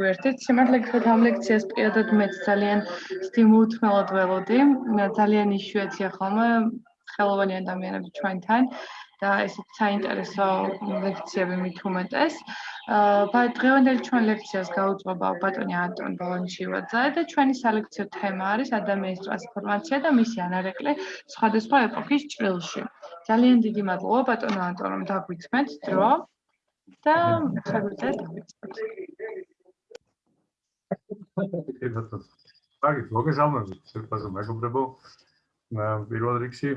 გვერდით. სიმართლე ამ ლექციას პირადად მეც ძალიან სტიმულთმელად ველოდი. ძალიან იშვიათია ხოლმე ხელოვანი ადამიანები ჩვენთან და ესეც საინტერესო ლექციები მით უმეტეს. აა დღევანდელი ჩვენ ლექციას გაუძღვება ბატონი ანტონ ბოლონჩივაძე და ჩვენი სალექციო თემა არის ადამიანის ტრანსფორმაცია და მისი ანარეკლე სხვადასხვა ეპოქის ჭრილში. ძალიან დიდი მადლობა ბატონო ანტონ რომ დაგვიწმეთ დრო და შეგვიძლია დავიწყოთ. აგით მოგესალმებით, შეფასო მეგობრებო. პირველ რიგში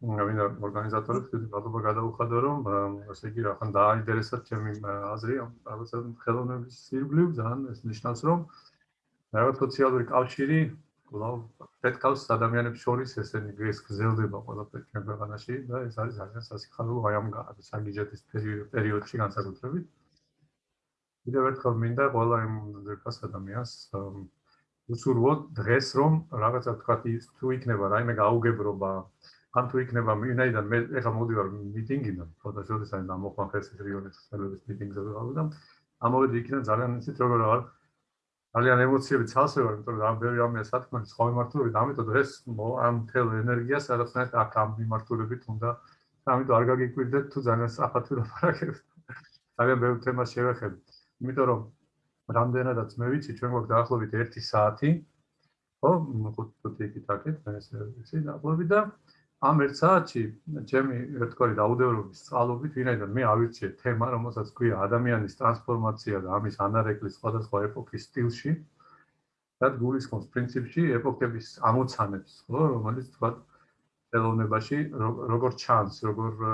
ვინ ორგანიზატორებს დიდი მადლობა გადაუხადო რომ ასე იგი რახან დააინტერესათ ჩემი აზრი რაღაცა ხელოვნების სირბლივ ძალიან ეს ნიშნავს რომ რაღაც სოციალური კავშირი კვლავ პეტკავს ადამიანებს შორის ესენი ეს გზელდება ყველაფერი ჩვენ ქვეყანაში და ეს არის ძალიან სასიხარულო აი ამ საგიჟეთის პერიოდში განსაკუთრებით კიდევ ერთხელ მინდა ყველა იმ ძირფას ადამიანს უსურვოთ დღეს რომ რაღაცა თქვა ის თუ იქნება რაიმე გაუგებრობა ან თუ იქნება ვინაიდან მე ეხლა მოდივარ მიტინგიდან, ფოტოშოპის ან ამოხმახეს რიონის ხელების მიტინგზე ვიყავ და ამოვედი იქიდან ძალიან ისეთ როგორ არ ძალიან ემოციები ცალსე ვარ, იმიტომ რომ ამ ბევრი ამია სათქმელი სხვა მიმართულებით, ამიტომ დღეს ამ თელ ენერგიას რაღაცნაირად აქ ამ მიმართულებით უნდა ამიტომ არ გაგიკვირდეთ თუ ძალიან საფათო ლაპარაკებთ. ძალიან ბევრი თემა შევეხებით. იმიტომ რომ რამდენადაც მე ვიცი, ჩვენ გვაქვს დაახლოებით 1 საათი. ხო, 5 5 თაკეთ, მე ესე ვიცი, დაახლოებით და ამ ერთ საათში ჩემი ერთგვარი დაუდევრობის წყალობით ვინაიდან მე ავირჩიე თემა რომელსაც ქვია ადამიანის ტრანსფორმაცია და ამის ანარეკლი სხვადასხვა ეპოქის სტილში და გულისხმობს პრინციპში ეპოქების ამოცანებს ხო რომელიც თქვა ელოვნებაში როგორ ჩანს როგორ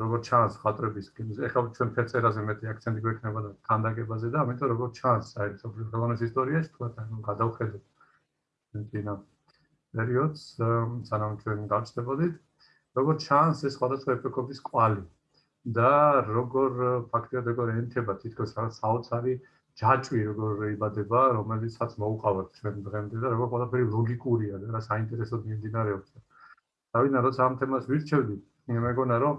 როგორ ჩანს ხატრების ეხლა ჩვენ ფერწერაზე მეტი აქცენტი გვექნება და თანდაგებაზე და ამიტომ როგორ ჩანს აი სოფლის ხელოვნების ისტორიაში თქვა ანუ გადავხედოთ თინა პერიოდს სანამ ჩვენ დავწდებოდით როგორ ჩანს ეს სხვადასხვა ეპოქების კვალი და როგორ ფაქტიურად როგორ ენთება თითქოს საოცარი ჯაჭვი როგორ იბადება რომელიცაც მოუყავართ ჩვენ დღემდე და როგორ ყველაფერი ლოგიკურია და რა საინტერესო მიმდინარეობს დავინა როცა ამ თემას ვირჩევდი მეგონა რომ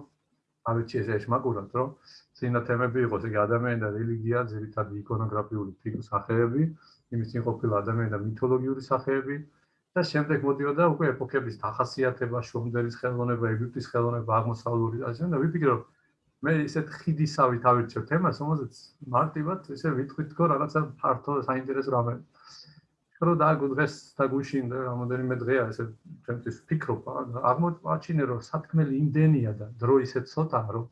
ავიჩი ეს შმაკურად რომ ძინა თემები იყოს იგი ადამიანი და რელიგია ძირითადად იკონოგრაფიული ფიგურის სახეები იმის წინ ყოფილი ადამიანი და მითოლოგიური სახეები და შემდეგ მოდიოდა უკვე ეპოქების დახასიათება, შუმდერის ხელოვნება, ეგვიპტის ხელოვნება, აღმოსავლური აზია და ვიფიქრე რომ მე ისეთ ხიდისავით ავირჩევ თემას, რომელზეც მარტივად ესე ვიტყვით თქო რაღაცა ფართო საინტერესო რამე. რო დააგო დღეს და გუშინ და რამოდენიმე დღეა ესე ჩემთვის ფიქრობ, აღმოჩინე რომ სათქმელი იმდენია და დრო ისე ცოტაა რომ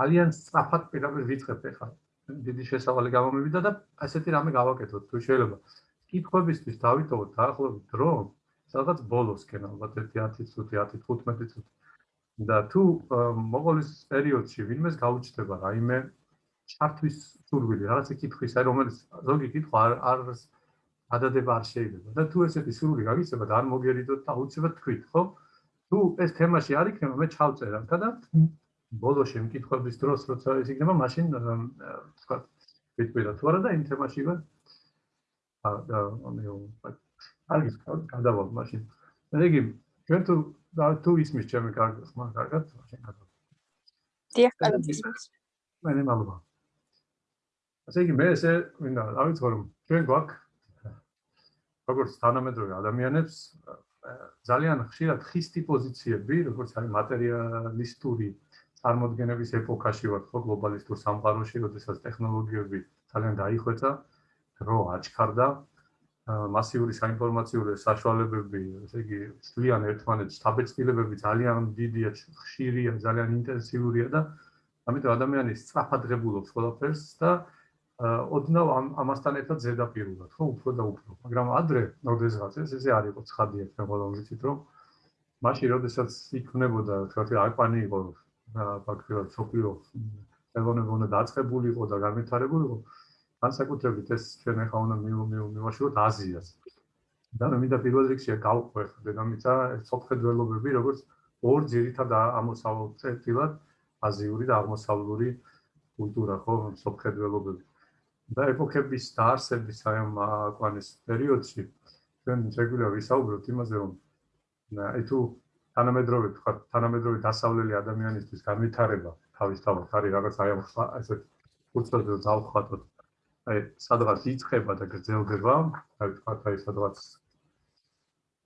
ძალიან სწრაფად პირაბერ ვიწყებ ახლა. დიდი შესავალი გამომივიდა და ასეთი რამე გავაკეთოთ თუ შეიძლება. კითხვებისთვის დავითოვოთ დაახლოებით დრო, სადღაც ბოლოსკენ ალბათ 10 წუთი, 10-15 წუთი. და თუ მოყოლის პერიოდში ვინმეს გაუჩნდება რაიმე ჩართვის სურვილი, რაღაცა კითხვის, აი რომელიც ზოგი კითხვა არ არ ადადება არ შეიძლება. და თუ ესეთი სურვილი გაგიცემა და არ მოგერიდოთ და უცებად თქვით, ხო? თუ ეს თემაში არ იქნება, მე ჩავწერა და ბოლოში მკითხების დროს როცა ის იქნება, მაშინ თქვა ვიტყვი რა თუ არა და იმ თემაში ვარ და ანუ არის გადავალ მაშინ. ეგი ჩვენ თუ თუ ისმის ჩემი კარგი ხმა კარგად მაშინ გადავალ. დიახ, კარგად ისმის. მე მალობა. ასე იგი მე ესე მინდა დავიწყო რომ ჩვენ გვაქვს როგორც თანამედროვე ადამიანებს ძალიან ხშირად ხისტი პოზიციები, როგორც არის მატერიალისტური წარმოდგენების ეპოქაში ვართ ხო გლობალისტურ სამყაროში, როდესაც ტექნოლოგიები ძალიან დაიხვეწა. რო აჩქარდა მასიური საინფორმაციო საშუალებები, ესე იგი, ძალიან ერთმანეთს თაბეჭდილებები ძალიან დიდია, ხშირია, ძალიან ინტენსიურია და ამიტომ ადამიანი სწრაფად ღებულობს ყველაფერს და ოდნავ ამასთან ერთად ზედაპირულად, ხო, უფრო და უფრო. მაგრამ ადრე, როდესაც ეს ესე არ იყო ცხადია, ყველა ვიცით, რომ მაშინ როდესაც იქნებოდა, თქვა, აკვანი იყო ფაქტობრივად სოფიო ელონე უნდა დაწყებული იყო და განვითარებული იყო, განსაკუთრებით ეს ჩვენ ახლა უნდა მივაშუროთ აზიას. და მე მინდა პირველ რიგში გავყვე დედამიწა სოფხედველობები, როგორც ორ ძირითად ამოსავალ წერტილად აზიური და აღმოსავლური კულტურა ხო სოფხედველობები. და ეპოქების დაარსების აი ამ აკვანის პერიოდში ჩვენ შეგვიძლია ვისაუბროთ იმაზე, რომ აი თუ თანამედროვე თქვა თანამედროვე დასავლელი ადამიანისთვის განვითარება თავისთავად არის რაღაც აი ამ ესეთ კულტურაზე დავხატოთ აი სადღაც იწყება და გრძელდება, აი თქვათ აი სადღაც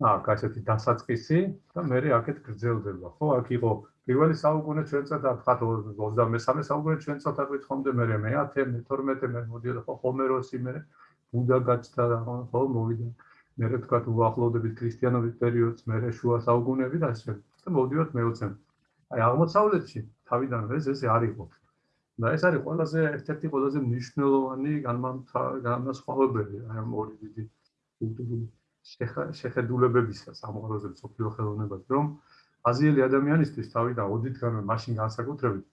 აა კასეთი დასაწყისი და მე აქეთ გრძელდება. ხო, აქ იყო პირველი საუკუნე ჩვენ წადა თქვათ 23 საუკუნე ჩვენ წადა ვითხოვდე მე მე-10, მე-12, მე მოდიოდა ხო ჰომეროსი მე ბუდა გაჩნდა ხო მოვიდა. მე თქვათ უახლოვდებით ქრისტიანობის პერიოდს, მე შუა საუკუნეები და ასე. და მოდიოთ მე-20. აი აღმოსავლეთში თავიდან ეს ესე არ იყო. და ეს არის ყველაზე ერთ-ერთი ყველაზე მნიშვნელოვანი განმასხვავებელი აი ამ ორი დიდი კულტურული შეხედულებებისა სამყაროზე სოფლიო ხელოვნებას რომ აზიელი ადამიანისთვის თავიდან ოდითგანვე მაშინ განსაკუთრებით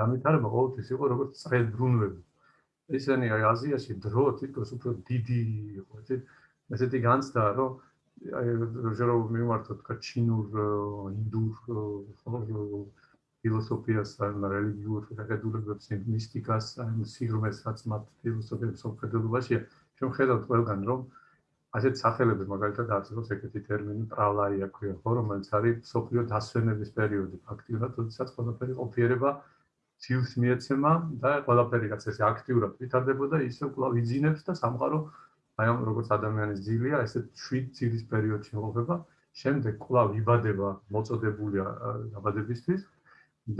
დამიტარება ყოველთვის იყო როგორც წრებრუნვები ესენი აი აზიაში დრო თვითონ უფრო დიდი იყო ეს ესეთი განცდა რომ აი რომ მიმართოთ კა ჩინურ ინდურ ფილოსოფიას ან რელიგიურ შეხედულებებს, მისტიკას, ან სიღრმესაც მათ ფილოსოფიებს ოფედულობაშია. ჩვენ ხედავთ ყველგან, რომ ასეთ სახელებს მაგალითად არსებობს ეგეთი ტერმინი პრალაია ქვია, ხო, რომელიც არის სოფლიო დასვენების პერიოდი, ფაქტიურად, როდესაც ყველაფერი ყოფიერება ძილს მიეცემა და ყველაფერი რაც ესე აქტიურად ვითარდებოდა, ისე კვლავ იძინებს და სამყარო აი ამ როგორც ადამიანის ძილია, ესე 7 ძილის პერიოდში მოხდება, შემდეგ კვლავ იბადება მოწოდებულია დაბადებისთვის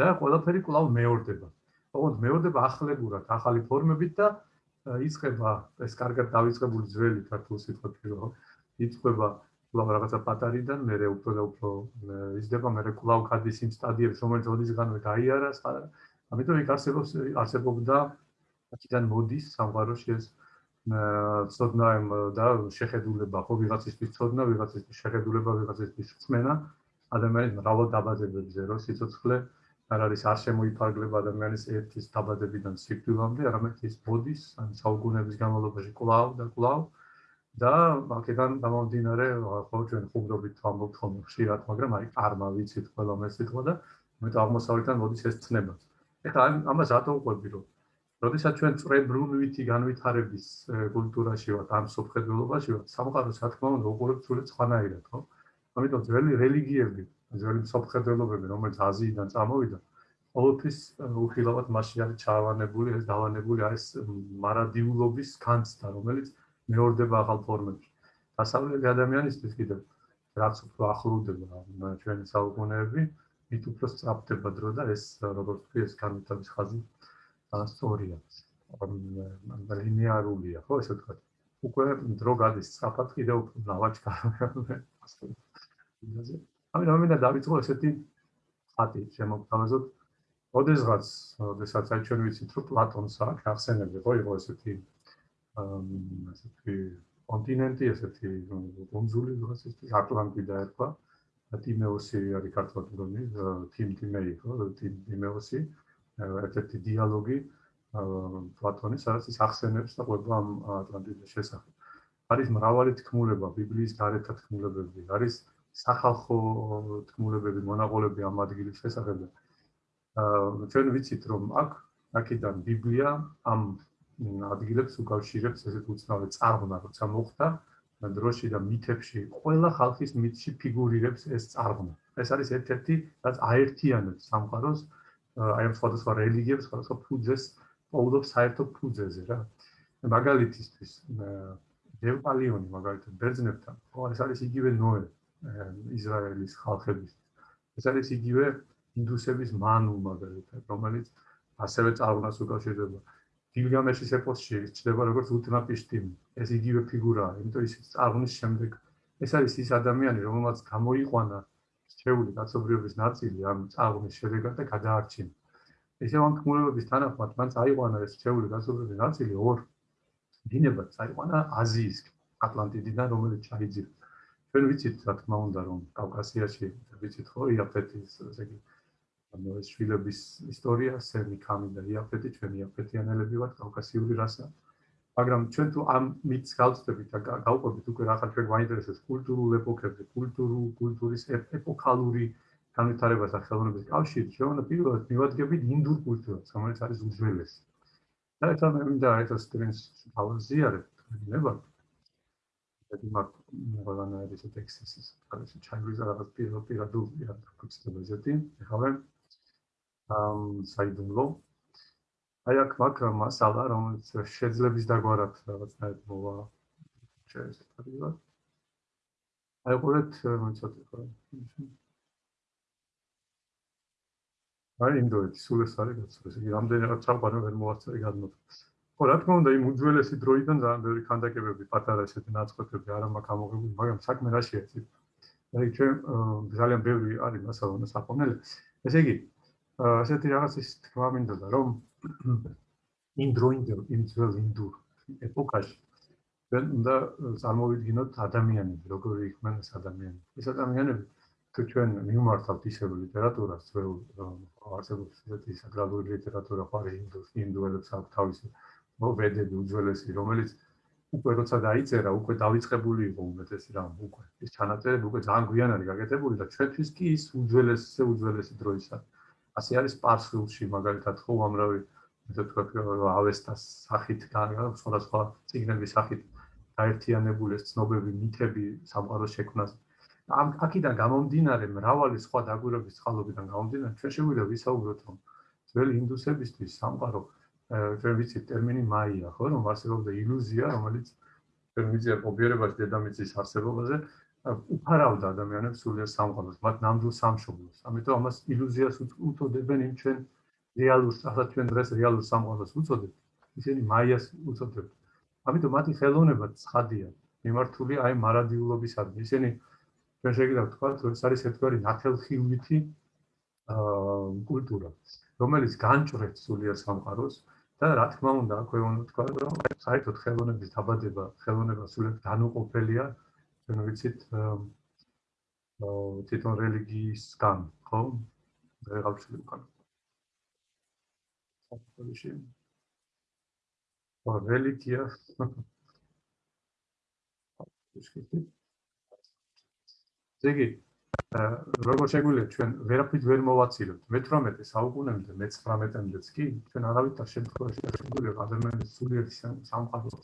და ყველაფერი კვლავ მეორდება. ოღონდ მეორდება ახლებურად, ახალი ფორმებით და იწება ეს კარგად დავიწყებული ძველი ქართული სიტყვები რო იწება კვლავ რაღაცა პატარიდან, მე უფრო და უფრო იზრდება, მე კვლავ გადის იმ სტადიებს, რომელიც ოდისგანვე გაიარა, ამიტომ იქ არსებობს არსებობდა აქედან მოდის სამყაროში ეს ცოდნა და შეხედულება, ხო ვიღაცისთვის ცოდნა, ვიღაცისთვის შეხედულება, ვიღაცისთვის წმენა, ადამიანის მრავალ დაბადებებზე რო სიცოცხლე არ არის არ შემოიფარგლება ადამიანის ერთის დაბადებიდან სიკვდილამდე, არამედ ის ბოდის ან საუკუნეების განმავლობაში კლავ და კლავ და აქედან გამომდინარე, ხო ჩვენ ხუმრობით ამბობთ ხოლმე ხშირად, მაგრამ აი არმა ვიცით ყველა მე სიტყვა და მე აღმოსავლეთიდან მოდის ეს ცნება. ეხლა ამას რატო ვყვები რომ როდესაც ჩვენ წრებრუნვითი განვითარების კულტურაში ვართ, ამ სოფხედულობაში ვართ, სამყაროს რა თქმა უნდა უყურებთ სულ სხვანაირად, ხო? ამიტომ ძველი რელიგიები ძველი მსოფლმხედველობები, რომელიც აზიიდან წამოვიდა, ყოველთვის უხილავად მასში არის ჩავანებული, ეს დავანებული არის მარადიულობის განცდა, რომელიც მეორდება ახალ ფორმებში. დასავლელი ადამიანისთვის კიდევ რაც უფრო ახლოვდება ჩვენი საუკუნეები, მით უფრო სწრაფდება დრო და ეს როგორც ვთქვი, ეს განვითარების ხაზი ასწორია. ლინეარულია, ხო, ესე ვთქვათ. უკვე დრო გადის სწრაფად კიდევ უფრო ნავაჭკარია. ამიტომ მინდა დავიწყო ესეთი ხატი შემოგთავაზოთ. ოდესღაც, ოდესაც აი ჩვენ ვიცით, რომ პლატონს აქვს ახსენები, ხო იყო ესეთი ესეთი კონტინენტი, ესეთი კონძული, როგორც ეს ატლანტიდა ერქვა. ტიმეოსი არის ქართული თიმ ტიმეი, ხო, თიმ ტიმეოსი. ერთ-ერთი დიალოგი პლატონის, სადაც ის ახსენებს და ყვება ამ ატლანტიდის შესახებ. არის მრავალი თქმულება, ბიბლიის გარეთ თქმულებები, არის სახალხო თქმულებები, მონაღოლები ამ ადგილის შესახებ. აა ჩვენ ვიცით რომ აქ აქედან ბიბლია ამ ადგილებს უკავშირებს ესეთ უცნაურ წარღვნა, როცა მოხდა დროში და მითებში, ყველა ხალხის მითში ფიგურირებს ეს წარღვნა. ეს არის ერთ-ერთი რაც აერთიანებს სამყაროს აი ამ სხვადასხვა რელიგიებს, სხვადასხვა ფუძეს, ყოველდღე საერთო ფუძეზე რა. მაგალითისთვის დევპალიონი მაგალითად ბერძნებთან, ხო ეს არის იგივე ნოე, ისრაელის ხალხების. ეს არის იგივე ინდუსების მანუ მაგალითად, რომელიც ასევე წარმოადგენს უკავშირდება. გილგამეშის ეპოსში ჩდება როგორც უთნაპიშტიმი. ეს იგივე ფიგურაა, იმიტომ ის წარმონის შემდეგ ეს არის ის ადამიანი, რომელმაც გამოიყვანა შეეული კაცობრიობის ნაწილი ამ წარმონის შედეგად და გადაარჩინა. ესე ამ კმულების თანახმად მან წაიყვანა ეს შეეული კაცობრიობის ნაწილი ორ დინებად წაიყვანა აზიის ატლანტიდიდან, რომელიც ჩაიძირა. ჩვენ ვიცით რა თქმა უნდა რომ კავკასიაში ვიცით ხო იაფეთის ესე იგი ანუ ეს შვილების ისტორია სემი კამი და იაფეთი ჩვენ იაფეთიანელები ვართ კავკასიური რასა. მაგრამ ჩვენ თუ ამ მითს გავწდებით და გავყვებით უკვე რა ხარ ჩვენ გვაინტერესებს კულტურულ ეპოქებზე კულტურულ კულტურის ეპოქალური განვითარებას და ხელოვნების კავშირი ჩვენ პირველად მივადგებით ინდურ კულტურას რომელიც არის უძველესი. და ეს ამ მინდა ეს სტრინს ავაზიარებ ნებად ეს მაგ ყველანაირი ეს ტექსტის ეს ჩაიგვიზა რაღაც პირო პირადულ პირადულ ფუძემზე ესეთი ეხლა ამ საიდუმლო. აი აქ მაგ მასალა რომელიც შეძლებს დაგვარად რაღაცნაირ მოვა. შეიძლება აი ყურეთ მოიცადე ხო აი ინდოეთი სულ ეს არის გაცხრეს იგი რამდენიღაც ჩაყარა ვერ მოასწარი გადმოწ ხო რა თქმა უნდა იმ უძველესი დროიდან ძალიან ბევრი ქანდაკებები პატარა ესეთი ნაწყვეტები არ მაქვს ამოღებული მაგრამ საქმე რაშია ეს აი ჩვენ ძალიან ბევრი არის მასალა საფონელი ესე იგი ასეთი რაღაცის თქვა მინდოდა რომ იმ დროინდელ იმ ძველ ინდურ ეპოქაში ჩვენ უნდა წარმოვიდგინოთ ადამიანები, როგორი იყვნენ ეს ადამიანები. ეს ადამიანები თუ ჩვენ მიმართავთ ისევ ლიტერატურას, ძველ არსებობს ესეთი საკრალური ლიტერატურა, ხარი ინდუს, ინდუელებს აქვს თავისი მოვედები უძველესი, რომელიც უკვე როცა დაიწერა, უკვე დაიწყებული იყო უმეტესი რამ, უკვე ეს ჩანაწერები უკვე ძალიან გვიან არის გაკეთებული და ჩვენთვის კი ის უძველესი, უძველესი დროისა. ასე არის პარსულში, მაგალითად, ხო უამრავი ესე თქვა ავესტას სახით სხვადასხვა ციგნების სახით გაერთიანებული ეს ცნობები, მითები სამყაროს შექმნას. ამ აქედან გამომდინარე მრავალი სხვა დაგვირების წყალობიდან გამომდინარე ჩვენ შეგვიძლია ვისაუბროთ რომ ძველი ინდუსებისთვის სამყარო ჩვენ ვიცით ტერმინი მაია ხო? რომ არსებობდა ილუზია რომელიც ჩვენ ვიცით ოპერებაში დედამიწის არსებობაზე უფარავდა ადამიანებს სულიერ სამყაროს მათ ნამდვილ სამშობლოს. ამიტომ ამას ილუზიას უწოდებენ იმ ჩვენ რეალურ ახლა ჩვენ დღეს რეალურ სამყაროს უწოდებთ ისინი მაიას უწოდებთ ამიტომ მათი ხელოვნება ცხადია მიმართული აი მარადილობისადმი ისინი ჩვენ შეგიძლია ვთქვათ რომ ეს არის ერთგვარი ნათელხილვითი აა კულტურა რომელიც განჭრეთ სულიერ სამყაროს და რა თქმა უნდა აქვე უნდა თქვა რომ საერთოდ ხელოვნების დაბადება ხელოვნება სულიერ განუყოფელია ჩვენ ვიცით აა თვითონ რელიგიისგან ხო? ვშლი უკან. საფრთხეში. რელიგია. ზეგი როგორ შეგვიძლია ჩვენ ვერაფრით ვერ მოვაცილოთ მე-18 საუკუნემდე მე-19-მდეც კი ჩვენ არავითარ შემთხვევაში არ შეგვიძლია ადამიანის სულიერი სამყაროს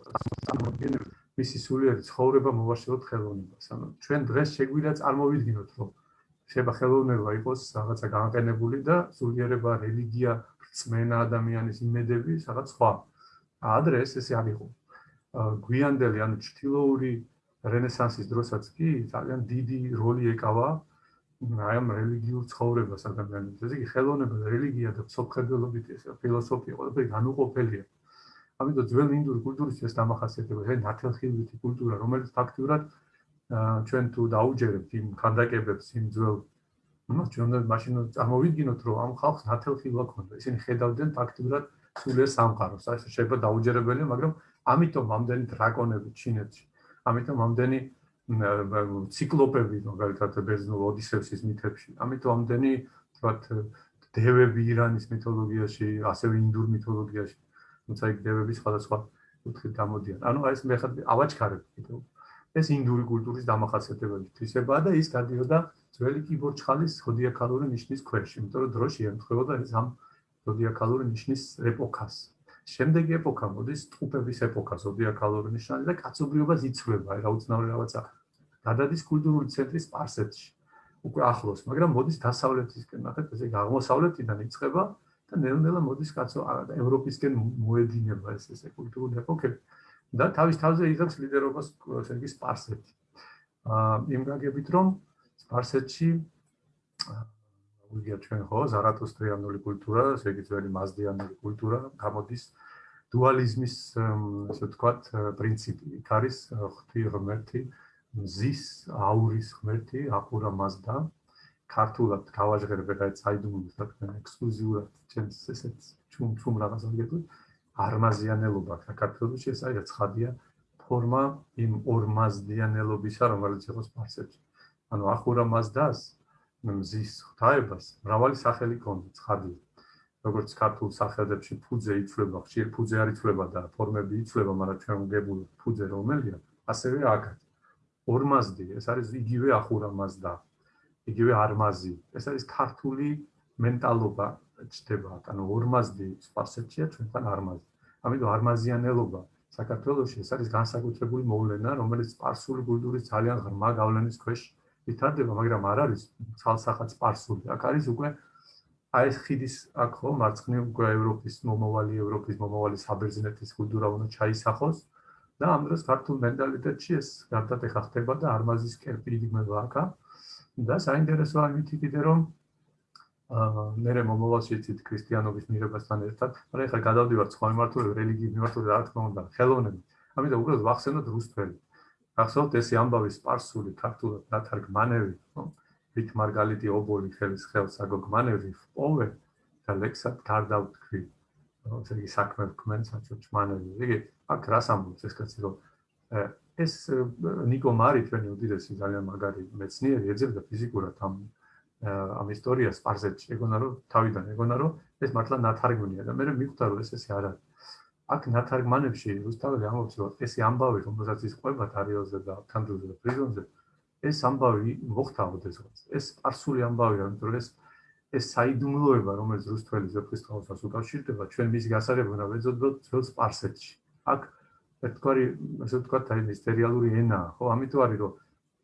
წარმოქმნილ მისი სულიერი ცხოვრება მოვაშოროთ ხელოვნებას ანუ ჩვენ დღეს შეგვიძლია წარმოვიდგინოთ რომ შეიძლება ხელოვნება იყოს რაღაცა განყენებული და სულიერება, რელიგია, რწმენა ადამიანის იმედები, რაღაც სხვა. ადრე ეს ესე არ იყო. გვიანდელი, ანუ ჩtildeური რენესანსის დროსაც კი ძალიან დიდი როლი ეკავა აი ამ რელიგიურ ცხოვრებას ადამიანებს. ესე იგი, ხელოვნება, რელიგია და სოფხედელობით ეს ფილოსოფია ყველაფერი განუყოფელია. ამიტომ ძველ ინდური კულტურის ეს დამახასიათებელია, ეს ნათელხილვითი კულტურა, რომელიც ფაქტიურად ჩვენ თუ დაუჯერებთ იმ ხანდაკებებს იმ ძველ ну ჩვენ უნდა მაშინ წარმოვიდგინოთ რომ ამ ხალხს ნათელხილა ქონდა ისინი ხედავდნენ ფაქტიურად სულიერ სამყაროს აი შეიძლება დაუჯერებელია მაგრამ ამიტომ ამდენი დრაკონები ჩინეთში ამიტომ ამდენი ციკლოპები მაგალითად ბერძნულ ოდისევსის მითებში ამიტომ ამდენი თქვათ დევები ირანის მითოლოგიაში ასევე ინდურ მითოლოგიაში თუმცა იქ დევები სხვადასხვა კუთხით გამოდიან ანუ აი ეს მე ხარ ავაჩქარებ კიდევ ეს ინდური კულტურის დამახასიათებელი თვისებაა და ის გადიოდა ძველი კიბორჩხალის ზოდიაქალური ნიშნის ქვეშ, იმიტომ რომ დროში ემთხვეოდა ეს ამ ზოდიაქალური ნიშნის ეპოქას. შემდეგი ეპოქა მოდის ტყუპების ეპოქა, ზოდიაქალური ნიშანი და კაცობრიობა იცვლება, რა უცნაური რაღაცა. გადადის კულტურული ცენტრი სპარსეთში. უკვე ახლოს, მაგრამ მოდის დასავლეთისკენ, ნახეთ, ესე აღმოსავლეთიდან იწყება და ნელ-ნელა მოდის კაცო ევროპისკენ მოედინება ეს ესე კულტურული ეპოქები. და თავის თავზე იღებს ლიდერობას სერგი სპარსეთი. აა იმ გაგებით რომ სპარსეთში ვიგია ჩვენ ხო ზარათუსტრიანული კულტურა, ესე იგი ძველი მაზდიანული კულტურა გამოდის დუალიზმის ასე ვთქვათ პრინციპი. იქ არის ღვთი ღმერთი, მზის აურის ღმერთი, ახურა მაზდა. ქართულად გავაჟღერებ ეგ აი საიდუმლოს უნდა ექსკლუზიურად ჩემს ესეც ჩუმ ჩუმ რაღაცას გეტყვი. არმაზიანელობა საქართველოსში ეს არის ცხადია ფორმა იმ ორმაზდიანელობისა რომელიც იყო სპარსეთში ანუ ახურა მასდას მზის ღვთაებას მრავალი სახელი ქონდა ცხადია როგორც ქართულ სახელებში ფუძე იწლება ხშირ ფუძე არ იწლება და ფორმები იწლება მაგრამ ჩვენ გებულ ფუძე რომელია? ასევე აქაც ორმაზდი ეს არის იგივე ახურა მასდა იგივე არმაზი. ეს არის ქართული მენტალობა ჩდება, ანუ ორმაზდი სპარსეთშია, ჩვენთან არმაზი. ამიტომ არმაზიანელობა საქართველოში ეს არის განსაკუთრებული მოვლენა, რომელიც სპარსული კულტურის ძალიან ღრმა გავლენის ქვეშ ვითარდება, მაგრამ არ არის ცალსახად სპარსული. აქ არის უკვე აი ეს ხიდის აქ ხო მარცხნივ უკვე ევროპის მომავალი ევროპის მომავალი საბერძნეთის კულტურა უნდა ჩაისახოს და ამ დროს ქართულ მენტალიტეტში ეს გარდატე ხახტება და არმაზის კერპი იგმება აქა და საინტერესოა იმითი კიდე რომ აა მე მომავალში ცით ქრისტიანობის მიღებასთან ერთად, მაგრამ ეხლა გადავდივარ სხვა მიმართულებით, რელიგიის მიმართულებით, რა თქმა უნდა, ხელოვნები. ამიტომ უბრალოდ ვახსენოთ რუსთველი. ახსოვთ ეს ამბავი სპარსული ქართულად დათარგმანები, ხო? ვით მარგალიტი ობოლი ხელის ხელს აგოგმანევი პოვე და ლექსად გარდავთქვი ესე იგი საქმე ვქმენ საჭმანელი იგი აქ რას ამბობს ეს კაცი რომ ეს ნიკო მარი ჩვენი უდიდესი ძალიან მაგარი მეცნიერი ეძებდა ფიზიკურად ამ ამ ისტორიას პარზეთში ეგონა რომ თავიდან ეგონა რომ ეს მართლა ნათარგმნია და მე მიხვდა რომ ეს ესე არ არის აქ ნათარგმანებში რუსთაველი ამბობს რომ ეს ამბავი რომელსაც ის ყვება თარიელზე და თანდროზე და პრიზონზე ეს ამბავი მოხდა ოდესღაც. ეს პარსული ამბავია, იმიტომ ეს ეს საიდუმლოება, რომელიც რუსთველი ზეპრისტაუსას უკავშირდება, ჩვენ მის გასაღებ უნდა ვეძებდოთ ძველ სპარსეთში. აქ ერთგვარი, ასე ვთქვათ, აი მისტერიალური ენა, ხო, ამიტომ არის რომ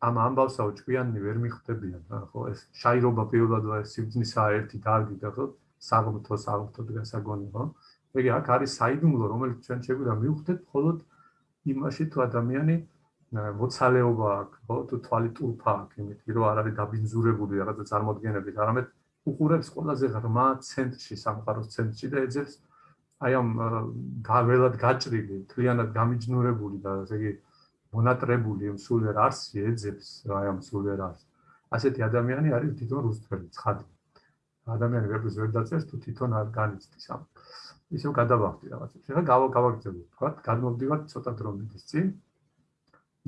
ამ ამბავსაო ჭკვიანი ვერ მიხვდებიან, ხო, ეს შაირობა პირველად და სიბძნისა ერთი დარგი და ხო, საღმრთო საღმრთო გასაგონი, ხო? ეგ აქ არის საიდუმლო, რომელიც ჩვენ შეგვიძლია მივხვდეთ მხოლოდ იმაში თუ ადამიანი მოცალეობა აქვს, ხო, თუ თვალი ტურფა აქვს, იმითი რომ არ არის დაბინძურებული რაღაცა წარმოადგენებით, არამედ უყურებს ყველაზე ღრმა ცენტრში, სამყაროს ცენტრში და ეძებს აი ამ გაველად გაჭრილი, თლიანად გამიჯნურებული და ესე იგი მონატრებული ამ სულიერ არსი ეძებს აი ამ სულიერ არსს. ასეთი ადამიანი არის თვითონ რუსთველი, ცხადი. ადამიანი ვერც ვერ დაწერს თუ თვითონ არ განიცდის ამ. ისევ გადავახდი რაღაცებს. ეხლა გავაგრძელებ, თქვა, გადმოვდივარ ცოტა დრომედის წინ.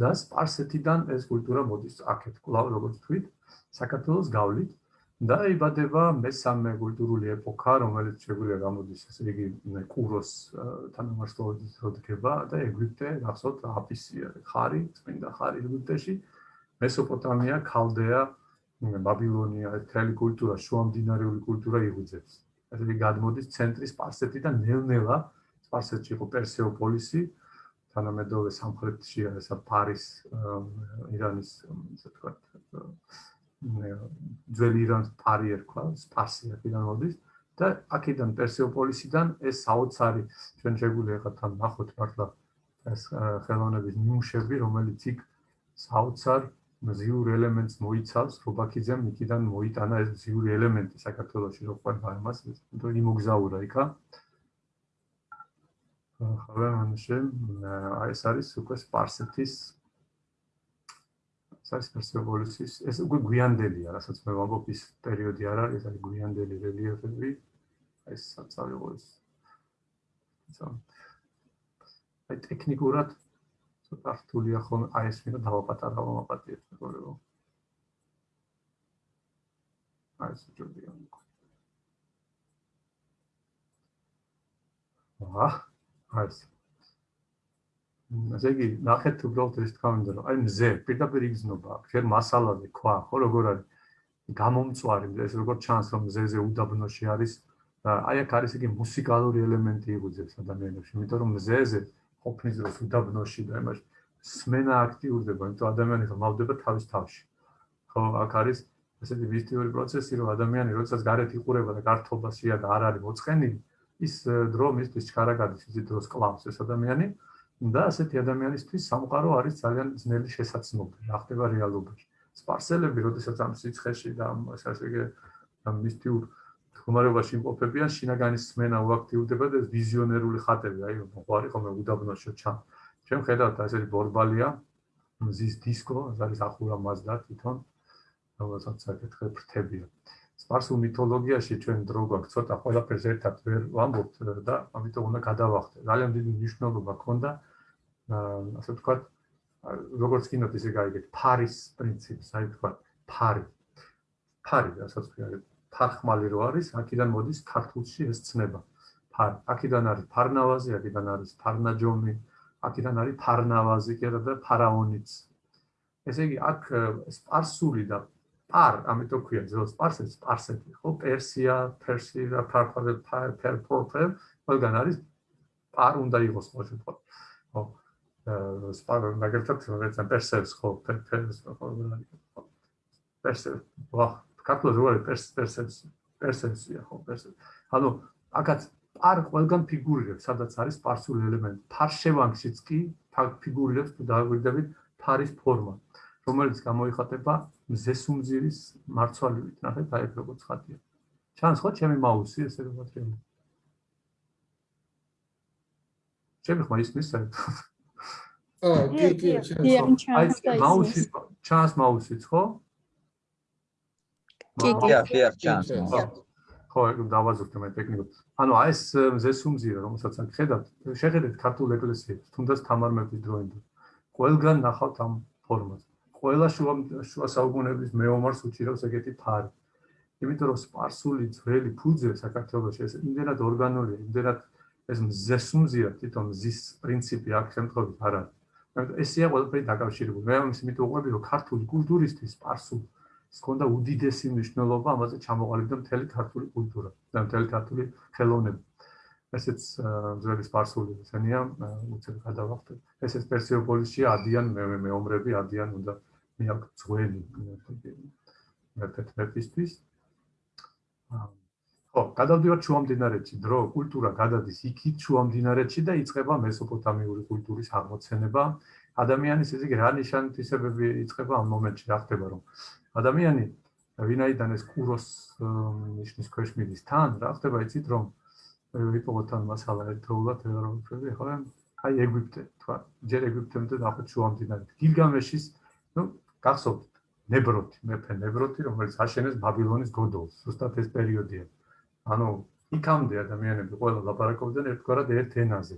და სპარსეთიდან ეს კულტურა მოდის აქეთ კლავ როგორც თქვით საქართველოს გავლით და იბადება მესამე კულტურული ეპოქა რომელიც შეგვიძლია გამოდის ესე იგი კუროს თანამშრომლობის როდგება და ეგვიპტე გახსოვთ აფისი ხარი წმინდა ხარი ეგვიპტეში მესოპოტამია ქალდეა ბაბილონია ეთელი კულტურა შუამდინარეული კულტურა იღუძებს იგი გადმოდის ცენტრის სპარსეთიდან ნელ-ნელა სპარსეთში იყო პერსეოპოლისი თანამედროვე სამხრეთში არის ფარის ირანის ასე ვთქვათ ძველი ირანის ფარი ერქვა სპარსი აქედან მოდის და აქედან პერსეოპოლისიდან ეს საოცარი ჩვენ შეგვიძლია ახლა თან ნახოთ მართლა ეს ხელოვნების ნიმუშები რომელიც იქ საოცარ მზიურ ელემენტს მოიცავს რობაქიძემ იქიდან მოიტანა ეს მზიური ელემენტი საქართველოსში რო ყვება იმას იმიტომ იმოგზაურა იქა. ხავე მანში აი ეს არის უკვე სპარსეთის საერთოდ პერსეპოლისის ეს უკვე გვიანდელია რასაც მე ვამბობ ის პერიოდი არ არის აი გვიანდელი რელიეფები. ეს საწავიღო ეს აი ტექნიკურად ცოტა რთულია ხომ აი ეს მინდა დავაპატარავ მომაპატიეთ მეგობრებო აი ეს ჯობია აა არის. ასე იგი, ნახეთ უბრალოდ ეს თქვა მინდა რომ აი მზე, პირდაპირ იგზნობა შენ მასალაზე ქვა, ხო როგორ არის? გამომწვარი, ეს როგორ ჩანს რომ მზეზე უდაბნოში არის აი აქ არის იგი მუსიკალური ელემენტი იგუძებს ადამიანებში, იმიტომ რომ მზეზე ყოფნის დროს უდაბნოში და იმაში. სმენა აქტიურდება, იმიტომ ადამიანი ხმავდება თავის თავში. ხო, აქ არის ესეთი მისტიური პროცესი, რომ ადამიანი როდესაც გარეთ იყურება და გართობაშია და არ არის მოწყენილი, ის დრო მისთვის ჩქარაგადის ის დროს კლავს ეს ადამიანი და ასეთი ადამიანისთვის სამყარო არის ძალიან ძნელი შესაძლებელი რა ხდება რეალობაში. სპარსელები როდესაც ამ სიცხეში და ამ ასე იგი ამ მისტიურ თქმარებაში იმყოფებიან შინაგანის სმენა უაქტიურდება და ვიზიონერული ხატები აი მოყარი ხოლმე უდაბნოში ჩა ჩვენ ხედავთ ასეთი ბორბალია მზის დისკო არის ახურა მასდა თვითონ რომელსაც საკითხი ფრთებია სპარსულ მითოლოგიაში ჩვენ დრო გვაქვს ცოტა ყველაფერს ერთად ვერ ვამბობთ და ამიტომ უნდა გადავახტე. ძალიან დიდი მნიშვნელობა ქონდა ასე ვთქვათ როგორც კინოთ ისე გაიგეთ ფარის პრინციპს, აი ვთქვათ ფარი. ფარი რასაც ვთქვათ ფარხმალი რო არის, აქედან მოდის ქართულში ეს ცნება. ფარი. აქედან არის ფარნავაზი, აქედან არის ფარნაჯომი, აქედან არის ფარნავაზი კიდე და ფარაონიც. ესე იგი აქ სპარსული და პარ, ამიტომ ქვია ძველ სპარსეთს სპარსეთი, ხო? პერსია, პერსია, პარფორე, პერპორფე, ყველგან არის პარ უნდა იყოს ხო შემთხვევით. ხო? აა სპარ მაგალითად რომელიც პერსევს ხო, პერს ხო, პერსევს. ვა, კაპლო ზორი პერს პერსევს, პერსეპცია ხო პერსეპცია ანუ აკაც არ ყველგან ფიგურირებს სადაც არის სპარსული ელემენტი. ფარშევანგშიც კი ფიგურირებს თუ დააგვირდებით ფარის ფორმა რომელიც გამოიხატება მზესუმზირის მარცვალივით ნახეთ აი როგორც ხატია. ჩანს ხო ჩემი მაუსი ესე რომ ჩემი ხმა ისმის საერთოდ აა კი კი ჩანს აი მაუსი ჩანს მაუსიც ხო კი კი. კი არ ჩანს ხო დავაზუსტე მე ტექნიკურად ანუ აი ეს მზესუმზირა რომელსაც აქ ხედავთ. შეხედეთ ქართულ ეკლესიებს თუნდაც თამარმების დროინდ ყველგან ნახავთ ამ ფორმას. ყველა შუა შუა საუკუნეების მეომარს უჭირავს ეგეთი ფარი. იმიტომ რომ სპარსული ძველი ფუძე საქართველოს ეს იმდენად ორგანულია იმდენად ეს მზესუმზია თვითონ მზის პრინციპი აქ შემთხვევით არ არის. ესეა ყველაფერი დაკავშირებული. მე ამის მით უყვები რომ ქართული კულტურისთვის სპარსულ სქონდა უდიდესი მნიშვნელობა, ამაზე ჩამოყალიბდა მთელი ქართული კულტურა და მთელი ქართული ხელოვნება. ესეც ძველი სპარსული ესენია, უცებ გადავახტე. ესეც პერსიოპოლისში ადიან მე მეომრები ადიან უნდა მე აქ ძველი მე თეთრეთის აა ხო, გადავდივართ შუამდინარეთში, დრო, კულტურა გადადის იქით შუამდინარეთში და იწყება მესოპოტამიური კულტურის აღმოცენება. ადამიანის ესე იგი რა ნიშანთვისებები იწყება ამ მომენტში, რა ხდება რომ ადამიანი ვინაიდან ეს კუროს ნიშნის ქვეშ მიდის თან, რა ხდება იცით რომ ვიპოვოთ ამ მასალა ერთდროულად რომ ვფრები ხო აი ეგვიპტე თქვა ჯერ ეგვიპტემდე ნახოთ შუამდინარეთ გილგამეშის ნუ გახსოვთ ნებროთი მეფე ნებროთი რომელიც აშენეს ბაბილონის გოდოლს ზუსტად ეს პერიოდია ანუ იქამდე ადამიანები ყველა ლაპარაკობდნენ ერთგვარად ერთ ენაზე.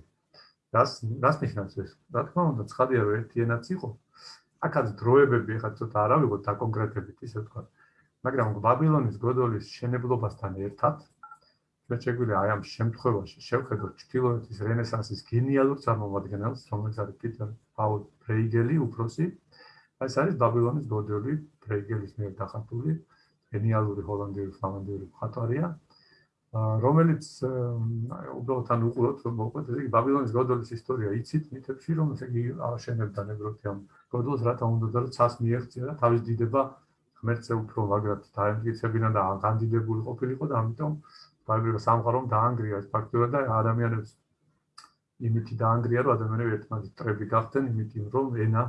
რას რას ნიშნავს ეს? რა თქმა უნდა, ცხადია რომ ერთი ენაც იყო. აქაც დროებები ხა ცოტა არ ავიღოთ და კონკრეტებით ისე თქვა. მაგრამ ბაბილონის გოდოლის შენებლობასთან ერთად მე შეგვიძლია აი ამ შემთხვევაში შევხედოთ ჩtildeოეთის რენესანსის გენიალურ წარმომადგენელს, რომელიც არის პიტერ პაულ ბრეიგელი, უფროსი. ეს არის ბაბილონის გოდოლი, ბრეიგელის მიერ დახატული გენიალური ჰოლანდიური ფლამანდიური მხატვარია. რომელიც უბრალოდ თან უყუროთ მოყვეთ ესე იგი ბაბილონის გოდოლის ისტორია იცით მითებში რომ ესე იგი აშენებდა ნებროთი ამ გოდოლს რათა უნდა და ცას მიეღწია და თავის დიდება ღმერთზე უფრო მაგრად დაემტკიცებინა და განდიდებული ყოფილიყო და ამიტომ ბაბილონის სამყარომ დაანგრია ფაქტურად და ადამიანებს იმითი დაანგრია რომ ადამიანები ერთმანეთს ტრები გახდნენ იმითი რომ ენა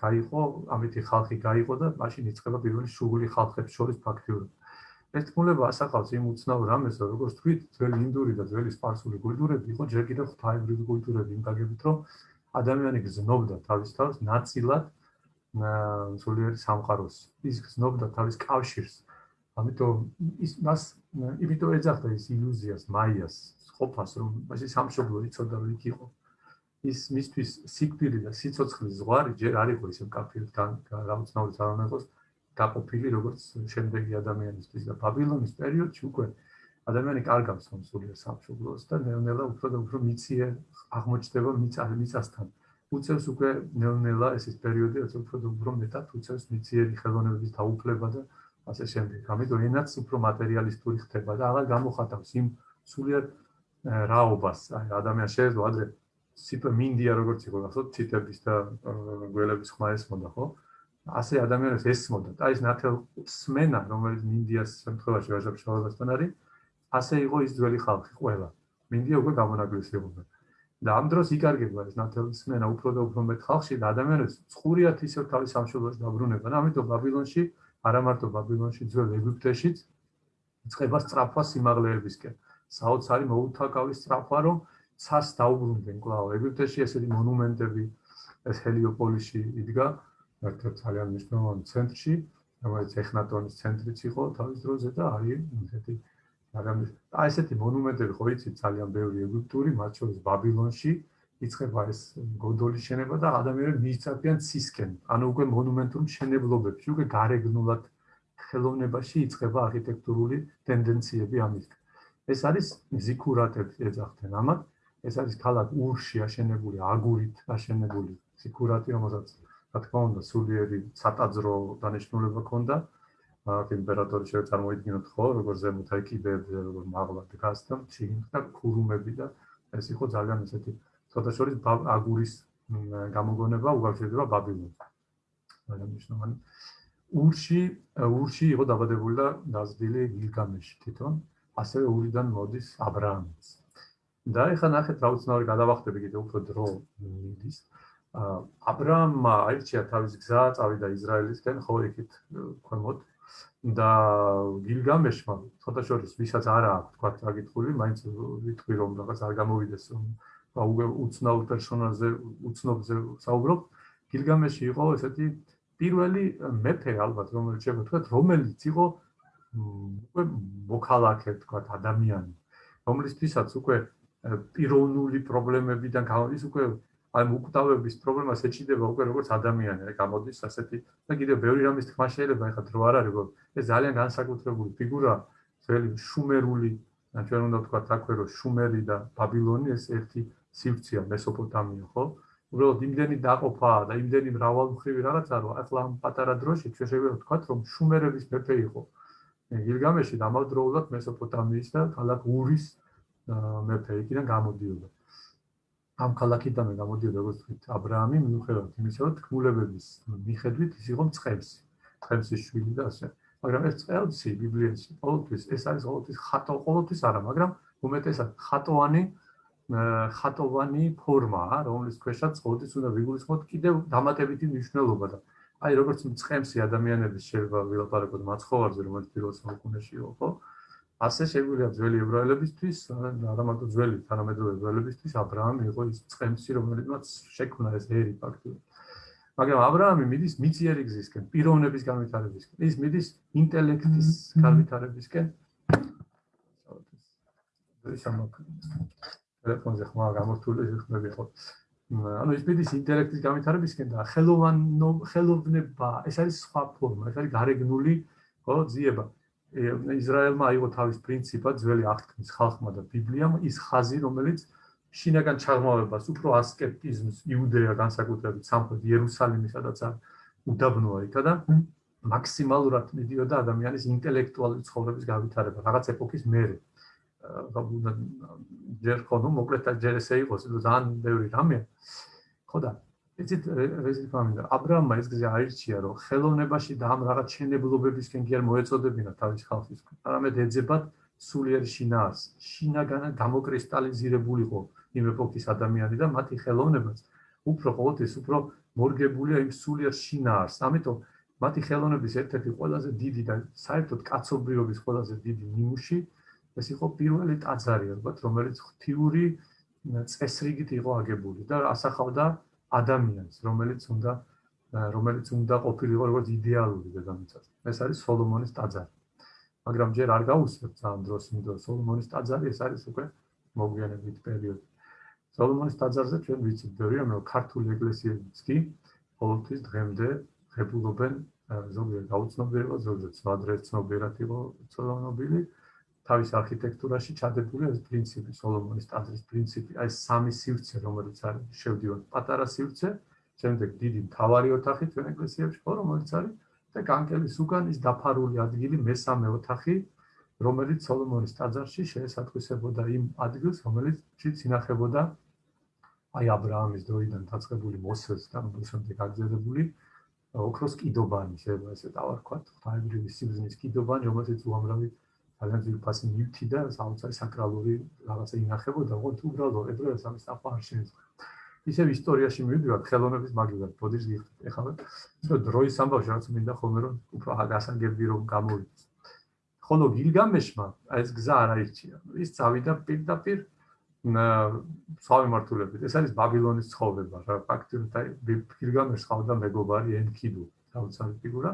გაიყო ამითი ხალხი გაიყო და მაშინ იწყება პირველი შუღული ხალხებს შორის ფაქტიურად. ეს თქმულება ასახავს იმ უცნაურ რამეს, რომ როგორც თქვით, ძველი ინდური და ძველი სპარსული კულტურები იყო ჯერ კიდევ ღვთაებრივი კულტურები იმ გაგებით, რომ ადამიანი გზნობდა თავის თავს ნაწილად სულიერი სამყაროს. ის გზნობდა თავის კავშირს. ამიტომ ის მას იმიტომ ეძახდა ის ილუზიას, მაიას, ყოფას, რომ მასი სამშობლო იცოდა რომ იქ იყო. ის მისთვის სიკვდილი და სიცოცხლის ზღვარი ჯერ არ იყო ისე კაფილ თან რაღაცნაირად არ უნდა იყოს. გაყოფილი როგორც შემდეგი ადამიანისთვის და ბაბილონის პერიოდში უკვე ადამიანი კარგავს ამ სულიერ სამშობლოს და ნელ-ნელა უფრო და უფრო მიცია აღმოჩნდება მიწასთან. უწევს უკვე ნელ-ნელა ეს ის პერიოდი, რაც უფრო და უფრო მეტად უწევს მიციერი ხელოვნების დაუფლება და ასე შემდეგ. ამიტომ ენაც უფრო მატერიალისტური ხდება და აღარ გამოხატავს იმ სულიერ რაობას. აი ადამიანს შეიძლება ადრე სიტყვა მინდია როგორც იყო, გახსოვთ, ციტების და გველების ხმა ესმოდა, ხო? ასე ადამიანებს ესმოდა და ის ნათელ სმენა რომელიც მინდიას შემთხვევაში ვაჟაბშავებასთან არის ასე იყო ის ძველი ხალხი ყველა. მინდია უკვე გამონაკლისებულნი. და ამ დროს იკარგება ეს ნათელისმენა უფრო და უფრო მეტ ხალხში და ადამიანებს წყურიათ ისევ თავის სამშობლოში დაბრუნება. ამიტომ ბაბილონში, არა მარტო ბაბილონში, ძველ ეგვიპტეშიც იწყება სწრაფვა სიმაღლეებისკენ. საოცარი მოუთაკავი სწრაფვა, რომ ცას დაუბრუნდნენ კვლავ. ეგვიპტეში ესეთი მონუმენტები ეს ჰელიოპოლისში იდგა, ერთად ძალიან მნიშვნელოვან ცენტრში, რომელიც ეხნატონის ცენტრიც იყო თავის დროზე და არის ესეთი მაგრამ აი ესეთი მონუმენტები ხო იცით ძალიან ბევრი ეგვიპტური, მათ შორის ბაბილონში იწყება ეს გოდოლის შენება და ადამიანები მიიწაფიან ცისკენ. ანუ უკვე მონუმენტურ მშენებლობებში, უკვე გარეგნულად ხელოვნებაში იწყება არქიტექტურული ტენდენციები ამის. ეს არის ზიქურატები ეძახდნენ ამათ. ეს არის ქალაქ ურში აშენებული აგურით აშენებული ზიქურატი, რომელსაც რა თქმა უნდა სულიერი სატაძრო დანიშნულება ქონდა აქ იმპერატორი შეიძლება წარმოიდგინოთ ხო, როგორ ზემოთა კიდეებზე, როგორ მაღლა დგას და ჩინთა ქურუმები და ეს იყო ძალიან ესეთი ცოტა შორის აგურის გამოგონება უკავშირდება ბაბილონთან. მაგრამ მნიშვნელოვანი ურში ურში იყო დაბადებული და დაძდილი გილგამეში თვითონ, ასევე ურიდან მოდის აბრაამიც. და ეხლა ნახეთ რა უცნაური გადავახტები კიდე უფრო დრო მიდის. აბრაამმა აირჩია თავის გზა, წავიდა ისრაელისკენ, ხო იქით ქვემოთ და გილგამეშმა ცოტა შორის ვისაც არა აქვს თქვა წაგიტყული მაინც ვიტყვი რომ რაღაც არ გამოვიდეს რომ უცნაურ პერსონაჟზე უცნობზე საუბრობ გილგამეში იყო ესეთი პირველი მეფე ალბათ რომელიც შეგვეთქვა რომელიც იყო უკვე მოქალაქე თქვა ადამიანი რომლისთვისაც უკვე პიროვნული პრობლემებიდან გამოდის უკვე აი მუკვდავების პრობლემას ეჩიდება უკვე როგორც ადამიანი აი გამოდის ასეთი და კიდევ ბევრი რამის თქმა შეიძლება ეხლა დრო არ არის რომ ეს ძალიან განსაკუთრებული ფიგურა ძველი შუმერული ჩვენ უნდა ვთქვა თაქვე რომ შუმერი და ბაბილონი ეს ერთი სივრცეა მესოპოტამია ხო? უბრალოდ იმდენი დაყოფაა და იმდენი მრავალმხრივი რაღაცა რომ ახლა ამ პატარა დროში შეიძლება ვთქვათ რომ შუმერების მეფე იყო. გილგამეში დამავდროულად მესოპოტამიის და ქალაქ ურის მეფე იქიდან გამოდიოდა ამ ქალაქიდან გამოდიოდა როგორც თქვით ა ブラ ამი მიუხედავად იმისა რომ თქმულებების მიხედვით ის იყო მწყემსი მწყემსის შვილი და ასე მაგრამ ეს წელსი ბიბლიაში ყოველთვის ეს არის ყოველთვის ხატო ყოველთვის არა მაგრამ უმეტესად ხატოვანი ხატოვანი ფორმაა, რომლის ქვეშაც ყოველთვის უნდა ვიგულისხმოთ კიდევ დამატებითი მნიშვნელობა და აი როგორც მწყემსი ადამიანების შეიძლება ვილაპარაკოთ მაცხოვარზე, რომელიც პირველ საუკუნეში იყო, ხო? ასე შეგვიძლია ძველი ებრაელებისთვის, არა მარტო ძველი თანამედროვე ებრაელებისთვის, აბრაამი იყო ის წემსი, რომელმაც შექმნა ეს ერი ფაქტიურად. მაგრამ აბრაამი მიდის მიწიერი გზისკენ, პიროვნების განვითარებისკენ. ის მიდის ინტელექტის განვითარებისკენ. ეს ამაკ ტელეფონზე ხმა გამორთული ხმებიყო. ანუ ის მიდის ინტელექტის განვითარებისკენ და ხელოვანო ხელოვნება, ეს არის სხვა ფორმა, ეს არის გარეგნული ხო ძიება. ისრაელმა აიღო თავის პრინციპად ძველი აღთქმის ხალხმა და ბიბლიამ ის ხაზი რომელიც შინაგან ჩაღმავებას უფრო ასკეტიზმს იუდეა განსაკუთრებით სამხრეთ იერუსალიმის სადაც უდაბნოა იქა და მაქსიმალურად მიდიოდა ადამიანის ინტელექტუალური ცხოვრების განვითარება რაღაც ეპოქის მერე. უნდა ჯერ ხო ნუ მოკლედ ჯერ ესე იყოს ძალიან ბევრი რამე. ხო და იცით რეზი ფამინდა ა ブラ ამმა ეს გზა აირჩია რომ ხელოვნებაში და ამ რაღაც შენებლობებისკენ კი არ მოეწოდებინა თავის ხალხის არამედ ეძებათ სულიერ შინაარს. შინაგან გამოკრისტალიზირებულიყო იმ ეპოქის ადამიანი და მათი ხელოვნებაც. უფრო ყოველთვის უფრო მორგებულია იმ სულიერ შინაარს. ამიტომ მათი ხელოვნების ერთ-ერთი ყველაზე დიდი და საერთოდ კაცობრიობის ყველაზე დიდი ნიმუში ეს იყო პირველი ტაძარი ალბათ რომელიც ღთიური წესრიგით იყო აგებული და ასახავდა ადამიანს რომელიც უნდა რომელიც უნდა ყოფილიყო როგორც იდეალური დედამიწაზე. ეს არის სოლომონის ტაძარი. მაგრამ ჯერ არ გაუსწრებ ძალიან დროს იმიტომ სოლომონის ტაძარი ეს არის უკვე მოგვიანებით პერიოდი. სოლომონის ტაძარზე ჩვენ ვიცით ბევრი რომ ქართული ეკლესიებიც კი ყოველთვის დღემდე ღებულობენ ზოგიერთ გაუცნობიერებას ზოგიერთ სხვა ცნობიერად იყო ცნობილი თავის არქიტექტურაში ჩადებული ეს პრინციპი, სოლომონის ტაძრის პრინციპი, აი სამი სივრცე, რომელიც არის შევდივართ პატარა სივრცე, შემდეგ დიდი მთავარი ოთახი ჩვენ ეკლესიებში, ხო, რომელიც არის და კანკელის უკან ის დაფარული ადგილი, მესამე ოთახი, რომელიც სოლომონის ტაძარში შეესატყვისებოდა იმ ადგილს, რომელიც ინახებოდა აი ა ブラ ამის დროიდან დაწყებული მოსეს და მოსემდე გაგზელებული ოქროს კიდობანი, შეიძლება ესე დავარქვათ, ღვთაებრივი სიბზნის კიდობანი, რომელიც უამრავი ძალიან ძირფასი ნივთი და საოცარი საკრალური რაღაცა ინახებოდა, ოღონდ უბრალოდ ებრაელს ამის ახლა არ შეიძლება. ისევ ისტორიაში მივიდივართ ხელოვნების მაგივრად, ბოდიშ გიხდით. ეხლა ისე დროის ამბავში რაც მინდა ხოლმე რომ უფრო აგასაგები რომ გამოვიდეს. ხოლო გილგამეშმა ეს გზა არ აირჩია. ის წავიდა პირდაპირ სხვავი მართულებით. ეს არის ბაბილონის ცხოვრება რა ფაქტობრივად აი გილგამეშს ხავდა მეგობარი ენკიდუ, საოცარი ფიგურა.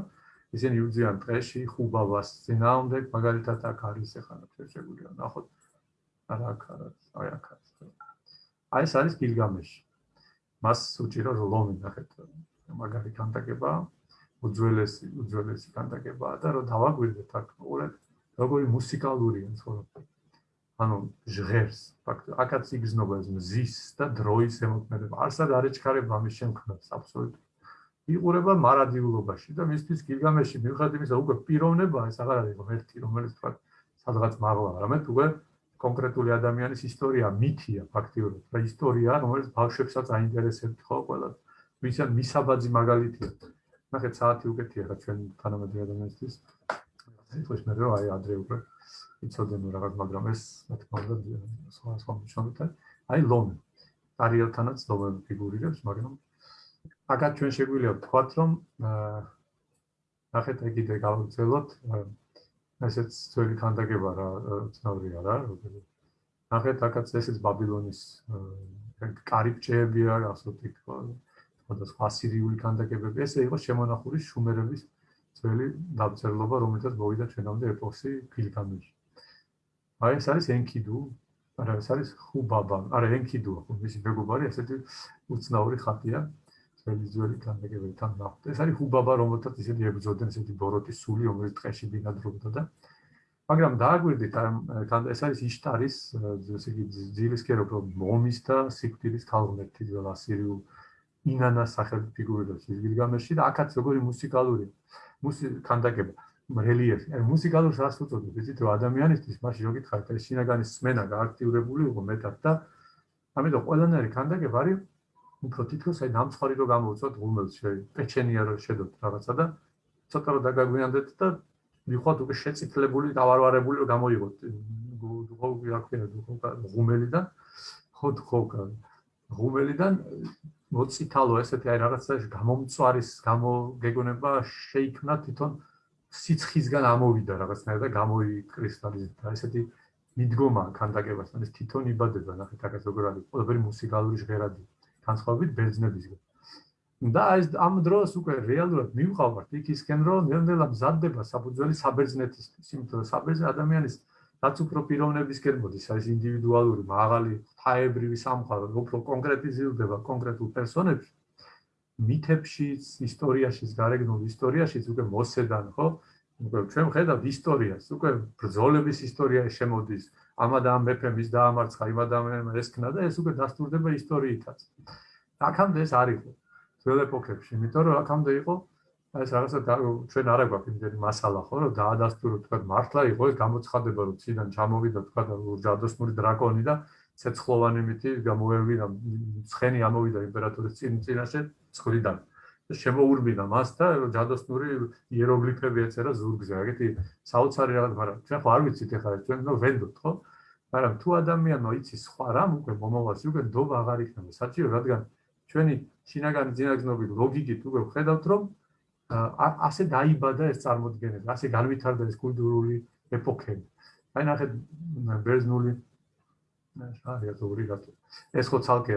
ისინი უძიან ტყეში ხუბავას ძინაამდე მაგალითად აქ არის ეხლა ჩვენ შეგვიძლია ნახოთ არა აქ არა აი აქ არის აი ეს არის გილგამეში. მას უჭირო ლომი ნახეთ მაგარი კანტაკება უძველესი უძველესი კანტაკება და რომ დავაგვირდეთ აქ უყურეთ როგორი მუსიკალურია ცხოვრება ანუ ჟღერს ფაქტ აქაც იგზნობა ეს მზის და დროის ემოქმედება. არსად არ ეჩქარება ამის შემქმნელს აბსოლუტურად იყურება მარადიულობაში და მისთვის გილგამეში მიუხედავად იმისა უკვე პიროვნება ეს აღარ არის ღმერთი რომელიც თქვა სადღაც მაღლა არამედ უკვე კონკრეტული ადამიანის ისტორია მითია ფაქტიურად და ისტორია რომელიც ბავშვებსაც აინტერესებთ ხო ყველა ვისა მისაბაძი მაგალითია ნახეთ საათი უკეთია რა ჩვენ თანამედროვე ადამიანისთვის. ეს მე რა აი ადრე უკვე იცოდნენ რაღაც, მაგრამ ეს რა თქმა უნდა სხვა სხვა მნიშვნელობთან. აი ლომი. არიელთანაც ლომი ფიგურირებს, მაგრამ აკაც ჩვენ შეგვიძლია ვთქვათ, რომ ნახეთ ეგ კიდე გავუძელოთ ესეც ძველი ქანდაკება რა ცნობილია რა, როგორი ნახეთ აკაც ესეც ბაბილონის კარიბჭეებია, ასეთი თქო. და სხვა სირიული ქანდაკებები. ესე იყო შემონახული შუმერების ძველი დაბრძოლება, რომელთაც მოვიდა ჩვენამდე ეპოქი ფილიკამში. აი ეს არის ენკიდუ, არა ეს არის ხუბაბა, არა ენკიდუ, ხო მისი მეგობარი, ესეთი უცნაური ხატია. ძველი ძველი ქანდაკებებთან ნახოთ. ეს არის ხუბაბა, რომელთაც ისეთი ებრძოდნენ ესეთი ბოროტის სული, რომელიც ტყეში ბინადრობდა და მაგრამ დააგვირდით, ამ ეს არის იშტარის, ესე იგი ძილისკერო მომის და სიკვდილის ქალღმერთი ძველ ასირიულ ინანას სახელი ფიგურირებს ის გილგამეში და აქაც როგორი მუსიკალური მუსიკანდაგება რელიეფი აი მუსიკალურს რას უწოდებ იცით რომ ადამიანისთვის მაშინ რო გითხარით ეს შინაგანის სმენა გააქტიურებული იყო მეტად და ამიტომ ყველანაირი კანდაგება არის უფრო თითქოს აი ნამცხარი რო გამოვწოთ ღუმელს შე პეჩენია რო შედოთ რაღაცა და ცოტა რო დაგაგვიანდეთ და მიხოთ უკვე შეწიფლებული დავარვარებული რო გამოიღოთ. ხო რა ქვია ღუმელიდან? ხო ხო ღუმელიდან მოციტალო ესეთი აი რაღაცა გამომწვარის გამოგეგონება შეიქმნა თვითონ სიცხისგან ამოვიდა რაღაცნაირად და გამოიკრისტალიზდა. ესეთი მიდგომა ქანდაკებასთან ეს თვითონ იბადება ნახეთ აკაც როგორ არის. ყველაფერი მუსიკალური ჟღერადი განსხვავებით ბერძნებისგან და ეს ამ დროს უკვე რეალურად მივყავართ იქისკენ რომ ნელ-ნელა მზადდება საფუძველი საბერძნეთისთვის იმიტომ რომ საბერძნე ადამიანის რაც უფრო პიროვნებისკენ მოდის, აი ეს ინდივიდუალური, მაღალი, თაებრივი სამყარო, უფრო კონკრეტიზირდება კონკრეტულ პერსონებს, მითებში, ისტორიაში, გარეგნულ ისტორიაში უკვე მოსედან, ხო? უკვე ჩვენ ხედავთ ისტორიას, უკვე ბრძოლების ისტორია შემოდის, ამადა ამ მეფემის დაამარცხა, იმადა ამ ესქნა და ეს უკვე დასტურდება ისტორიითაც. აქამდე ეს არის ძველ ეპოქებში, იმიტომ რომ აქამდე იყო ეს რაღაცა ჩვენ არა გვაქვს იმდენი მასალა ხო რომ დაადასტუროთ თქვა მართლა იყო ეს გამოცხადება რომ ციდან ჩამოვიდა თქვა ჯადოსნური დრაკონი და ცეცხლოვანი მითი გამოევიდა ცხენი ამოვიდა იმპერატორის წინ წინაშე ცხრიდან და შემოურბინა მას და ჯადოსნური იეროგლიფები ეწერა ზურგზე ეგეთი საოცარი რაღაც მაგრამ ჩვენ ხო არ ვიცით ეხლა ჩვენ ნუ ვენდოთ ხო მაგრამ თუ ადამიანმა იცის სხვა რამ უკვე მომავალში უკვე დობა აღარ იქნება საჭირო რადგან ჩვენი შინაგანი ძინაგზნობი ლოგიკით უკვე ხედავთ რომ ასე დაიბადა ეს წარმოდგენება, ასე განვითარდა ეს კულტურული ეპოქები. აი ნახეთ ბერძნული აი ზოური გატო. ეს ხო ცალკე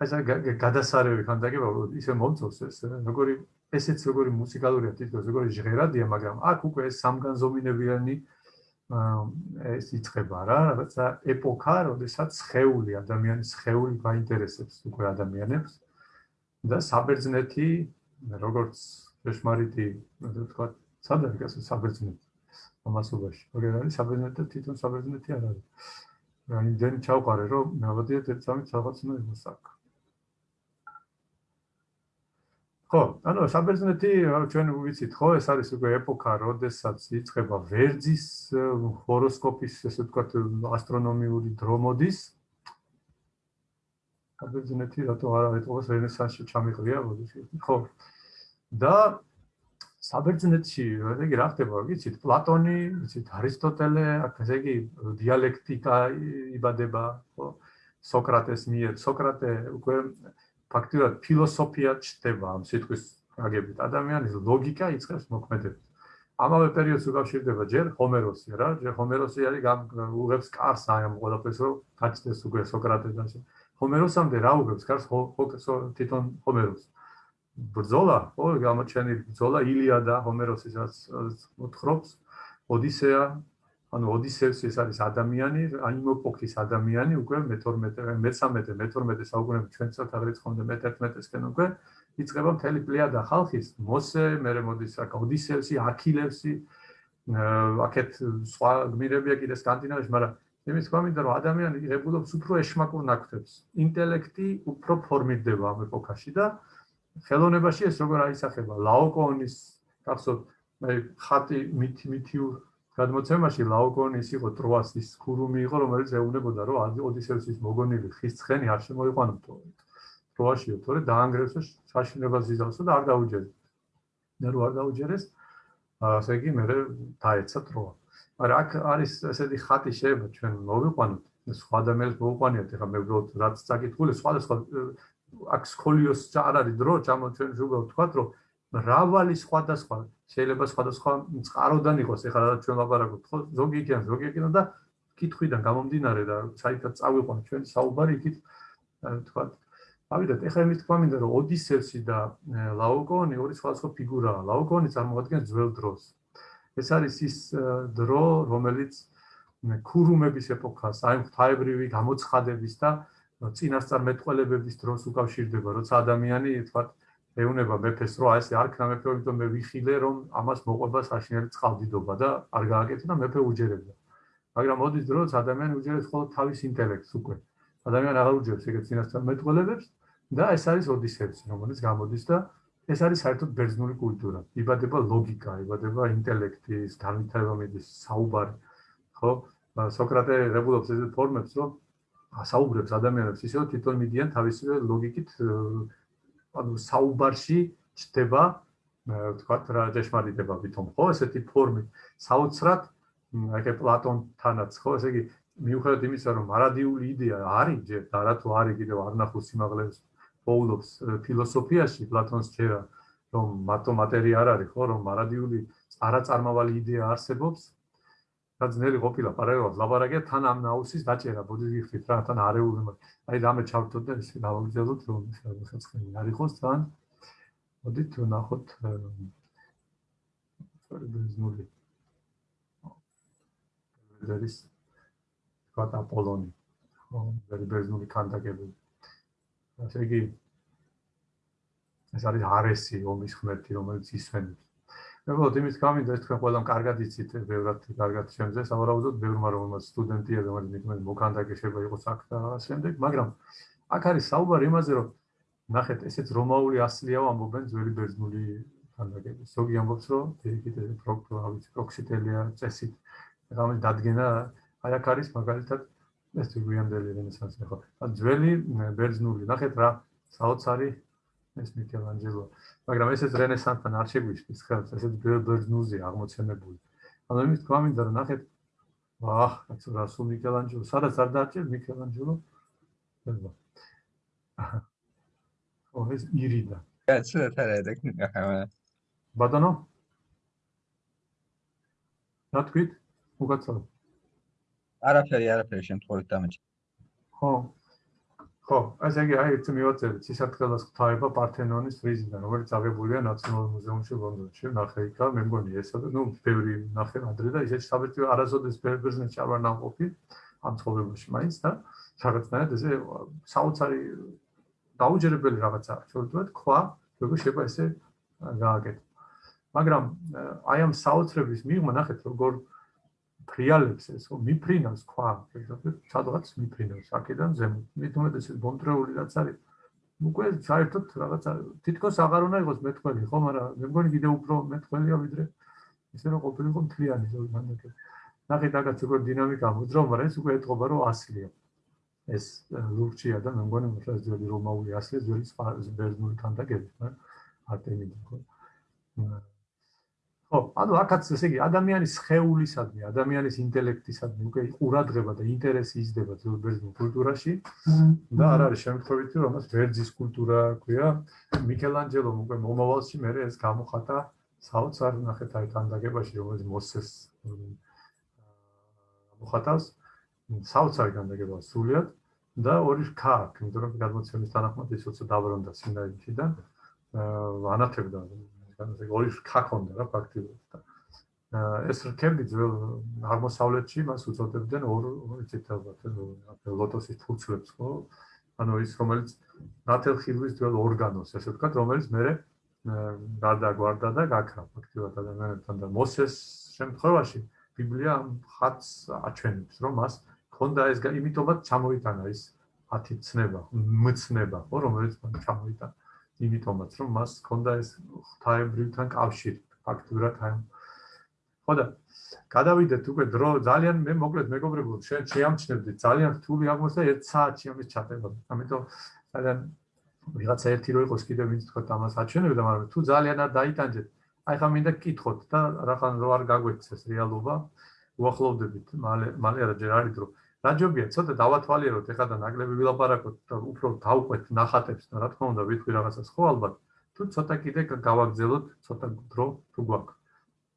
ეს გადასარევი ხანდაგება ისე მომწონს ეს როგორი ესეც როგორი მუსიკალურია თითქოს როგორი ჟღერადია, მაგრამ აქ უკვე ეს სამგანზომინებიანი ეს იწება რა, რაღაცა ეპოქა, როდესაც ხეული ადამიანის ხეული გაინტერესებს უკვე ადამიანებს და საბერძნეთი როგორც ჭეშმარიტი, ასე ვთქვა, სად არის ეს საბერძნეთი? ამასობაში. როგორ არის საბერძნეთი თვითონ საბერძნეთი არ არის. რა იმდენ ჩავყარე რომ მოვიდეთ ერთ სამი რაღაც უნდა იყოს აქ. ხო, ანუ საბერძნეთი ჩვენ ვიცით ხო, ეს არის უკვე ეპოქა, როდესაც იწყება ვერძის ჰოროსკოპის, ესე ვთქვათ, ასტრონომიული დრომოდის. საბერძნეთი რატო არ არის რენესანსში ჩამიყრია, ხო? და საბერძნეთში, ესე იგი, რა ხდება, ვიცით, პლატონი, ვიცით, არისტოტელე, ესე იგი, დიალექტიკა იბადება, ხო? სოკრატეს მიერ, სოკრატე უკვე ფაქტიურად ფილოსოფია ჩდება ამ სიტყვის გაგებით. ადამიანის ლოგიკა იწყებს მოქმედებას. ამავე პერიოდს უკავშირდება ჯერ ჰომეროსი რა, ჯერ ჰომეროსი არის უღებს კარს აი ამ ყველაფერს რომ გაჩნდეს უკვე სოკრატეს და ჰომეროსამდე რა უღებს კარს თვითონ ჰომეროსი. ბრძოლა, ხო, გამოჩენილი ბრძოლა ილიადა ჰომეროსისაც მოთხრობს, ოდისეა, ანუ ოდისევსი ეს არის ადამიანი, ანიმოპოქის ადამიანი, უკვე მე-12, მე-13, მე-12 საუკუნეებში ჩვენ ცოტა რიცხვამდე მე-11-ესკენ უკვე იწყება მთელი პლიადა ხალხის, მოსე, მერე მოდის აქ ოდისევსი, აქილევსი, აქეთ სხვა გმირებია კიდე სკანდინავიაში, მაგრამ იმის თქვა მინდა რომ ადამიანი იღებულობს უფრო ეშმაკურ ნაკვთებს. ინტელექტი უფრო ფორმირდება ამ ეპოქაში და ხელოვნებაში ეს როგორ აისახება ლაოკონის გახსოვთ მე ხატი მითი მითიურ გადმოცემაში ლაოკონის იყო ტროასის ქურუმი იყო რომელიც ეუბნებოდა რომ ოდისევსის მოგონილი ხის ცხენი არ შემოიყვანო ტროაშიო თორე დაანგრევსო საშინელებას იზავსო და არ დაუჯერდა მე რო არ დაუჯერეს ასე იგი მე დაეცა დროა მაგრამ აქ არის ესეთი ხატი შეიძლება ჩვენ მოვიყვანოთ. სხვა ადამიანს მოვიყვანიათ ეხლა მე უბრალოდ რაც წაკითხული სხვა სხვა აქ სკოლიოს არ არის დრო ჩამოჩვენ უბრალოდ თქვა რომ მრავალი სხვადასხვა შეიძლება სხვადასხვა წყაროდან იყოს. ეხლა რა ჩვენ ლაპარაკობთ ხო? ზოგი იქიდან ზოგი იქიდან და კითხვიდან გამომდინარე და საერთოდ წავიყვან ჩვენ საუბარი იქით თქვა ავიდეთ ეხლა იმის თქვა მინდა რომ ოდისევსი და ლაოკონი ორი სხვადასხვა ფიგურაა. ლაოკონი წარმოადგენს ძველ დროს. ეს არის ის დრო რომელიც ქურუმების ეპოქას აი ღვთაებრივი გამოცხადების და წინასწარმეტყველებების დროს უკავშირდება როცა ადამიანი თქვა ეუნება მეფეს რომ აი ეს არქნა მეფე რომ მე ვიხილე რომ ამას მოყვება საშინელი წყალდიდობა და არ გააკეთე და მეფე უჯერებდა მაგრამ მოდის დროს ადამიანი უჯერებს ხოლმე თავის ინტელექტს უკვე ადამიანი აღარ უჯერებს ეგეთ წინასწარმეტყველებებს და ეს არის ოდისევსი, რომელიც გამოდის და ეს არის საერთოდ ბერძნული კულტურა. იბადება ლოგიკა, იბადება ინტელექტის, განვითარება მიდის საუბარი. ხო? სოკრატე რეგულობს ეს ფორმებს, რომ საუბრებს ადამიანებს ისე, რომ თვითონ მიდიან თავისი ლოგიკით ანუ საუბარში ჩდება ვთქვათ რა ჭეშმარიტება ვითომ ხო? ესეთი ფორმით. საოცრად აი პლატონთანაც ხო? ესე იგი მიუხედავად იმისა რომ მარადიული იდეა არის ჯერ და რა თუ არის კიდევ არ ნახოს სიმაღლეს პოულობს ფილოსოფიაში პლატონს წერა რომ მათო მატერია არ არის ხო? რომ მარადიული არაწარმავალი იდეა არსებობს და ძნელი ყოფილა პარალელურად. ლაბარაკია თან ამ ნაუსის დაჭერა ბოდიშიფტით რა თან არეული აი რამე ჩავთოთ და ეს დავაგზავნოთ რომ ხელცხენი არ იყოს თან. მოდით ნახოთ ბეზნული ზერის კატა პოლონი. ხო ბეზნული კანდაგები ასე იგი ეს არის არესი ომის ღმერთი რომელიც ისვენებს. მეგობრებო, იმის გამიძა ეს თქვენ ყველამ კარგად იცით, ბევრად კარგად შემძე, სავარაუდოდ ბევრმა რომელსაც სტუდენტია, რომელიც მithumet მოკანდაკე შეიძლება იყოს აქ და შემდეგ, მაგრამ აქ არის საუბარი იმაზე, რომ ნახეთ, ესეც რომაული ასლიაო ამბობენ ძველი ბერძნული კანდაკები. ზოგი ამბობს, რომ ეს პროქტორავიც პროქსიტელია წესით, რამე დადგენა აი აქ არის მაგალითად ეს გვიანდელი რენესანსი ხო? ძველი ბერძნული, ნახეთ რა საოცარი ეს მიკელანჯელო. მაგრამ ესეც რენესანსთან არ შეგვიშლის ხელს, ესეც ბერძნულზე აღმოცენებული. ანუ იმის თქვა მინდა რომ ნახეთ აჰ, ეს რა სულ მიკელანჯელო, სადაც არ დაჭერ მიკელანჯელო? ხო. ო ეს ირიდა. კაცო თერედეკ ნახავა. ბატონო? რა თქვით? უკაცრავ. არაფერი, არაფერი შემთხვევით დამეჭი. ხო. ხო, ასე იგი აი ერთი მივაწერეთ სისარტყელას ღვთაება პართენონის ფრიზიდან, რომელიც აღებულია ნაციონალურ მუზეუმში ლონდონში. ნახე იქა, მე მგონი ესა და ნუ ბევრი ნახე ადრე და ისეთი საბჭო არასოდეს ბერძნეთში არ ნაყოფი ამ ცხოვრებაში მაინც და რაღაცნაირად ესე საოცარი დაუჯერებელი რაღაცა, შეიძლება თქვა, როგორ შეიძლება ესე გააკეთო. მაგრამ აი ამ საოცრების მიღმა ნახეთ როგორ ფრიალებს ეს ხო მიფრინავს ქვა სადღაც მიფრინავს აქედან ზემოთ მithumet ეს ბონტრეული რაც არის. უკვე საერთოდ რაღაცა თითქოს აღარ უნდა იყოს მეტყველი ხო მაგრამ მე მგონი კიდე უფრო მეტყველია ვიდრე. ისე რომ ყოფილიყო მთლიანი ზოგი მანდაკე ნახეთ აგაც როგორ დინამიკა მოძრავ მაგრამ ეს უკვე ეთყობა რომ ასლია. ეს ლურჩია და მე მგონი რომ ძველი რომაული ასლია ძველი ბერძნული თანდაგები ხო არტემიდი ხო ხო, ანუ აქაც ესე იგი ადამიანის ხეულისადმი, ადამიანის ინტელექტისადმი უკვე ყურადღება და ინტერესი იზრდება ძველბერძნულ კულტურაში. და არ არის შემთხვევითი რომ მას ვერძის კულტურა ქვია. მიკელანჯელომ უკვე მომავალში მე ეს გამოხატა საოცარ ნახეთ აი თანდაგებაში რომელიც მოსეს მოხატავს საოცარი თანდაგება სულიად და ორი აქვს, იმიტომ რომ გადმოცემის თანახმად ის უცებ დაბრუნდა სინაიში და ანათებდა ეს ორი რქა ქონდა რა ფაქტიურად და ეს რქები ძველ აღმოსავლეთში მას უწოდებდნენ ორ ეცეთ ალბათ ლოტოსის ფურცლებს ხო? ანუ ის რომელიც ნათელხილვის ძველ ორგანოს ესე ვთქვათ რომელიც მე გადაგვარდა და გაქრა ფაქტიურად ადამიანებთან და მოსეს შემთხვევაში ბიბლია ხატს აჩვენებს რომ მას ქონდა ეს იმიტომაც ჩამოიტანა ის ათი ცნება მცნება ხო რომელიც მან ჩამოიტანა იმიტომაც რომ მას ჰქონდა ეს ღვთაებრივთან კავშირი ფაქტურად აი ხო და გადავიდეთ უკვე დრო ძალიან მე მოკლედ მეგობრებო შენ შეამჩნევდი ძალიან რთული აღმოსა ერთ საათში ამის ჩატება. ამიტომ ძალიან ვიღაცა ერთი რო იყოს კიდე ვინც თქო ამას აჩვენებდა მაგრამ თუ ძალიან არ დაიტანჯეთ აი ხა მინდა გკითხოთ და რახან რო არ გაგვეცეს რეალობა უახლოვდებით მალე მალე არა ჯერ არის დრო რა ჯობია ცოტა დავათვალიეროთ ეხლა და ნაკლები ვილაპარაკოთ და უფრო დავყვეთ ნახატებს და რა თქმა უნდა ვიტყვი რაღაცას ხო ალბათ? თუ ცოტა კიდე გავაგზელოთ ცოტა დრო თუ გვაქვს?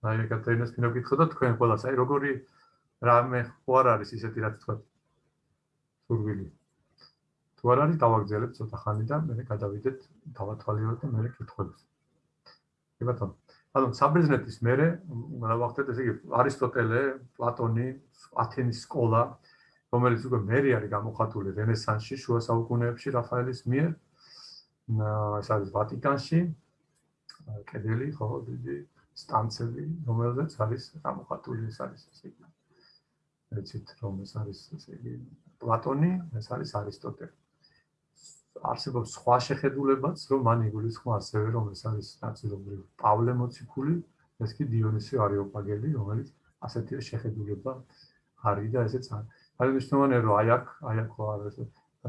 აი ეკატერინას მინდა გკითხოთ და თქვენ ყველას აი როგორი რამე ხო არ არის ისეთი რაც თქვა. სურვილი თუ არ არის დავაგზელებთ ცოტა ხანი და მე გადავიდეთ დავათვალიეროთ და მე კითხოთ კი ბატონო. ანუ საბერძნეთის მერე რა ვახდეთ ესე იგი არისტოტელე, პლატონი, ათენის სკოლა, რომელიც უკვე მერე არის გამოხატული რენესანსში, შუა საუკუნეებში რაფაელის მიერ. ეს არის ვატიკანში. კედელი, ხო, დიდი სტანცები, რომელზეც არის გამოხატული ეს არის ესე იგი. ეცით რომ ეს არის ესე იგი პლატონი, ეს არის არისტოტელე. არსებობს სხვა შეხედულებაც, რომ მან იგულისხმა ასევე რომ ეს არის ნაწილობრივ პავლე მოციქული, ეს კი დიონისე არიოპაგელი, რომელიც ასეთი შეხედულება არის და ესეც არის. აი მნიშვნელოვანია რომ აი აქ, აი აქ ხო არის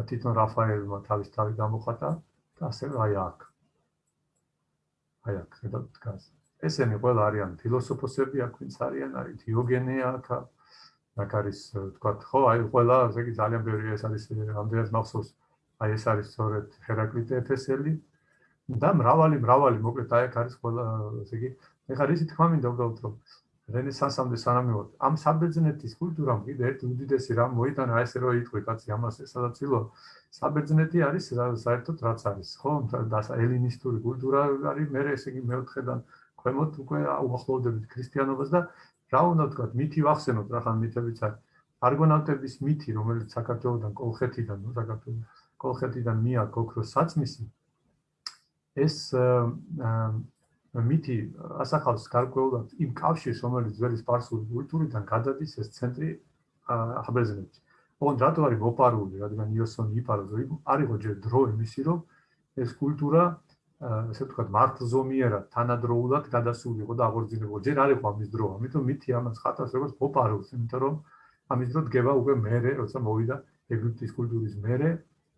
თვითონ რაფაელმა თავის თავი გამოხატა და ასევე აი აქ. აი აქ ხედავ დგას. ესენი ყველა არიან ფილოსოფოსები, აქ ვინც არიან, არის დიოგენე აქ. აქ არის თქვა ხო, აი ყველა, ესე იგი ძალიან ბევრი ეს არის ამდენად მახსოვს აი ეს არის სწორედ ჰერაკლიტე ეფესელი და მრავალი მრავალი მოკლედ აი აქ არის ყველა ესე იგი ეხლა რისი თქმა მინდა უბრალოდ რომ რენესანსამდე სანამ მივოთ ამ საბერძნეთის კულტურამ კიდე ერთ უდიდესი რამ მოიტანა ესე რომ იტყვი კაცი ამას სადაც ილო საბერძნეთი არის საერთოდ რაც არის ხო? და ელინისტური კულტურა არის მე ესე იგი მეოთხედან ქვემოთ უკვე უახლოვდებით ქრისტიანობას და რა უნდა ვთქვა მითი ვახსენოთ რა ხან მითებიც არის არგონავტების მითი რომელიც საქართველოსთან კოლხეთიდან ნუ საქართველოს კოლხეთიდან მიაქ ოქროს საწმისი ეს მითი ასახავს გარკვეულად იმ კავშირს რომელიც ძველი სპარსული კულტურიდან გადადის ეს ცენტრი აბეზნეთში. ოღონდ რატო არის მოპარული, რადგან იოსონი იპარო რომ არისო ჯერ დრო იმისი რომ ეს კულტურა ესე ვთქვათ მართლზომიერად თანადროულად გადასულიყო და აღორძინებო. ჯერ არ იყო ამის დრო, ამიტომ მითი ამას ხატავს როგორც მოპარულს, იმიტომ რომ ამის დრო დგება უკვე მერე, როცა მოვიდა ეგვიპტის კულტურის მერე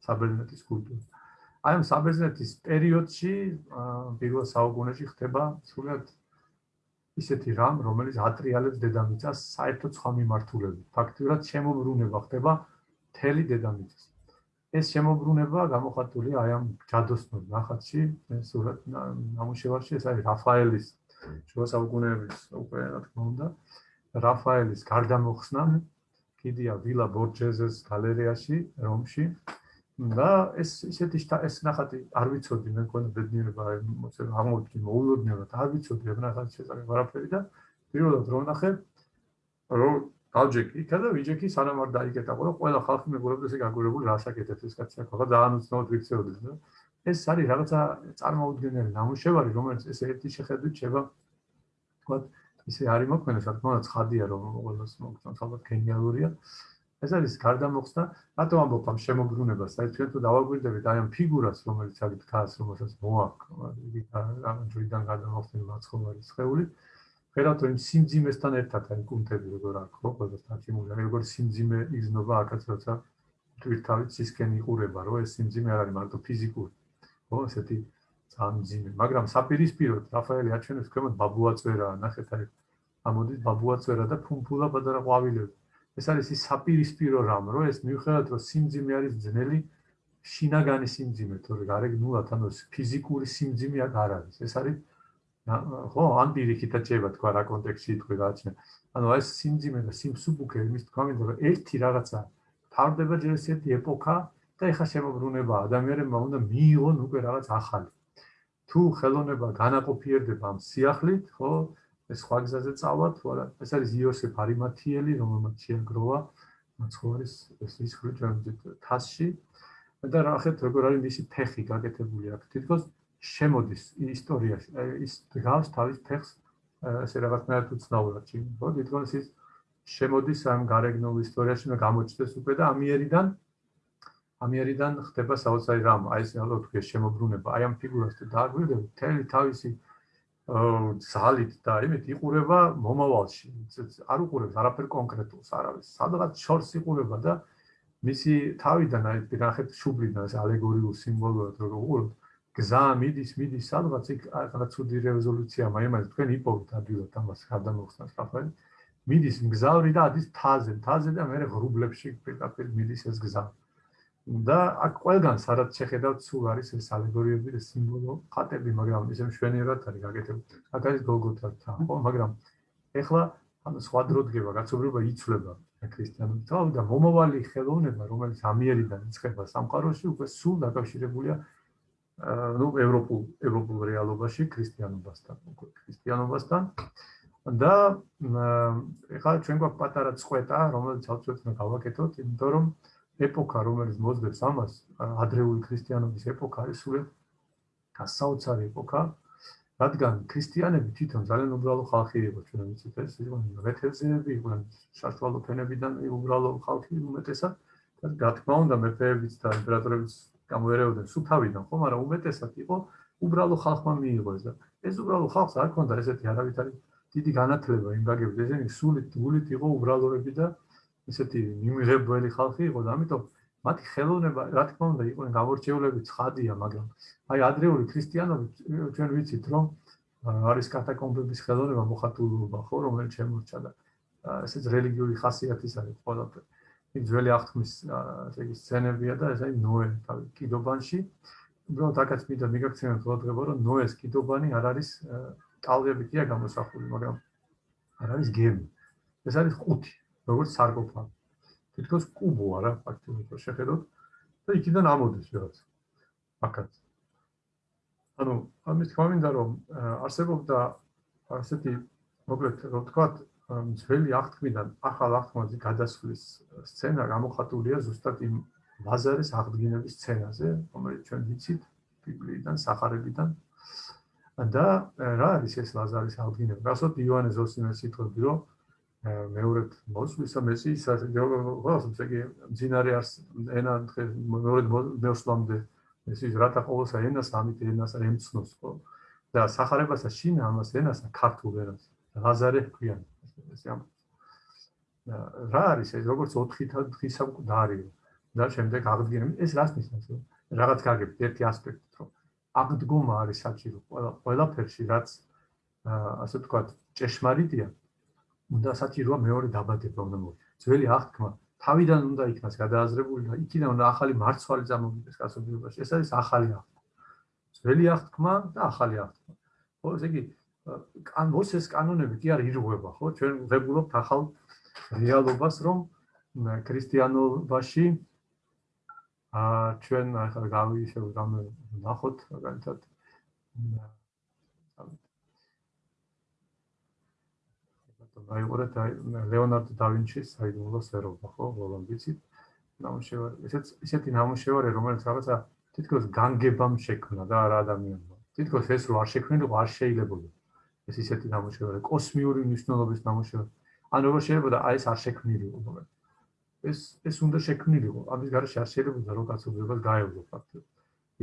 საბერძნეთის კულტურა. აი ამ საბერძნეთის პერიოდში პირველ საუკუნეში ხდება სულად ისეთი რამ, რომელიც ატრიალებს დედამიწას საერთოდ სხვა მიმართულებით. ფაქტიურად შემოbrunება ხდება თელი დედამიწის. ეს შემოbrunება გამოხატულია აი ამ ჯადოსნურ ნახატში, სულად ნამუშევარში, ეს არის რაფაელის შუა საუკუნეების უკვე რა თქმა უნდა, რაფაელის გარდამოხსნა კიდია ვილა ბორჯეზეს გალერეაში, რომში. და ეს ისეთი ეს ნახატი არ ვიცოდი მე მქონდა ბედნიერება აღმოჩნდა მოულოდნელად არ ვიცოდი ეს ნახატი შესაძლებელი ვარაფერი და პირველად რო ნახე რო დავჯექი იქა და ვიჯექი სანამ არ დაიკეტა ყველა ყველა ხალხი მეგობრებს ესე გაგურებული რასაკეთებს ეს კაცი ახლა ძალიან უცნაურად ვიქცეოდი და ეს არის რაღაცა წარმოუდგენელი ნამუშევარი რომელიც ეს ერთი შეხედვით შევა თქვა ისე არის მოქმედი რა თქმა უნდა ცხადია რომ ყოველს მოგწონს ალბათ გენიალურია ეს არის გარდამოხსნა, რატომ ამბობ ამ შემოbrunებას? ჩვენ თუ დავაგვირდებით აი ამ ფიგურას, რომელიც აქ დგას, რომელსაც მოაქვს, იგი ჯვრიდან გარდამოხსნილი მაცხოვარი სხეული. ფერად რომ სიმძიმესთან ერთად აი კუნთები როგორ აქვს, ხო, ყველა სტაჩიმული, აი როგორ სიმძიმე იზნობა აქაც როცა თვითთავით სისკენ იყურება, რომ ეს სიმძიმე არ არის მარტო ფიზიკური. ხო, ესეთი სამძიმე, მაგრამ საპირისპიროდ რაფაელი აჩვენებს ქვემოთ ბაბუაწვერა, ნახეთ აი ამოდის ბაბუაწვერა და ფუნფულა პატარა ყვავილები. ეს არის ის საპირისპირო რამ, რომ ეს მიუხედავად რომ სიმძიმე არის ძნელი, შინაგანი სიმძიმე, თორე გარეგნულად ანუ ფიზიკური სიმძიმე არ არის. ეს არის ხო, ან პირიქით აჭება თქვა რა კონტექსტში თქვი გააჩნია. ანუ ეს სიმძიმე და სიმსუბუქე იმის თქვა მინდა რომ ერთი რაღაცა თავდება ჯერ ესეთი ეპოქა და ეხა შემოbrunება ადამიანებმა უნდა მიიღონ უკვე რაღაც ახალი. თუ ხელოვნება განაყოფიერდება ამ სიახლით, ხო, ეს სხვა გზაზე წავა თუ არა ეს არის იოსებ არიმათიელი რომელმაც შეაგროვა მაცხოვრის ეს ის ხრიჭამდე თასში. და რა ხეთ როგორ არის მისი ფეხი გაკეთებული აქ? თითქოს შემოდის ისტორიაში ის გავს თავის ფეხს ესე რაღაცნაირად უცნაურად ჩი ხო? თითქოს ის შემოდის ამ გარეგნულ ისტორიაში და გამოჩნდეს უკვე და ამიერიდან ამიერიდან ხდება საოცარი რამ. აი ეს ალბათ თქვი შემოbrunება აი ამ ფიგურას და დააგვირდები თელი თავისი ზალით და იმით იყურება მომავალში. არ უყურებს არაფერ კონკრეტულს არავის. სადღაც შორს იყურება და მისი თავიდან აი ნახეთ შუბლიდან ეს ალეგორიულ სიმბოლოა როგორ უყურებთ. გზა მიდის, მიდის სადღაც იქ რაღაც უდი რეზოლუცია მაიმას თქვენ იპოვეთ ადვილად ამას გადამოხსნას რაფაელ. მიდის მგზავრი და ადის თაზე, თაზე და მე ღრუბლებში პირდაპირ მიდის ეს გზა. და აქ ყველგან სადაც შეხედავთ სულ არის ეს ალეგორიები და სიმბოლო ხატები, მაგრამ ისე მშვენიერად არის გაკეთებული. აქ არის გოლგოთა თა, ხო, მაგრამ ეხლა ანუ სხვა დრო დგება, კაცობრიობა იცვლება ქრისტიანობით. თავს და მომავალი ხელოვნება, რომელიც ამიერიდან იწყება სამყაროში, უკვე სულ დაკავშირებულია ну ევროპულ ევროპულ რეალობაში ქრისტიანობასთან უკვე ქრისტიანობასთან და ეხლა ჩვენ გვაქვს პატარა წყვეტა რომელიც ალბათ უნდა გავაკეთოთ იმიტომ რომ ეპოქა რომელიც მოძებს ამას ადრეული ქრისტიანობის ეპოქა არის სულ გასაოცარი ეპოქა რადგან ქრისტიანები თვითონ ძალიან უბრალო ხალხი იყო ჩვენ ვიცით ეს იყო მეთევზეები იყვნენ საშუალო ფენებიდან უბრალო ხალხი უმეტესად და რა თქმა უნდა მეფეებიც და იმპერატორებიც გამოერეოდნენ სულ თავიდან ხო მაგრამ უმეტესად იყო უბრალო ხალხმა მიიღო ეს და ეს უბრალო ხალხს არ ქონდა ესეთი არავითარი დიდი განათლება იმ გაგებით ესენი სულით გულით იყო უბრალოები და ესეთი მიმღებელი ხალხი იყო და ამიტომ მათი ხელოვნება რა თქმა უნდა იყო გამორჩეულები ცხადია მაგრამ აი ადრეული ქრისტიანობით ჩვენ ვიცით რომ არის კატაკომბების ხელოვნება მოხატულობა ხო რომელიც შემორჩა და ესეც რელიგიური ხასიათის არის ყველაფერი იმ ძველი აღთქმის ესე იგი სცენებია და ეს არის ნოე თავი კიდობანში. უბრალოდ აკაც მინდა მიგაქცევინოთ ყურადღება, რომ ნოეს კიდობანი არ არის ტალღებითია გამოსახული, მაგრამ არ არის გემი. ეს არის ყუთი, როგორც სარკოფაგი. თითქოს კუბო არა, ფაქტობრივად შეხედოთ და იქიდან ამოდის რაღაც. აკაც. ანუ ამის თქმა მინდა რომ არსებობდა ასეთი მოკლედ რო ვთქვათ ძველი აღთქმიდან ახალ აღთქმაზე გადასვლის სცენა გამოხატულია ზუსტად იმ ლაზარის აღდგინების სცენაზე, რომელიც ჩვენ ვიცით ბიბლიიდან, სახარებიდან. და რა არის ეს ლაზარის აღდგინება? გასოთ იოანე ზოსიმეს სიტყვები, რომ მეორედ მოსვლისა მესიის ყოველს ესე იგი ძინარე არს ენა მეორედ მოსვლამდე მესიის რათა ყოველსა ენას ამით ენას ემცნოს ხო? და სახარებასა შინ ამას ენასა ქართულ ენას ლაზარე ჰქვიან. ესე ამ რა არის ეს? როგორც 4 დღის სამკვდარი და შემდეგ აღდგენა ეს რას ნიშნავს? რაღაც გაგებთ ერთი ასპექტით რომ აღდგომა არის საჭირო ყველა ყველაფერში რაც ასე ვთქვათ ჭეშმარიტია უნდა საჭიროა მეორე დაბადება უნდა მოვა ძველი აღთქმა თავიდან უნდა იქნას გადააზრებული და იქიდან უნდა ახალი მარცვალი წამოვიდეს კაცობრიობაში ეს არის ახალი აღთქმა ძველი აღთქმა და ახალი აღთქმა ხო ესე იგი კან მოსეს კანონები კი არ ირღვევა, ხო? ჩვენ ვღებულობთ ახალ რეალობას, რომ ქრისტიანობაში აა ჩვენ ახლა გავიშევ რამე ნახოთ, მაგალითად აიყურეთ ლეონარდო და ვინჩის საიდუმლოს ერობა, ხო? ბოლომდიცით ნამუშევარი. ესეც ისეთი ნამუშევარი, რომელიც რაღაცა თითქოს განგებამ შექმნა და არა ადამიანმა. თითქოს ეს რო არ შექმნილიყო, არ შეიძლება. ეს ისეთი ნამუშევარი, კოსმიური მნიშვნელობის ნამუშევარი. ან როგორ შეიძლება აი ეს არ შექმნილიყო, მაგრამ ეს ეს უნდა შექმნილიყო. ამის გარშე არ შეიძლება რომ კაცობრიობას გაევლო ფაქტობრივად.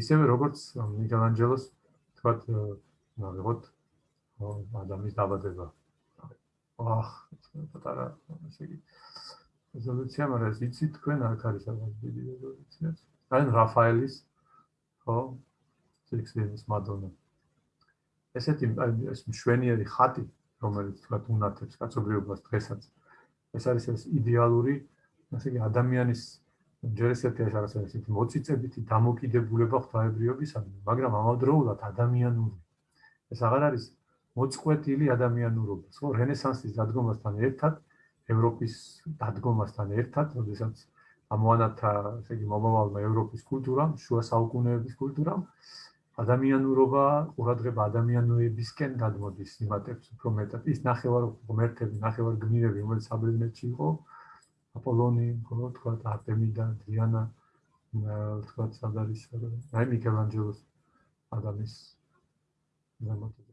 ისევე როგორც მიკელანჯელოს თქვათ, ნაგებოთ ადამიანის დაბადება. აх, პატარა ესე იგი რეზოლუცია, მაგრამ ეს იცით თქვენ აქ არის რაღაც დიდი რეზოლუცია. ან რაფაელის ხო? სიქსენის მადონა. ესეთი ეს მშვენიერი ხატი, რომელიც თქვა უნათებს კაცობრიობას დღესაც. ეს არის ეს იდეალური, ასე იგი ადამიანის ჯერ ესეთი ეს არის ესეთი მოციწებითი დამოკიდებულება ღვთაებრიობისადმი, მაგრამ ამავდროულად ადამიანური. ეს აღარ არის მოწყვეტილი ადამიანურობა. ხო, რენესანსის დადგომასთან ერთად, ევროპის დადგომასთან ერთად, როდესაც ამოანათა, ესე იგი მომავალმა ევროპის კულტურამ, შუა საუკუნეების კულტურამ, ადამიანურობა ყურადღება ადამიანურებისკენ გადმოდის იმატებს უფრო მეტად. ის ნახევარ ღმერთები ნახევარ გმირები რომელიც აბრეშნეთში იყო. აპოლონი ხო თქვა არტემიდა დიანა თქვა სადარის აი მიკელანჯელოს ადამიანის სამ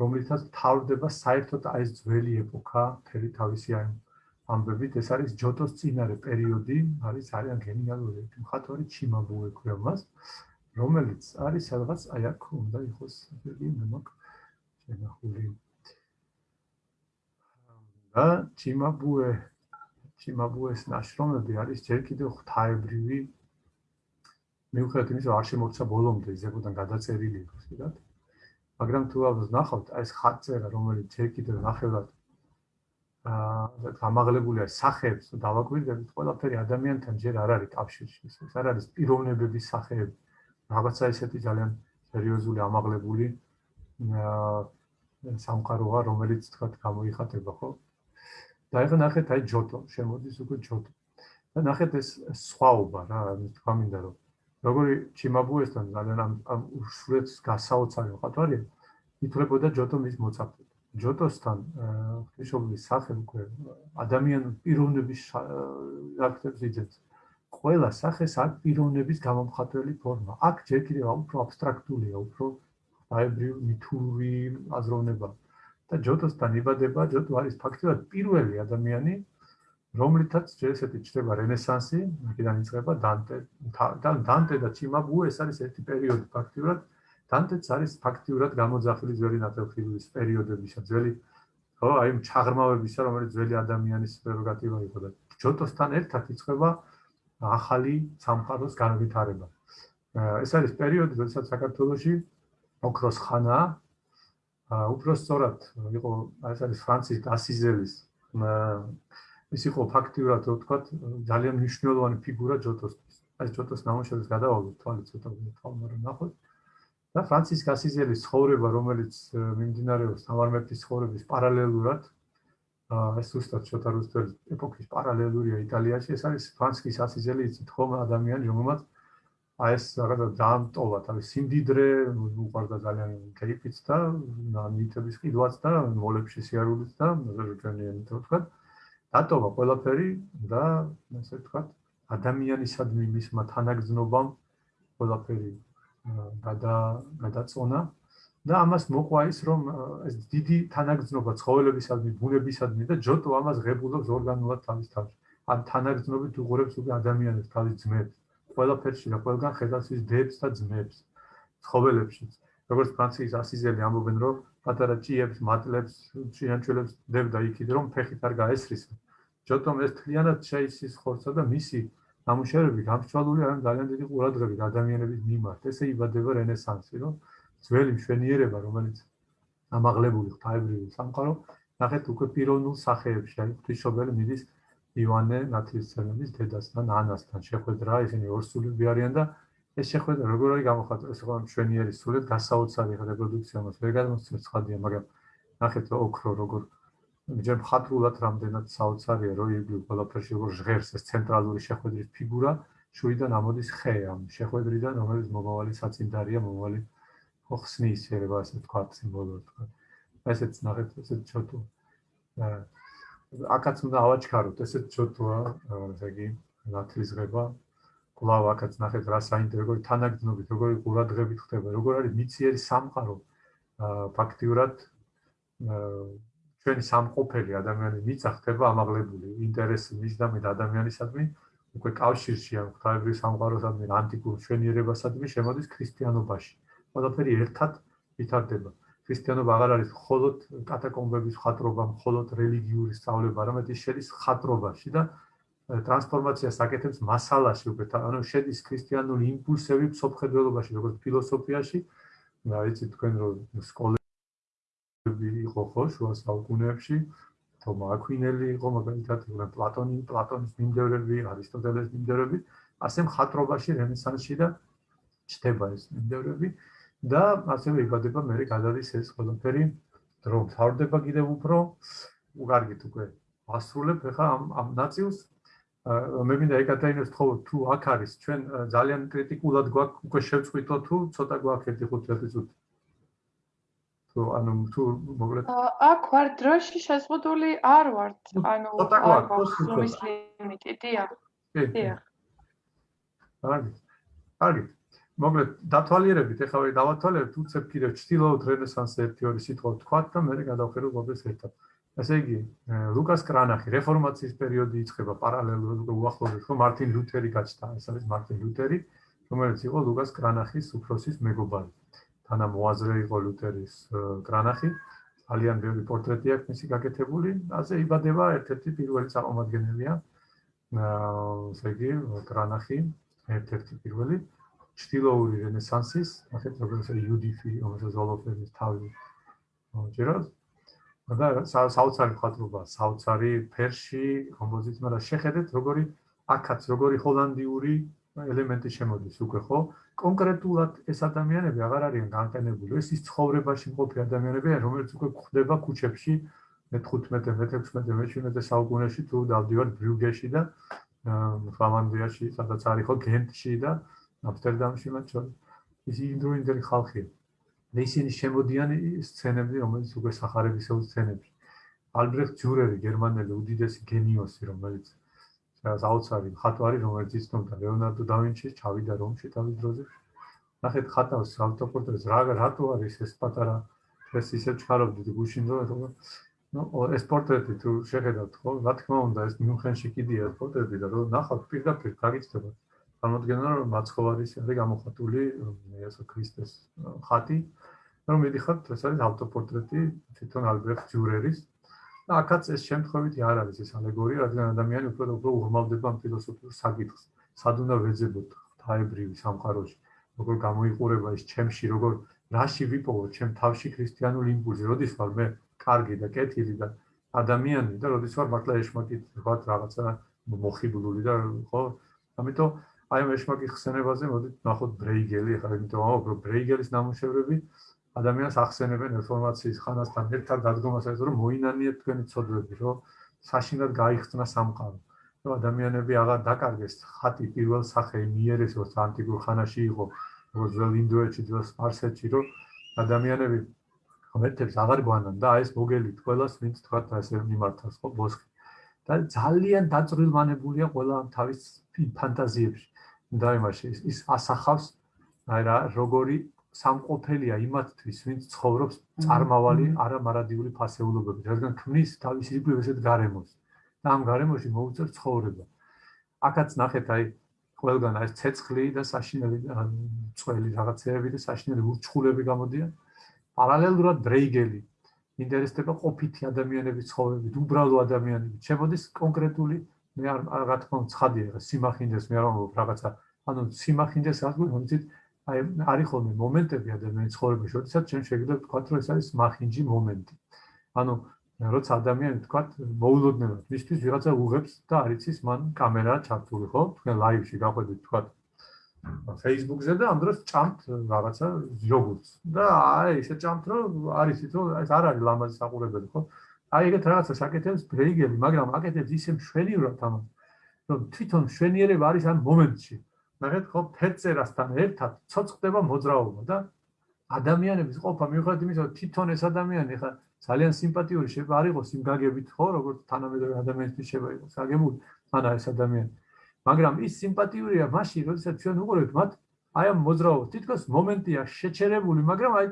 რომლითაც თავდება საერთოდ აი ეს ძველი ეპოქა, თერი თავისი აი ამბებით, ეს არის ჯოტოს წინარე პერიოდი, არის ძალიან გენიალური მხატვარი ჩიმაბუე ქვია მას, რომელიც არის სადღაც აი აქ უნდა იყოს იგი მოკ შენახული. და ჩიმაბუე ჩიმაბუეს ნაშრომები არის ჯერ კიდევ ღვთაებრივი მიუხედავად იმისა, რომ არ შემოწა ბოლომდე ზებოდან გადაწერილი იყოს, ხიდათ. მაგრამ თუ ალბათ ნახავთ, ეს ხატწერა, რომელიც ჯერ კიდევ ნახევრად აა გამაღლებულია სახეებს და დავაკვირდებით, ყველაფერი ადამიანთან ჯერ არ არის კავშირში. ეს არ არის პიროვნებების სახეები. რაღაცა ესეთი ძალიან სერიოზული ამაღლებული აა სამყაროა, რომელიც თქვა გამოიხატება, ხო? და ეხლა ნახეთ აი ჯოტო, შემოდის უკვე ჯოტო. და ნახეთ ეს სხვაობა რა, თქვა მინდა რომ როგორი ჩიმაბუესთან ძალიან ამ ამ უშუალოდ გასაოცარი ხათვარია ითვლებოდა ჯოტო მის მოწაფედ ჯოტოსთან ღვთისმშობლის სახე უკვე ადამიანის პიროვნების აქტებს იძენს ყველა სახეს აქ პიროვნების გამომხატველი ფორმა. აქ ჯერ კიდევ უფრო აბსტრაქტულია უფრო აებრივი მითური აზროვნება. და ჯოტოსთან იბადება ჯოტო არის ფაქტობრივად პირველი ადამიანი რომლითაც ესეთი ჩდება რენესანსი, აქედან იწყება დანტე. და დანტე და ჩიმაბუ ეს არის ერთი პერიოდი ფაქტიურად. დანტეც არის ფაქტიურად გამოძახილი ძველი ნათელხილის პერიოდებისა, ძველი ხო, აი ჩაღრმავებისა, რომელიც ძველი ადამიანის პრეროგატივა იყო და ჯოტოსთან ერთად იწყება ახალი სამყაროს განვითარება. ეს არის პერიოდი, როდესაც საქართველოსი ოქროს ხანა უფრო სწორად იყო ეს არის ფრანცისკ ასიზელის ის იყო ფაქტიურად თქვა ძალიან მნიშვნელოვანი ფიგურა ჯოტოსთვის. აი ჯოტოს ნამუშევრს გადავალოთ თვალე ცოტა თვალმარ ნახოთ. და ფრანცისკ ასიზელის ცხოვრება, რომელიც მიმდინარეობს სამარმეთის ცხოვრების პარალელურად, ეს უბრალოდ ცოტა რუსთველი ეპოქის პარალელურია იტალიაში, ეს არის ფრანცისკ ასიზელი იცით ხომ ადამიანი, რომელმაც აი ეს რაღაცა დაამტოვა თავის სიმდიდრე, უყარდა ძალიან კეიფიც და ნამიტების ყიდვაც და მოლებში სიარულიც და რეგიონიანი თქვა. დატოვა ყველაფერი და ასე ვთქვათ ადამიანისადმი მისმა თანაგზნობამ ყველაფერი გადა გადაწონა. და ამას მოყვა ის რომ ეს დიდი თანაგზნობა ცხოველებისადმი ბუნებისადმი და ჯოტო ამას ღებულობს ორგანულად თავის თავში ამ თანაგზნობით უყურებს უკვე ადამიანებს თავის ძმებს. ყველაფერში და ყველგან ხედავს ის დებს და ძმებს ცხოველებშიც. როგორც ფრანციის ასიზელი ამბობენ რომ პატარა ჭიებს, მატლებს, ჭიანჩველებს დებდა იქით რომ ფეხით არ გაესრისო ჯოტომ ეს თლიანად შეიცის ხორცსა და მისი ნამუშევრები გამშვალული არის ძალიან დიდი ყურადღებით ადამიანების მიმართ. ესე იბადება რენესანსი, რომ ძველი მშვენიერება, რომელიც ამაღლებული ღვთაებრივი სამყარო, ნახეთ უკვე პიროვნულ სახეებში, აი ღვთისმშობელი მიდის ივანე ნათლისმცემლის დედასთან, ანასთან შეხვედრა, ისინი ორსულები არიან და ეს შეხვედრა როგორ არის გამოხატული, ეს ხო მშვენიერი სულით გასაოცარი რეპროდუქცია მას. ვერ გადმოსცემს ხადია, მაგრამ ნახეთ ოქრო როგორ ჯერ მხატვრულად რამდენად საოცარია რომ იგი ყველაფერში როგორ ჟღერს ეს ცენტრალური შეხვედრის ფიგურა შუიდან ამოდის ხე ამ შეხვედრიდან რომელიც მომავალი საწინდარია მომავალი ხსნის შეიძლება ასე თქვა სიმბოლოდ თქვა. ესეც ნახეთ ესეც ჩოტო. აკაც უნდა ავაჩქაროთ ესეც ჩოტოა ესე იგი ნათლისღება კვლავ აკაც ნახეთ რა საინტერესო როგორი თანაგზნობით როგორი ყურადღებით ხდება როგორ არის მიციერი სამყარო ფაქტიურად ჩვენი სამყოფელი ადამიანი მიწა ხდება ამაღლებული ინტერესი მისდამი და ადამიანისადმი უკვე კავშირში ამ ღვთაებრივ სამყაროსადმი ანტიკურ ჩვენიერებასადმი შემოდის ქრისტიანობაში. ყველაფერი ერთად ვითარდება. ქრისტიანობა აღარ არის მხოლოდ კატაკომბების ხატრობა, მხოლოდ რელიგიური სწავლება, არამედ ის შედის ხატრობაში და ტრანსფორმაციას აკეთებს მასალაში უკვე, ანუ შედის ქრისტიანული იმპულსები სოფხედველობაში, როგორც ფილოსოფიაში. და იცით თქვენ რომ სკოლა იყო ხო შუა საუკუნეებში თომა აკვინელი იყო მაგალითად იყვნენ პლატონი პლატონის მიმდევრები არისტოტელეს მიმდევრები. ასე მხატვრობაში რენესანსში და ჩდება ეს მიმდევრები და ასევე იბადება მე გადადის ეს ყველაფერი რომ თავდება კიდევ უფრო. უკარგით უკვე ასრულებ ხა ამ ამ ნაწილს მე მინდა ეკატერინოს თქო თუ აქ არის ჩვენ ძალიან კრიტიკულად გვაქვს უკვე შევწყვიტო თუ ცოტა გვაქვს 1-5 წუთი? თუ ანუ თუ მოგლეთ აქ ვარ დროში შეზღუდული არ ვართ ანუ არ გვაქვს ლიმიტი დია დია. კარგი კარგი მოკლედ დათვალიერებით ეხლა ვე დავათვალიერებთ უცებ კიდევ ჩtildeოთ რენესანსი ერთი ორი სიტყვა თქვათ და მე გადავხედოთ მოდეს ერთად. ესე იგი, ლუკას კრანახი რეფორმაციის პერიოდი იწყება პარალელურად უახლოებით ხო მარტინ ლუთერი გაჩნდა, ეს არის მარტინ ლუთერი, რომელიც იყო ლუკას კრანახის უფროსის მეგობარი. თანამოაზრე იყო ლუთერის კრანახი. ძალიან ბევრი პორტრეტი აქვს მისი გაკეთებული. ასე იბადება ერთ-ერთი პირველი წარმომადგენელია. აა, ესე იგი, კრანახი ერთ-ერთი პირველი ჩtildeური რენესანსის, ახეთ როგორც იუდიფი, რომელსაც ზოლოფენის თავი მოჭერავს. და საოცარი ხატრობა, საოცარი ფერში, კომპოზიცია, მაგრამ შეხედეთ როგორი აქაც როგორი ჰოლანდიური ელემენტი შემოდის უკვე ხო? კონკრეტულად ეს ადამიანები აღარ არიან განყენებული. ეს ის ცხოვრებაში მყოფი ადამიანებია, რომელიც უკვე გვხდება ქუჩებში მე-15, მე-16, მე-17 საუკუნეში თუ დავდივარ ბრიუგეში და ფლამანდიაში, სადაც არის ხო გენტში და ამსტერდამში მათ შორის. ის ინდროინდელი ხალხია. და ისინი შემოდიან სცენებზე, რომელიც უკვე სახარებისეულ სცენებში. ალბრეხტ ჯურერი, გერმანელი უდიდესი გენიოსი, რომელიც რაღაც აუცარი ხატვარი, რომელიც იცნობდა ლეონარდო და ვინჩი, ჩავიდა რომში თავის დროზე. ნახეთ ხატავს ავტოპორტრეტს, რა რატო არის ეს პატარა ეს ისე ჩქარობდით გუშინ რომ ეთქვა. ნუ ეს პორტრეტი თუ შეხედავთ ხო, რა თქმა უნდა, ეს მიუნხენში კიდია პორტრეტი და რომ ნახავთ პირდაპირ გაგიცდება. წარმოადგენდა რომ მაცხოვარის არის გამოხატული იესო ქრისტეს ხატი. რომ მიდიხართ ეს არის ავტოპორტრეტი თვითონ ალბერტ ჯურერის და აქაც ეს შემთხვევითი არ არის ეს ალეგორია, რადგან ადამიანი უფრო უფრო უღმავდება ამ ფილოსოფიურ საკითხს. სად უნდა ვეძებოთ თაებრივი სამყაროში? როგორ გამოიყურება ეს ჩემში, როგორ რაში ვიპოვო ჩემ თავში ქრისტიანული იმპულსი, როდის ვარ მე კარგი და კეთილი და ადამიანი და როდის ვარ მართლა ეშმაკით ვარ რაღაცა მოხიბლული და ხო? ამიტომ აი ამ ეშმაკის ხსენებაზე მოდით ნახოთ ბრეიგელი, ახლა იმიტომ რომ ბრეიგელის ნამუშევრები ადამიანს ახსენებენ ინფორმაციის ხანასთან ერთად დადგომასაც რომ მოინანიეთ თქვენი ცოდვები რომ საშინად გაიხსნა სამყარო. რომ ადამიანები აღარ დაკარგეს ხატი პირველ სახე მიერეს რომ ანტიკურ ხანაში იყო როგორც ძველ ინდოეთში ძველ სპარსეთში რომ ადამიანები ღმერთებს აღარ გვანან და ეს მოგელით ყველას ვინც თქვა ესე მიმართავს ხო ბოსხი და ძალიან დაწრილმანებულია ყველა ამ თავის ფანტაზიებში და იმაში ის ასახავს აი რა როგორი სამყოფელია იმათთვის, ვინც ცხოვრობს წარმავალი არამარადიული ფასეულობებით, რადგან ქმნის თავის ირგვლივ ესეთ გარემოს. და ამ გარემოში მოუწევს ცხოვრება. აქაც ნახეთ აი ყველგან აი ცეცხლი და საშინელი წველი რაღაცეები და საშინელი ურჩხულები გამოდიან. პარალელურად დრეიგელი ინტერესდება ყოფითი ადამიანების ცხოვრებით, უბრალო ადამიანებით. შემოდის კონკრეტული მე რა თქმა უნდა ცხადია, სიმახინდეს მე არ ვამბობ რაღაცა, ანუ სიმახინდეს ასე ვთქვით, აი არის ხოლმე მომენტები ადამიანის ცხოვრებაში, როდესაც ჩვენ შეგიძლია ვთქვათ, რომ ეს არის მახინჯი მომენტი. ანუ როცა ადამიანი ვთქვათ, მოულოდნელად მისთვის ვიღაცა უღებს და არ იცის მან კამერა ჩართული, ხო? თქვენ ლაივში გაყვებით ვთქვათ Facebook-ზე და ამ დროს ჭამთ რაღაცა იოგურტს. და აი ესე ჭამთ, რომ არის იცით, რომ ეს არ არის ლამაზი საყურებელი, ხო? აი ეგეთ რაღაცა საკეთებს ბრეიგელი, მაგრამ აკეთებს ისე მშვენივრად ამას, რომ თვითონ მშვენიერება არის ამ მომენტში. ნახეთ ხო ფერწერასთან ერთად ცოცხლდება მოძრაობა და ადამიანების ყოფა მიუხედავად იმისა რომ თვითონ ეს ადამიანი ხა ძალიან სიმპათიური შეიძლება არ იყოს იმ გაგებით ხო როგორც თანამედროვე ადამიანისთვის შეიძლება იყოს გაგებული ანა ეს ადამიანი მაგრამ ის სიმპათიურია მაშინ როდესაც ჩვენ უყურებთ მათ აი ამ მოძრაობას თითქოს მომენტია შეჩერებული მაგრამ აი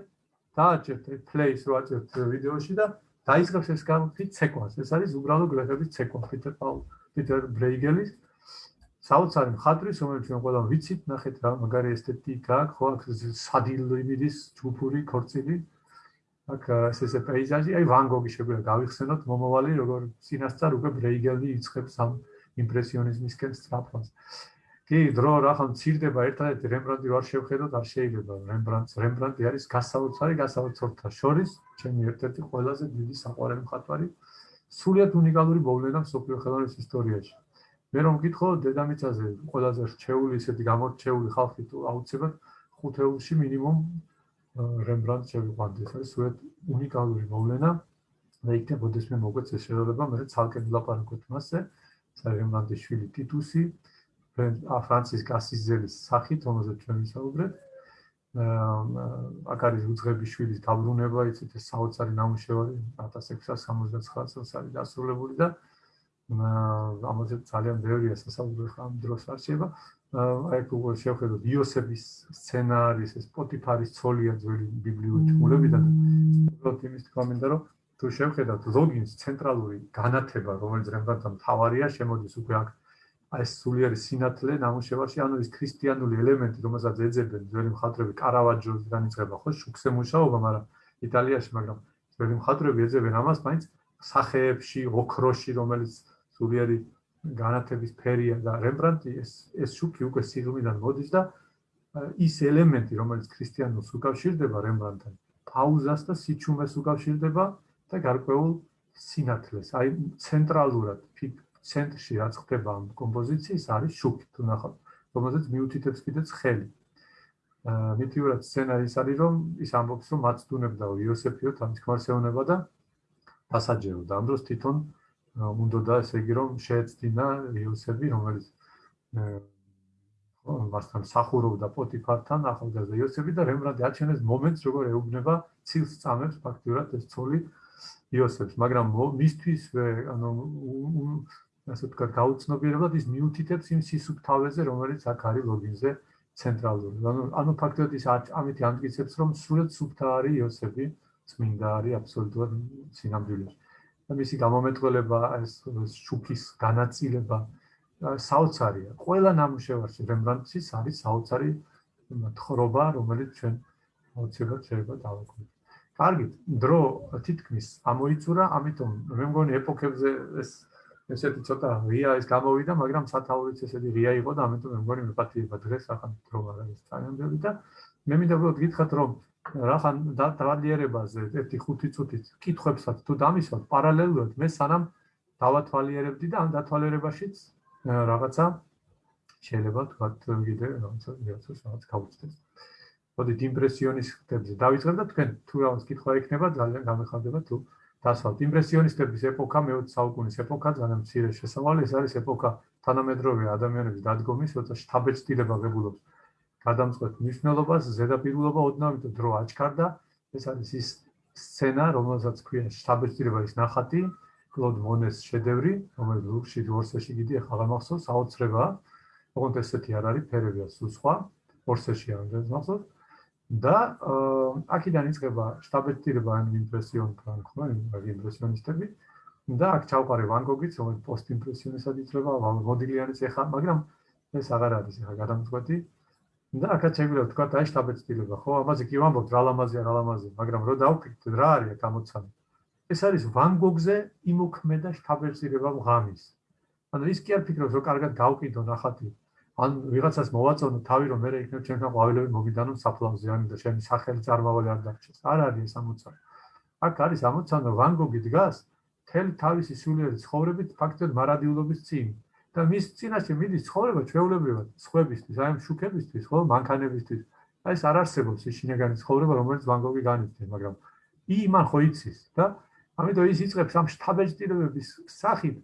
დააჭერთ პლეის რო აჭერთ ვიდეოში და დაიწყებს ეს გამოფი ცეკვას ეს არის უბრალო გრაფების ცეკვა პიტერ პაულ პიტერ ბრეიგელის საოცარი მხატვრის, რომელიც ჩვენ ყველამ ვიცით, ნახეთ რა მაგარი ესთეტიკა ხო, აქ სადილიმიდის ჯუფური ქორწილი. აქ ეს ესე პეიზაჟი, აი ვან გოგი შეგვიძლია გავიხსენოთ მომავალი, როგორ წინასწარ უკვე ბრეიგელი იწყებს ამ იმპრესიონიზმისკენ სწრაფას. კი, დრო რა ხან ცირდება ერთადერთი რემბრანდი ვარ შევხედოთ, არ შეიძლება. რემბრანდს, რემბრანდი არის გასაოცარი, გასაოცართა შორის, ჩემი ერთ-ერთი ყველაზე დიდი საყვარელი მხატვარი. სულიად უნიკალური მოვლენა სოფიო ხელოვნის ისტორიაში. მე რომ გითხო დედამიწაზე ყველაზე რჩეული ისეთი გამორჩეული ხალხი თუ აუცილებლად ხუთეულში მინიმუმ რემბრანდტ შევიყვანდეს. ეს სულეთ უნიკალური მოვლენა. და იქნებოდეს მე მოგვეც ეს შეიძლება მე ცალკე ვილაპარაკოთ მასზე. რემბრანდტის შვილი ტიტუსი ფრანცის კასიზელის სახით რომელზეც ჩვენ ვისაუბრეთ აკარი უძღების შვილის დაბრუნება იცით ეს საოცარი ნამუშევარი 1669 წელს არის დასრულებული და ამაზე ძალიან ბევრია სასაუბრო ხამ დროს არსება. აი თუ შევხედოთ იოსების სცენარის, ეს პოტიფარის ცოლია ძველი ბიბლიური თქმულებიდან, უბრალოდ იმის კომენტა რომ თუ შევხედოთ ლოგინს ცენტრალური განათება, რომელიც რემბრანდტთან თავარია, შემოდის უკვე აქ აი სულიერი სინათლე ნამუშევარში, ანუ ის ქრისტიანული ელემენტი, რომელსაც ეძებენ ძველი მხატვრები კარავაჯოდან იწყება, ხო, შუქზე მუშაობა, მაგრამ იტალიაში, მაგრამ ძველი მხატვრები ეძებენ ამას, მაინც სახეებში, ოქროში, რომელიც სულიერი განათების ფერია და რემბრანდტი ეს ეს შუქი უკვე სიღრმიდან მოდის და ის ელემენტი რომელიც ქრისტიანულს უკავშირდება რემბრანდტთან პაუზას და სიჩუმეს უკავშირდება და გარკვეულ სინათლეს აი ცენტრალურად ცენტრში რაც ხდება ამ კომპოზიციის არის შუქი თუ ნახავთ რომელზეც მიუთითებს კიდე ცხელი აა მითიურად სცენარის არის რომ ის ამბობს რომ მაცდუნებდა იოსეფიო თან თქმარსეუნება და დასაჯეო და ამ დროს თვითონ უნდა და ესე იგი რომ შეეცდინა იოსები რომელიც ხო მასთან სახურობდა პოტიფართან ახალგაზრდა იოსები და რემბრანტი აჩვენეს მომენტს როგორ ეუბნება ცილს წამებს ფაქტურად ეს ცოლი იოსებს. მაგრამ მისთვის ანუ ასე ვთქვათ გაუცნობიერებლად ის მიუთითებს იმ სისუფთავეზე რომელიც აქ არის ლოგინზე ცენტრალური ანუ ანუ ფაქტობრივად ის ამით ამტკიცებს რომ სრულად სუფთა არის იოსები წმინდა არის აბსოლუტურად სინამდვილეში მისი გამომეტყველება ეს შუქის განაწილება საოცარია. ყველა ნამუშევარში რემბრანდტის არის საოცარი თხრობა, რომელიც ჩვენ აუცილებლად შეიძლება დავაკვირდეთ. კარგი, დრო თითქმის ამოიწურა, ამიტომ მე მგონი ეპოქებზე ეს ესეთი ცოტა ღია ის გამოვიდა, მაგრამ სათაურიც ესეთი ღია იყო და ამიტომ მე მგონი მეპატიება დღეს ახლა დრო არ არის ბევრი და მე მინდა უბრალოდ გითხრათ რომ რახან დავალიერებაზე ერთი ხუთი წუთით კითხვებსაც თუ დამისვათ პარალელურად მე სანამ დავათვალიერებდი და ამ დათვალიერებაშიც რაღაცა შეიძლება თქვათ კიდე რაღაცა რაღაც გავუწდეს. მოდით იმპრესიონისტებზე დავიწყებ და თქვენ თუ რაღაც კითხვა ექნება ძალიან გამეხარდება თუ დასვათ იმპრესიონისტების ეპოქა მე-20 საუკუნის ეპოქა ძალიან მცირე შესავალი ეს არის ეპოქა თანამედროვე ადამიანების დადგომის, როცა შთაბეჭდილება ღებულობს გადამწყვეტ მნიშვნელობას ზედაპირულობა ოდნავ იმიტომ დრო აჩქარდა. ეს არის ის სცენა რომელსაც ქვია შტაბეჭდილება ის ნახატი კლოდ მონეს შედევრი რომელიც ლუქსში ორსეში გიდი ახლა გამახსოვს აუცრება ოღონდ ესეთი არ არის ფერებია სულ სხვა ორსეში არ არის მახსოვს და აქედან იწყება შტაბეჭდილება ან იმპრესიონ ფრანკო ან იმპრესიონისტები. და აქ ჩავყარე ვან გოგიც რომელიც პოსტიმპრესიონისტად იწება მოდილიანის ეხა მაგრამ ეს აღარ არის ეხა გადამწყვეტი. და აქაც შეგვიძლია თქვა და შტაბეჭდილება. ხო ამაზე კი ვამბობთ რა ლამაზია რა ლამაზია მაგრამ რო დავფიქრეთ რა არის გამოცანა ეს არის ვან გოგზე იმოქმედა შტაბეჭდილება ღამის ანუ ის კი არ ფიქრობს რომ კარგად გავყიდო ნახატი ან ვიღაცას მოვაწონო თავი რომ მე იქნებ ჩემთან ყვავილები მოგიდანო საფლავზე ან და ჩემი სახელი წარმავალი არ დარჩეს არ არის ეს ამოცანა აქ არის ამოცანა ვან გოგი დგას თელ თავისი სულიერი ცხოვრებით ფაქტობრივად მარადიულობის წინ და მის წინაშე მიდის ცხოვრება ჩვეულებრივად სხვებისთვის, აი ამ შუქებისთვის, ხო, მანქანებისთვის. აი ეს არ არსებობს ის შინაგანი ცხოვრება, რომელიც ვან გოგი განიცდის, მაგრამ იმან ხო იცის და ამიტომ ის იწყებს ამ შთაბეჭდილებების სახით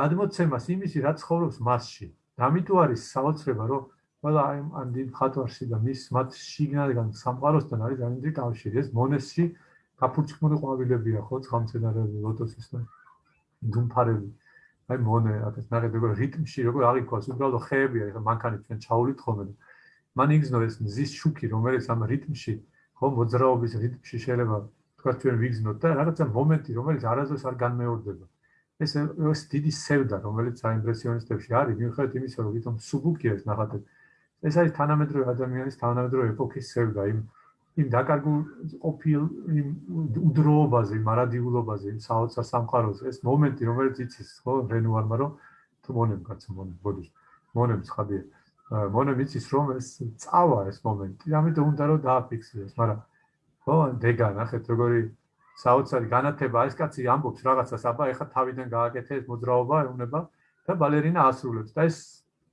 გადმოცემას იმისი, რაც ცხოვრობს მასში. ამიტომ არის საოცრება, რომ ყველა აი ამ დიდ ხატვარში და მის მათ შიგნიდან სამყაროსთან არის ძალიან დიდი კავშირი. ეს მონესში გაფურჩხმული ყვავილებია, ხო, ცხამცენარეები, ლოტოსის და დუმფარები. აი მონე ნახეთ როგორ რიტმში როგორ აღიქვას უბრალოდ ხეებია ეხა მანქანი ჩვენ ჩაულით ხოლმე მან იგზნო ეს მზის შუქი რომელიც ამ რიტმში ხო მოძრაობის რიტმში შეიძლება თქვა ჩვენ ვიგზნოთ და რაღაცა მომენტი რომელიც არასდროს არ განმეორდება ეს ეს დიდი სევდა რომელიც აიმპრესიონისტებში არის მიუხედავად იმისა რომ ვითომ სუბუქია ეს ნახატები ეს არის თანამედროვე ადამიანის თანამედროვე ეპოქის სევდა იმ იმ დაკარგულ ყოფილ იმ უდროობაზე, მარადიულობაზე, იმ საოცარ სამყაროზე, ეს მომენტი, რომელიც იცის, ხო, რენუარმა რომ თუ მონემ კაცო მონემ ბოდი. მონემ ხადია. მონემ იცის რომ ეს წავა ეს მომენტი, ამიტომ უნდა რომ დააფიქსიროს, მაგრამ ხო, დეგა, ნახეთ როგორი საოცარი განათება, ეს კაცი ამბობს რაღაცას, აბა ეხა თავიდან გააკეთე ეს მოძრაობა, ეუბნება და ბალერინა ასრულებს და ეს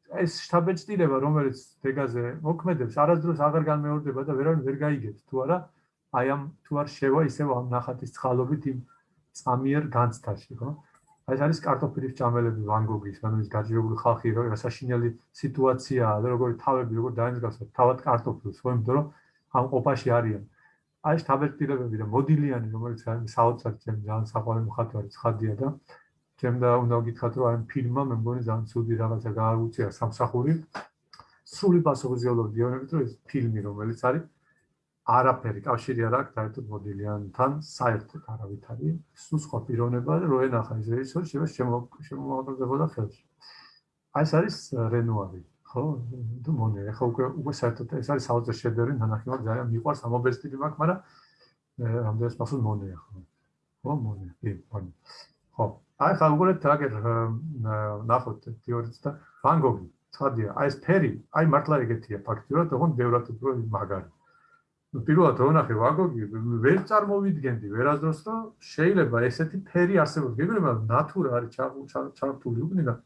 ეს შთაბეჭდილება, რომელიც დეგაზე მოქმედებს, არასდროს აღარ განმეორდება და ვერავინ ვერ გაიგებს თუ არა აი ამ თუ არ შევა ისევ ამ ნახატის წყალობით იმ წამიერ განცდაში, ხო? აი ეს არის კარტოფილის ჭამელები ვან გოგის, ანუ ის გაჭირებული ხალხი, რომ საშინელი სიტუაციაა და როგორი თავები როგორ დაინგრავს თავად კარტოფილს, ხო, იმიტომ რომ ამ ყოფაში არიან. აი შთაბეჭდილებები და მოდილიანი, რომელიც არის საოცარი ჩემი ძალიან საყვარელი მხატვარი ცხადია და ჩემდა უნდა გითხრათ რომ აი ფილმმა მე მგონი ძალიან ცუდი რაღაცა გააუწია სამსახური. სრული პასუხისმგებლობა დიონებით რომ ეს ფილმი რომელიც არის არაფერი კავშირი არ აქვს საერთოდ მოდელიანთან საერთოდ არავითარი. სულ სხვა პიროვნება და რო ენახა ეს რეჟისორი შეიძლება შემოაღწევოდა ხელში. აი ეს არის რენუარი ხო თუ მონე ხო უკვე უკვე საერთოდ ეს არის საოცარ შედევრი ნანახი მაგ ძალიან მიყვარს ამობესტილი მაქვს მაგრამ რამდენს პასუხ მონეა ხო ხო მონე კი მონე ხო აი ხა უყურეთ რაგერ ნახოთ თეორიას და ვან გოგი ცხადია აი ეს ფერი აი მართლა ეგეთია ფაქტიურად თქო ბევრად უფრო მაგარი. პირველად რომ ნახე ვაგოგი ვერ წარმოვიდგენდი ვერასდროს რომ შეიძლება ესეთი ფერი არსებობს. გეგმება ნატურა არის ჩართული უკნიდან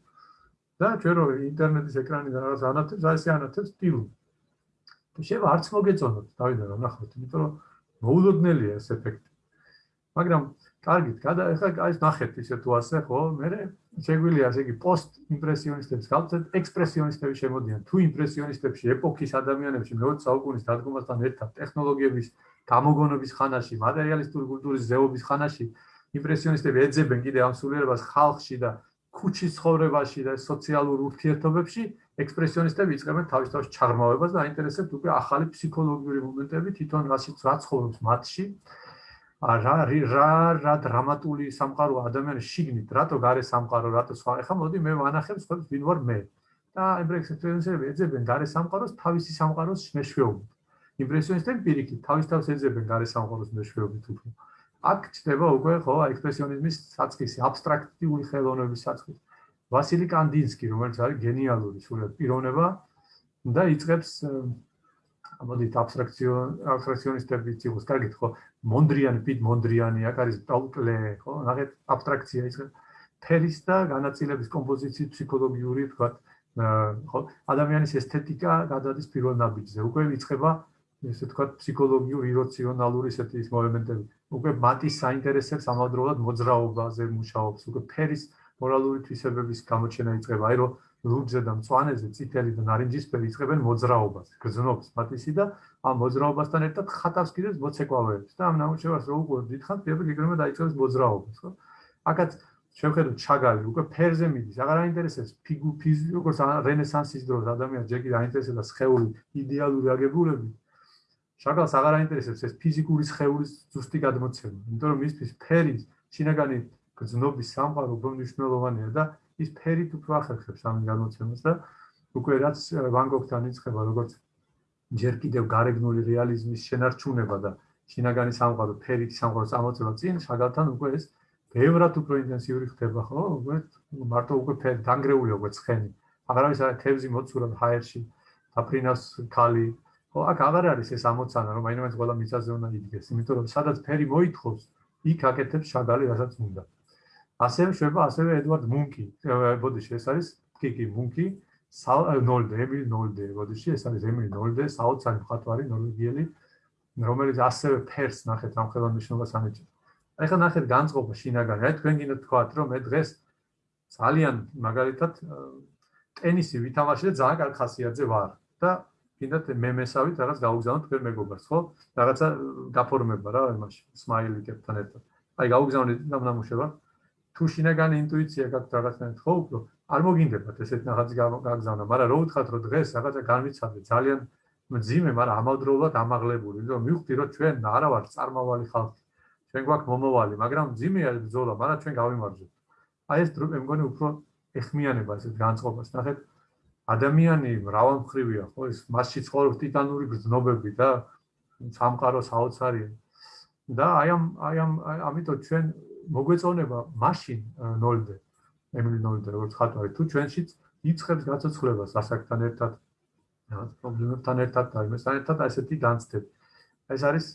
და ჩვენ რო ინტერნეტის ეკრანიდან რაღაც ანათებს აი ეს ანათებს სტილო შეიძლება არც მოგეწონოთ დავიდა რომ ნახოთ იმიტომ რომ მოულოდნელია ეს ეფექტი. მაგრამ კარგით, გადა ეხლა აი ნახეთ ისე თუ ასე ხო, მე შეგვიძლია ასე იგი პოსტ იმპრესიონისტებს გავწეთ, ექსპრესიონისტები შემოდიან. თუ იმპრესიონისტებში ეპოქის ადამიანებში მე-20 საუკუნის დადგომასთან ერთად ტექნოლოგიების გამოგონების ხანაში, მატერიალისტური კულტურის ზეობის ხანაში იმპრესიონისტები ეძებენ კიდე ამ სულიერებას ხალხში და ქუჩის ცხოვრებაში და სოციალურ ურთიერთობებში, ექსპრესიონისტები იწყებენ თავის თავს ჩაღრმავებას და აინტერესებთ უკვე ახალი ფსიქოლოგიური მომენტები თვითონ რასიც რა ცხოვრობს მათში. რა რა რა დრამატული სამყარო ადამიანის შიგნით, რატო გარე სამყარო, რატო სხვა. ეხლა მოდი მე ვანახებ სხვა ვინ ვარ მე. და იმპრესიონისტები ეძებენ გარე სამყაროს თავისი სამყაროს მეშვეობით. იმპრესიონისტები პირიქით თავის თავს ეძებენ გარე სამყაროს მეშვეობით უფრო. აქ ჩდება უკვე ხო ექსპრესიონიზმის საწყისი, აბსტრაქტიული ხელოვნების საწყისი. ვასილი კანდინსკი, რომელიც არის გენიალური სულად პიროვნება და იწყებს მოდით აბსტრაქციო აბსტრაქციონისტები ციხოს. კარგით ხო მონდრიანი პიტ მონდრიანი აქ არის ტოლკლე ხო ნახეთ აბსტრაქცია ის ფერის და განაწილების კომპოზიციის ფსიქოლოგიური თქვა ხო ადამიანის ესთეტიკა გადადის პირველ ნაბიჯზე. უკვე იწყება ესე თქვა ფსიქოლოგიური ირაციონალური ესეთი მომენტები უკვე მათის საინტერესებს ამავდროულად მოძრაობაზე მუშაობს უკვე ფერის მორალური თვისებების გამოჩენა იწყება აი რომ ლურჯზე და მწვანეზე წითელი და ნარინჯისფერი იწყებენ მოძრაობას, გრძნობს პატისი და ამ მოძრაობასთან ერთად ხატავს კიდეც მოცეკვავეებს და ამ ნამუშევარს რო უყურებ დიდხანს, პირები გიგრება დაიწყებს მოძრაობას, ხო? აკაც შევხედოთ ჩაგალი, უკვე ფერზე მიდის, აღარ აინტერესებს ფიგუ ფიზი, როგორც რენესანსის დროს ადამიანს ჯერ კიდე აინტერესებდა სხეული იდეალური აგებულები. შაგალს აღარ აინტერესებს ეს ფიზიკური სხეულის ზუსტი გადმოცემა, იმიტომ რომ მისთვის ფერის შინაგანი გრძნობის სამყარო უფრო მნიშვნელოვანია და ის ფერით უფრო ახერხებს ამ განმოცემას და უკვე რაც ვან გოგთან იწყება როგორც ჯერ კიდევ გარეგნული რეალიზმის შენარჩუნება და შინაგანი სამყარო ფერით სამყაროს ამოწევა წინ შაგალთან უკვე ეს ბევრად უფრო ინტენსიური ხდება ხო? უკვე მარტო უკვე ფერი დანგრეული უკვე ცხენი. აღარავის არა თევზი მოცურა ჰაერში აფრინას ქალი ხო აქ აღარ არის ეს ამოცანა რომ აინმე ყველა მიწაზე უნდა იდგეს იმიტომ რომ სადაც ფერი მოითხოვს იქ აკეთებს შაგალი რასაც უნდა ასევე შეება ასევე ედვარდ მუნკი. ბოდიში ეს არის კიკი მუნკი, ნოლდე, ემილ ნოლდე, ბოდიში ეს არის ემილ ნოლდე, საოცარი მხატვარი ნორვეგიელი, რომელიც ასევე ფერს ნახეთ ამ ხელოვნებას ამეჭი. აი ხა ნახეთ განწყობა შინაგანი. აი თქვენ გინდათ თქვათ რომ მე დღეს ძალიან მაგალითად ტენისი ვითამაშე და ძალიან კარგ ხასიათზე ვარ და გინდათ მე მესავით რაღაც გაუგზავნოთ თქვენ მეგობარს, ხო? რაღაცა გაფორმება რა იმაში, სმაილიკებთან ერთად. აი გაუგზავნეთ ამ ნამუშევარს თუ შინაგანი ინტუიცია გაქვთ რაღაცნაირად ხო უფრო არ მოგინდებათ ესეთ რაღაცი გაგზავნა, მაგრამ რო ვთქვათ რომ დღეს რაღაცა განვიცადე ძალიან მძიმე, მაგრამ ამავდროულად ამაღლებული, რომ მივხვდი რომ ჩვენ არა ვართ წარმავალი ხალხი. ჩვენ გვაქვს მომავალი, მაგრამ მძიმეა ბრძოლა, მაგრამ ჩვენ გავიმარჯვებთ. აი ეს დროე მგონი უფრო ეხმიანება ესეთ განწყობას. ნახეთ, ადამიანი მრავალმხრივია, ხო, ეს მასში ცხოვრობს ტიტანური გრძნობები და სამყარო საოცარია. და აი ამ აი ამ ამიტომ ჩვენ მოგვეწონება მაშინ ნოლდე ემილი ნოლდე როგორც ხატვარი თუ ჩვენშიც იწყებს გაცოცხლებას ასაკთან ერთად პრობლემებთან ერთად და იმასთან ერთად ასეთი განცდები ეს არის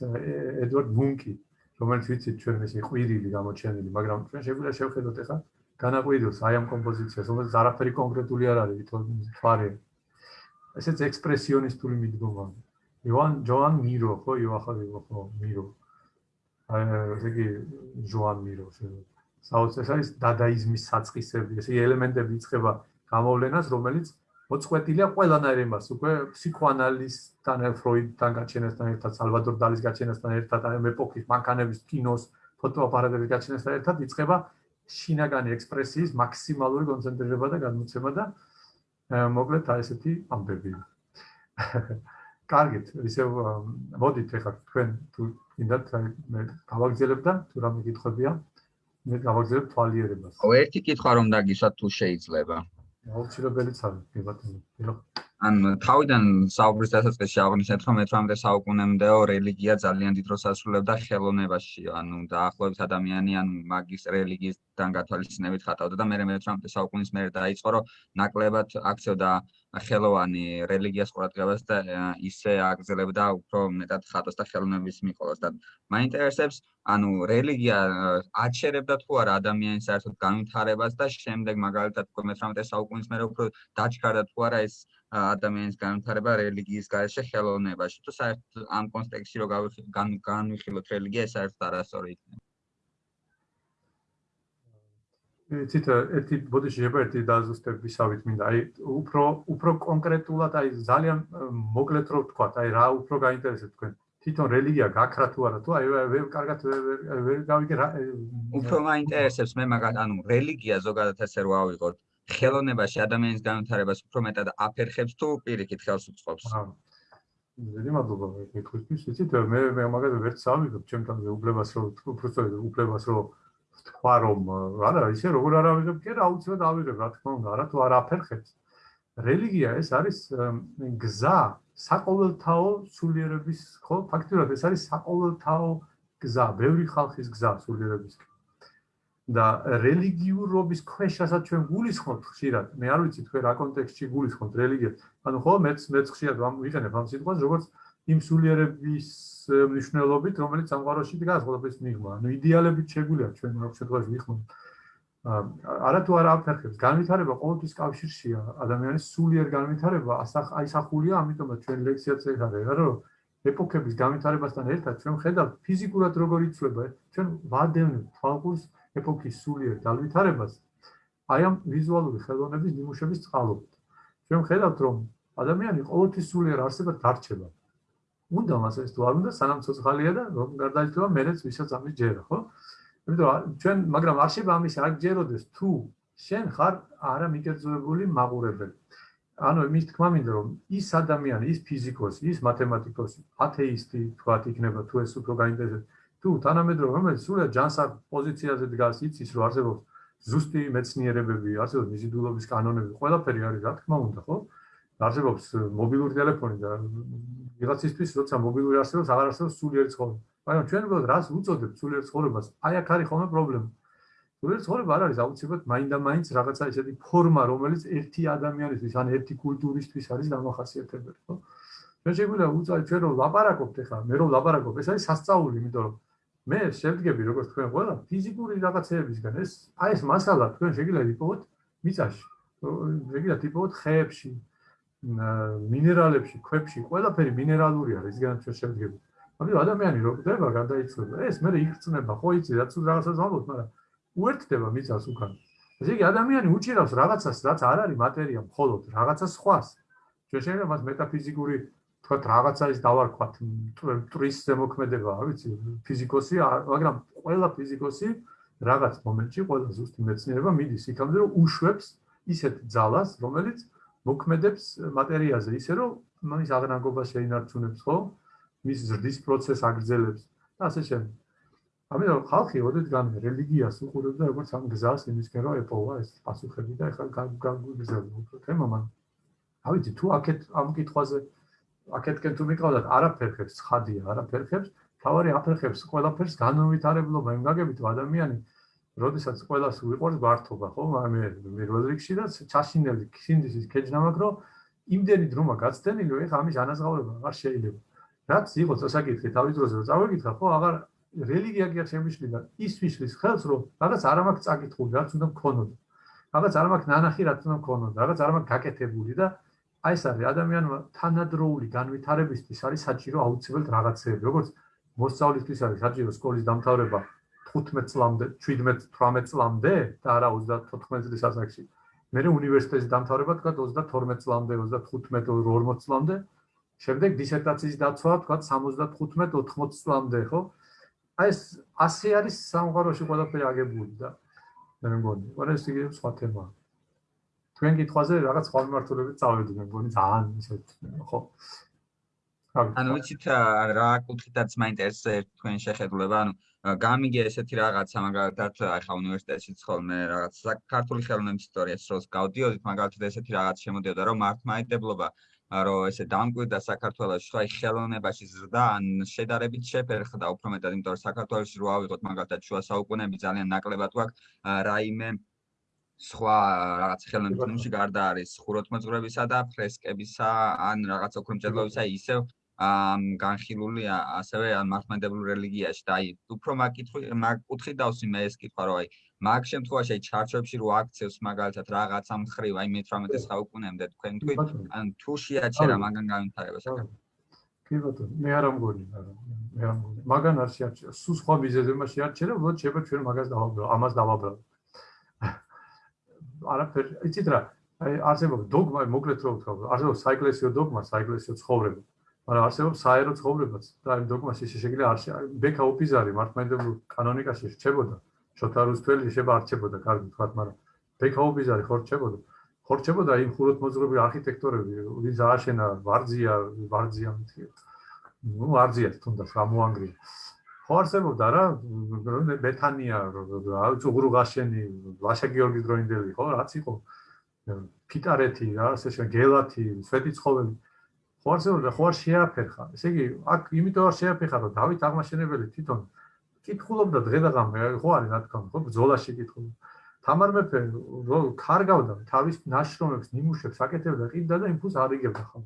ედვარდ მუნკი რომელიც ვიცით ჩვენ ეს ყვირილი გამოჩენილი მაგრამ ჩვენ შეგვიძლია შევხედოთ ახლა განაყვირილს აი ამ კომპოზიციას რომელიც არაფერი კონკრეტული არ არის თვითონ თვარე ესეც ექსპრესიონისტული მიდგომა. იოან ჯოან მირო ხო იოახალი ხო მირო აი ესე იგი ჟოან მიროს საოცარ ეს არის დადაიზმის საწყისები ესე ელემენტები იწყება გამოვლენას რომელიც მოწყვეტილია ყველანაირ ემას უკვე ფსიქოანალიზთან ფროიდთან გაჩენასთან ერთად სალვადორ დალის გაჩენასთან ერთად აი ეპოქის მანქანების კინოს ფოტოაპარატების გაჩენასთან ერთად იწყება შინაგანი ექსპრესიის მაქსიმალური კონცენტრირება და გადმოცემა და მოკლედ აი ესეთი ამბები. კარგით, ისე მოდით ახლა თქვენ თუ ინდათ მე გავაგზავნებ და თუ რამე კითხვებია მე გავაგზავნებ თვალიერებას. ო ერთი კითხვა რომ დაგისვათ თუ შეიძლება. აუცილებელიც არის, ბატონო. ან თავიდან საუბრის დასაწყისში აღნიშნეთ რომ 18-მდე საუკუნემდეო რელიგია ძალიან დიდ როლს ასრულებდა ხელოვნებაში ანუ დაახლოებით ადამიანი ან მაგის რელიგიისთან გათვალისწინებით ხატავდა და მე 18-მდე საუკუნის მერე დაიწყო რომ ნაკლებად აქცევდა ხელოვანი რელიგიას ყურადღებას და ისე აგზელებდა უფრო მეტად ხატოს და ხელოვნების მიყოლოს და მაინტერესებს ანუ რელიგია აჩერებდა თუ არა ადამიანის საერთოდ განვითარებას და შემდეგ მაგალითად 18-მდე საუკუნის მერე უფრო დაჩქარდა თუ არა ეს ადამიანის განვითარება რელიგიის გარეშე ხელოვნებაში. თუ საერთოდ ამ კონტექსტში რო განვიხილოთ რელიგია ეს საერთოდ არასწორი იქნება ცით ერთი ბოდიში შეიძლება ერთი დაზუსტებისავით მინდა. აი უფრო უფრო კონკრეტულად აი ძალიან მოკლედ რო ვთქვა აი რა უფრო გაინტერესებს თქვენ? თვითონ რელიგია გაქრა თუ არა თუ აი ვერ კარგად ვერ გავიგე რა უფრო მაინტერესებს მე მაგათ ანუ რელიგია ზოგადად ესე რო ავიღოთ ხელოვნებაში ადამიანის განვითარებას უფრო მეტად აფერხებს თუ პირიქით ხელს უწყობს დიდი მადლობა მეკითხვის იცით? მე მე მაგათ ვერ წავიღებ ჩემთან უბრალოდ რომ უფრო სწორედ უბრალოდ რომ თქვა რომ არა ისე როგორ არ ავიღებ კი რა აუცილებლად ავიღებ რა თქმა უნდა არა თუ არ აფერხებს. რელიგია ეს არის გზა საყოველთაო სულიერების ხო ფაქტობრივად ეს არის საყოველთაო გზა ბევრი ხალხის გზა სულიერების და რელიგიურობის ქვეშ რასაც ჩვენ გულისხმობთ ხშირად მე არ ვიცი თქვენ რა კონტექსტში გულისხმობთ რელიგიას ანუ ხო მეც მეც ხშირად ვიყენებ ამ სიტყვას როგორც იმ სულიერების მნიშვნელობით, რომელიც სამყაროში დგას ყოველთვის მიღმა. ანუ იდეალებით შეგვიძლია ჩვენ მაგ შემთხვევაში ვიხმოთ. არა თუ არა აფერხებს, განვითარება ყოველთვის კავშირშია ადამიანის სულიერ განვითარება, აისახულია, ამიტომაც ჩვენ ლექციაც ეხარება, რომ ეპოქების განვითარებასთან ერთად ჩვენ ხედავთ ფიზიკურად როგორ იცვლება, ჩვენ ვადევნებთ თვალყურს ეპოქის სულიერ განვითარებას. აი ამ ვიზუალური ხელოვნების ნიმუშების წყალობით. ჩვენ ხედავთ, რომ ადამიანი ყოველთვის სულიერ არსებად დარჩება. უნდა მას ეს თუ არ უნდა სანამ ცოცხალია და რომ გარდაიცვალა მერეც ვისაც ამის ჯერა ხო? იმიტომ ჩვენ მაგრამ არ შეიძლება ამის არ ჯეროდეს თუ შენ ხარ არა მიკერძოებული მაყურებელი. ანუ იმის თქმა მინდა რომ ის ადამიანი, ის ფიზიკოსი, ის მათემატიკოსი, ათეისტი თქვათ იქნება თუ ეს უფრო გაინტერესებს თუ თანამედროვე რომელიც სულად ჯანსაღ პოზიციაზე დგას, იცის რომ არსებობს ზუსტი მეცნიერებები, არსებობს მიზიდულობის კანონები, ყველაფერი არის რა თქმა უნდა, ხო? არსებობს მობილური ტელეფონი და ვიღაცისთვის როცა მობილური არსებობს, აღარ არსებობს სულიერი ცხოვრება. მაგრამ ჩვენ უბრალოდ რას უწოდებთ სულიერ ცხოვრებას? აი აქ არის ხოლმე პრობლემა. სულიერ ცხოვრება არ არის აუცილებლად მაინდა-მაინც რაღაცა ისეთი ფორმა, რომელიც ერთი ადამიანისთვის, ან ერთი კულტურისთვის არის დამახასიათებელი, ხო? ჩვენ შეგვიძლია უწოდოთ ჩვენ რომ ლაპარაკობთ ახლა, მე რომ ლაპარაკობ, ეს არის სასწაული, იმიტომ რომ მე შევდგები როგორც თქვენ ყველა ფიზიკური რაღაცეებისგან, ეს აი ეს მასალა თქვენ შეგიძლიათ იპოვოთ მიწაში. შეგიძლიათ იპოვოთ ხეებში, მინერალებში, ქვებში, ყველაფერი მინერალური არის, ისგან ჩვენ შევდგებით. მაგრამ ადამიანი რო ხდება, გადაიცვალა. ეს მე იგრძნება, ხო იცი, რაც რაღაცას ვამბობ, მაგრამ უერთდება მიწას უკან. ესე იგი ადამიანი უჭირავს რაღაცას, რაც არ არის მატერია, მხოლოდ რაღაცას სხვას. ჩვენ შეიძლება მას მეტაფიზიკური თქვა რაღაცა ის დავარქვათ, ტრის ზემოქმედება, ვიცი, ფიზიკოსი, მაგრამ ყველა ფიზიკოსი რაღაც მომენტში, ყველა ზუსტი მეცნიერება მიდის იქამდე, რომ უშვებს ისეთ ძალას, რომელიც მოქმედებს მატერიაზე. ისე რომ მის აღნაგობას შეინარჩუნებს ხო? მის ზრდის პროცესს აგრძელებს. და ასე შემდეგ ამიტომ ხალხი ოდეთ გან რელიგიას უყურებს და როგორც ამ გზას იმისკენ რომ ეპოვა ეს პასუხები და ეხლა გაგვიგზავნა უფრო თემა მან. ავიცი თუ აქეთ ამ კითხვაზე აქეთკენ თუ მიყავდათ არაფერხებს ხადია არაფერხებს თავარი აფერხებს ყველაფერს განუვითარებლობა იმ გაგებით ადამიანი როდესაც ყოველას უყურს გართობა, ხო? მე მე როდრიქსი და ჩაშინელი ქინდის ქეჯნამაკ რომ იმდენი დრომა გაცდენილი, რომ ეხა ამის ანაზღაურება აღარ შეიძლება. რაც იყო წასაკითხი თავის დროზე რომ წავეკითხა, ხო, აღარ რელიგია კი არ შემიშლილა. ის ვიშლის ხელს რომ რაღაც არ ამაკ წაკითხული, რაც უნდა მქონოდა. რაღაც არ ამაკ ნანახი, რაც უნდა მქონოდა, რაღაც არ ამაკ გაკეთებული და აი ეს არის ადამიანმა თანადროული განვითარებისთვის არის საჭირო აუცილებლად რაღაცეები, როგორც მოსწავლისთვის არის საჭირო სკოლის დამთავრება 15 წლამდე, 17-18 წლამდე და არა 34 წლის ასაკში. მე უნივერსიტეტის დამთავრება თქვა 32 წლამდე, 35-40 წლამდე. შემდეგ დისერტაციის დაცვა თქვა 75-80 წლამდე, ხო? აი ეს ასე არის სამყაროში ყველაფერი აგებული და მე მგონი. ყველა ეს იგი სხვა თემაა. თქვენ კითხვაზე რაღაც სხვა მიმართულებით წავედი, მე მგონი ძალიან ისეთ ხო. ანუ ვიცით რა კუთხითაც მაინტერესებს თქვენი შეხედულება, ანუ გამიგე ესეთი რაღაცა მაგალითად ახლა უნივერსიტეტში ხოლმე რაღაც საქართველოს ხელოვნების ისტორიას როს გავდიოდით, მაგალითად ესეთი რაღაც შემოდიოდა, რომ მართლმადიდებლობა რომ ესე დამკვირდა საქართველოს სხვა ხელოვნებაში ზრდა ან შედარებით შეფერხდა უფრო მეტად იმიტომ რომ საქართველოსში რო ავიღოთ მაგალითად შუა საუკუნეები ძალიან ნაკლებად გვაქვს რაიმე სხვა რაღაც ხელოვნების ნიმუში გარდა არის ხუროთმოძღვრებისა და ფრესკებისა ან რაღაც ოქრომჭედლობისა ისევ ამ განხილულია ასევე ამ მართლმადიდებლურ რელიგიაში. და აი უფრო მაგკითხი მაგკუთხი დავსი მე ეს კითხვა რომ აი მაგ შემთხვევაში აი ჩარჩოებში რო აქცევს მაგალითად რაღაც ამ ხრივ აი მე-18 საუკუნემდე თქვენ თქვით ან თუ შეაჩერა მაგან განვითარება საქართველოს კი ბატონო მე არ ამგონი არა მე არ ამგონი. მაგან არ შეაჩერა. სულ სხვა ბიზნესებმა შეაჩერა უბრალოდ შეიძლება ჩვენ მაგას დავაბრალო ამას დავაბრალო არაფერი იცით რა? აი არსებობს დოგმა მოკლედ რო ვთქვა არსებობს საეკლესიო დოგმა საეკლესიო ცხოვრება. მაგრამ არსებობს საერო ცხოვრებაც და იმ დოგმაში შეიძლება არ ბექა ოფიზარი მართლმადიდებლურ კანონიკაში რჩებოდა. შოთა რუსთველი შეიძლება არჩებოდა კარგი თქვა მაგრამ ბექა ოფიზარი ხო რჩებოდა. ხო რჩებოდა იმ ხუროთ მოძღვრები არქიტექტორები ვინც ააშენა ვარძია ვარძია მითი ნუ ვარძია თუნდაც გამოანგრია ხო არსებობდა რა ბეთანია რა უღრუ გაშენი ვაშა გიორგი დროინდელი ხო რაც იყო. ფიტარეთი რა ასე შე გელათი სვეტი ცხოველი. ხო არსებობდა ხო არ შეაფერხა. ესე იგი აქ იმიტომ არ შეაფერხა რომ დავით აღმაშენებელი თვითონ კითხულობდა დღე და ღამე ხო არის რა თქმა უნდა ბძოლაში კითხულობდა. თამარ მეფე რო კარგავდა თავის ნაშრომებს ნიმუშებს აკეთებდა ყიდა და იმ ფულს არ იგებდა ხო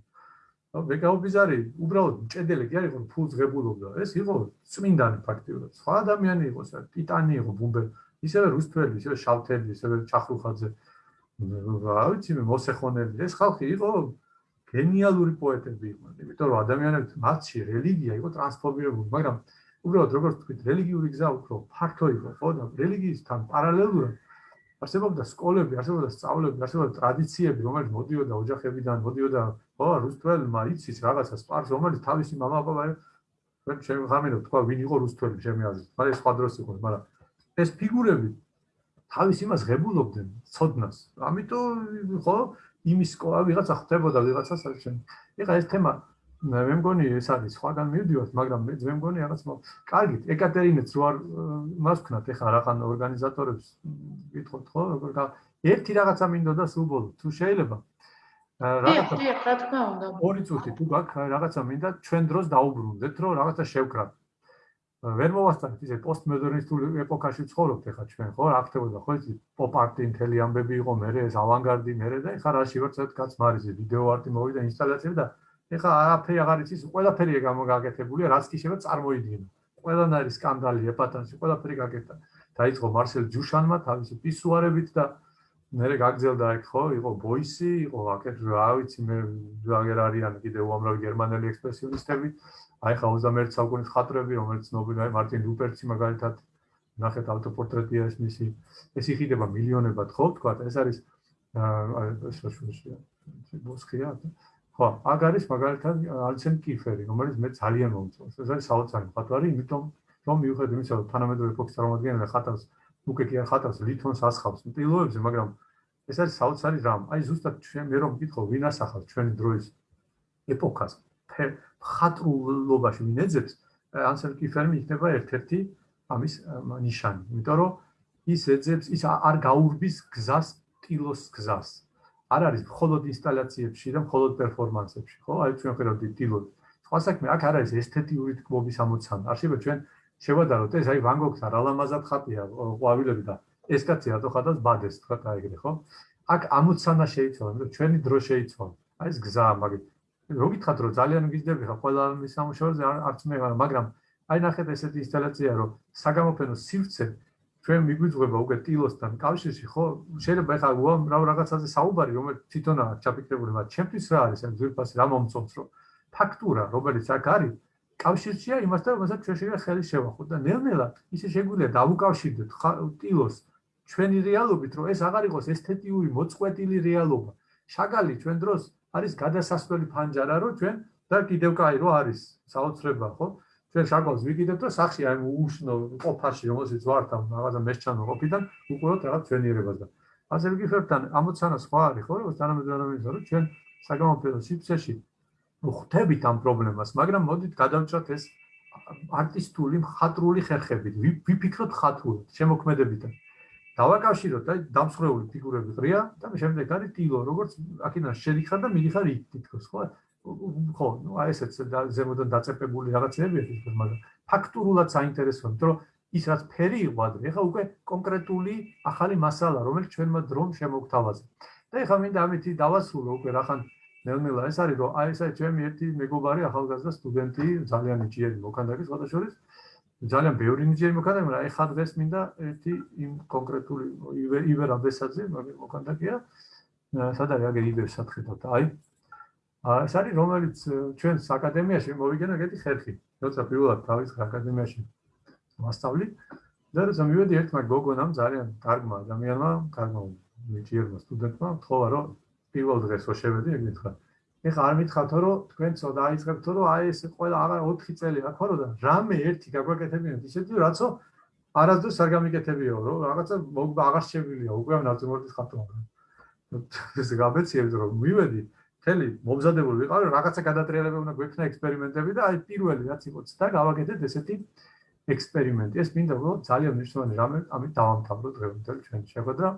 ნუ ვეკაუბიზარი უბრალოდ ჭედელი კი არის ხო ფულს ღებულობდა ეს იყო წმინდანი ფაქტიურად. სხვა ადამიანი იყო სა ტიტანი იყო ბუმბე. ისევე რუსთველი ისევე შავთელი ისევე ჩახრუხაძე. რა ვიცი მე მოსეხონელი. ეს ხალხი იყო გენიალური პოეტები იყვნენ, იმიტომ რომ ადამიანებს მათში რელიგია იყო ტრანსფორმირებული, მაგრამ უბრალოდ როგორც თქვით, რელიგიური გზა უფრო ფართო იყო, ხო? და რელიგიისთან პარალელურად არსებობდა სკოლები, არსებობდა სწავლები, არსებობდა ტრადიციები, რომელიც მოდიოდა ოჯახებიდან, მოდიოდა, ხო, რუსთველმა იცის რაღაცა სპარს, რომელიც თავისი მამა-პაპა ვერ შეღამინა, თქვა, ვინ იყო რუსთველი ჩემი აზრით. მაგრამ სხვა დროს იყო, მაგრამ ეს ფიგურები თავის იმას ღებულობდნენ, ცოდნას. ამიტომ ხო, იმის სკოლა ვიღაცა ხვდებოდა, ვიღაცა საერთოდ. ეხლა ეს თემა მე მგონი ეს არის სხვაგან მივდივართ, მაგრამ მე მე მგონი რაღაც კარგით, ეკატერინეც რო არ მასქნათ ეხლა რაღაც ორგანიზატორებს გითხოთ ხო, როგორ და ერთი რაღაცა მინდოდა სულ ბოლო, თუ შეიძლება რაღაცა რა თქმა უნდა. ორი წუთი თუ გაქვს რაღაცა მინდა ჩვენ დროს დაუბრუნდეთ, რომ რაღაცა შევკრათ. ვერ მოვასწრეთ ისე პოსტმოდერნისტულ ეპოქაში ცხოვრობთ ეხა ჩვენ ხო რა ხდებოდა ხო იცი პოპ არტი მთელი ამბები იყო მე ეს ავანგარდი მე და ეხა რაში ვარ ცოტა კაც მარიზე ვიდეო არტი მოვიდა ინსტალაციები და ეხა არაფერი აღარ იცის ყველაფერია გამოგაკეთებულია რაც კი შეიძლება წარმოიდგინო. ყველან არის სკანდალი ეპატანში ყველაფერი გაკეთდა. დაიწყო მარსელ ჯუშანმა თავისი პისუარებით და მე გაგძელდა ეგ ხო? იყო ბოისი იყო აკეთ რა ვიცი მე ვაგერ არიან კიდე უამრავი გერმანელი ექსპრესიონისტები. აი ხა 21 საუკუნის ხატრები, რომელიც ნობელი მარტინ ლუპერცი მაგალითად ნახეთ ავტოპორტრეტია ეს მისი. ეს იხიდება მილიონებად, ხო, თქვა, ეს არის აი ეს შუშია. ბოსკია. ხო, აგ არის მაგალითად ალცენ კიფერი, რომელიც მე ძალიან მომწონს. ეს არის საოცარი ხატვარი, იმიტომ რომ მიუხედავად იმისა, რომ თანამედროვე ეპოქის წარმომადგენელი ხატავს უკვე კი ხატავს ლითონს ასხავს მტილოებზე, მაგრამ ეს არის საოცარი რამ. აი ზუსტად ჩვენ მე რომ მკითხო, ვინ ასახავს ჩვენი დროის ეპოქას? ხატრულობაში მინეძებს ანსელ კიფერმი იქნება ერთ-ერთი ამის ნიშანი. იმიტომ რომ ის ეძებს ის არ გაურბის გზას ტილოს გზას. არ არის მხოლოდ ინსტალაციებში და მხოლოდ პერფორმანსებში, ხო? აი ჩვენ ხედავთ ტილო. სხვა საქმე აქ არ არის ესთეტიური თქმობის ამოცანა. არ შეიძლება ჩვენ შევადაროთ ეს აი ვან გოგს არ ალამაზად ხატია ყვავილები და ეს კაცი რატო ხატავს ბადეს თქვა ეგრე, ხო? აქ ამოცანა შეიცვალა, მაგრამ ჩვენი დრო შეიცვალა. აი ეს გზა მაგით რო გითხათ რომ ძალიან გიზდები ხა ყველა მის სამუშაოზე არც მე მაგრამ აი ნახეთ ესეთი ინსტალაცია რომ საგამოფენო სივრცე ჩვენ მიგვიძღვება უკვე ტილოსთან კავშირში ხო შეიძლება ხა უამრავ რაღაცაზე საუბარი რომელიც თვითონაა ჩაფიქრებული მაგრამ ჩემთვის რა არის ამ ძვირფასი რა მომწონს რომ ფაქტურა რომელიც აქ არის კავშირშია იმასთან რომელსაც ჩვენ შეიძლება ხელი შევახოთ და ნელ-ნელა ისე შეგვიძლია დავუკავშირდეთ ტილოს ჩვენი რეალობით რომ ეს აღარ იყოს ესთეტიური მოწყვეტილი რეალობა შაგალი ჩვენ დროს არის გადასასვლელი ფანჯარა, რომ ჩვენ და კიდევ კაი რო არის საოცრება, ხო? ჩვენ შაკავს ვიკიდებ და სახში აი უშნო ყოფაში რომელსაც ვართ ამ რაღაცა მესჩანო ყოფიდან უყუროთ რაღაც ჩვენიერებას და ასე ვიგიფებთან ამოცანა სხვა არის ხო როგორც თანამედროვე ადამიანის რომ ჩვენ საგამოფენო სივრცეში ხვდებით ამ პრობლემას მაგრამ მოდით გადავჭრათ ეს არტისტული მხატვრული ხერხებით ვიფიქროთ ხათულად შემოქმედებიდან. დავაკავშიროთ აი დამსხვრეული ფიგურები ყრია და შემდეგ არის ტილო როგორც აქედან შედიხარ და მიდიხარ იქ თითქოს ხო ხო ნუ აი ესეც ზემოდან დაწეპებული რაღაცები ეს მაგრამ ფაქტურულად საინტერესოა რომ ის რაც ფერი იყო ადრე ეხლა უკვე კონკრეტული ახალი მასალა რომელიც ჩვენმა დრომ შემოგთავაზა. და ეხლა მინდა ამითი დავასრულო უკვე რახან ნელ-ნელა ეს არის რომ აი ესე ჩემი ერთი მეგობარი ახალგაზრდა სტუდენტი ძალიან იჭიერი მოქანდაკე სხვა შორის ძალიან ბევრი ნიჭიერი მოქანდაკე მაგრამ ეხლა დღეს მინდა ერთი იმ კონკრეტული ივერ აბესაძე მოქანდაკეა სადარი აგერ იბერ სათხეთოთ აი ეს არის რომელიც ჩვენს აკადემიაში მოვიგენა ეგეთი ხერხი. როცა პირველად თავის აკადემიაში მასწავლი და როცა მივედი ერთმა გოგონამ ძალიან კარგმა ადამიანმა კარგმა ნიჭიერმა სტუდენტმა თხოვა რომ პირველ დღესო შევედი ეგ მითხრა ეხლა არ მითხავთ რომ თქვენ ცოტა აიწყებთ რომ აი ეს ყველა აღარ 4 წელი აქ ვარო და რამე ერთი გაგვაკეთებინათ ისეთი რაცო არასდროს არ გამიკეთებიო რომ რაღაცა აღარ შევილია უკვე ამ ნაცნობრის ხათონა ეს გაბეციებს რომ მივედი თელი მომზადებული ვიყავ რაღაცა გადატრიალება უნდა გვექნა ექსპერიმენტები და აი პირველი რაც იყო ცდა გავაკეთეთ ესეთი ექსპერიმენტი ეს მინდა რომ ძალიან მნიშვნელოვანი რამე ამით დავამთავროთ დღევანდელ ჩვენ შეხვედრა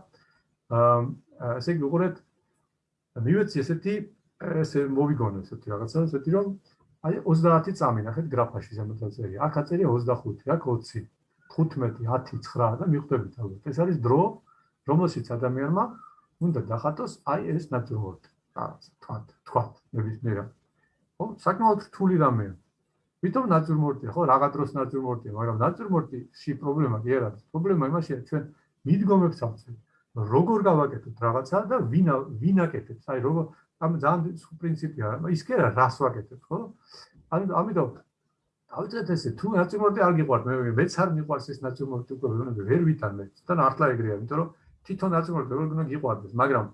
აა ესე იგი უყურეთ მივეცი ესეთი ესე მოვიგონო ესეთი რაღაცა ესეთი რომ აი 30 წამი ნახეთ გრაფაში ზემოთ წერია. აქ აწერია 25, აქ 20, 15, 10, 9 და მიხვდებით ალბათ. ეს არის დრო, რომელშიც ადამიანმა უნდა დახატოს აი ეს ნატურმორტი. თქვა, თქვა, ნებისმიერა. ხო, საკმაოდ რთული რამეა. ვითომ ნატურმორტია, ხო, რაღა დროს ნატურმორტია, მაგრამ ნატურმორტი-ში პრობლემა კი არა. პრობლემა იმაშია, ჩვენ მიდგომებს ავწევთ. როგორ გავაკეთოთ რაღაცა და ვინ ვინ აკეთებს? აი როგორ ამ ძალიან სხვა პრინციპია, ის კი არა რას ვაკეთებ, ხო? ანუ ამიტომ დავწერეთ ესე, თუ ნაციონალური არ გიყვართ, მე მეც არ მიყვარს ეს ნაციონალური უკვე ვერ ვითანმე. თან ართლა ეგრეა, იმიტომ რომ თვითონ ნაციონალური როგორ უნდა გიყვარდეს, მაგრამ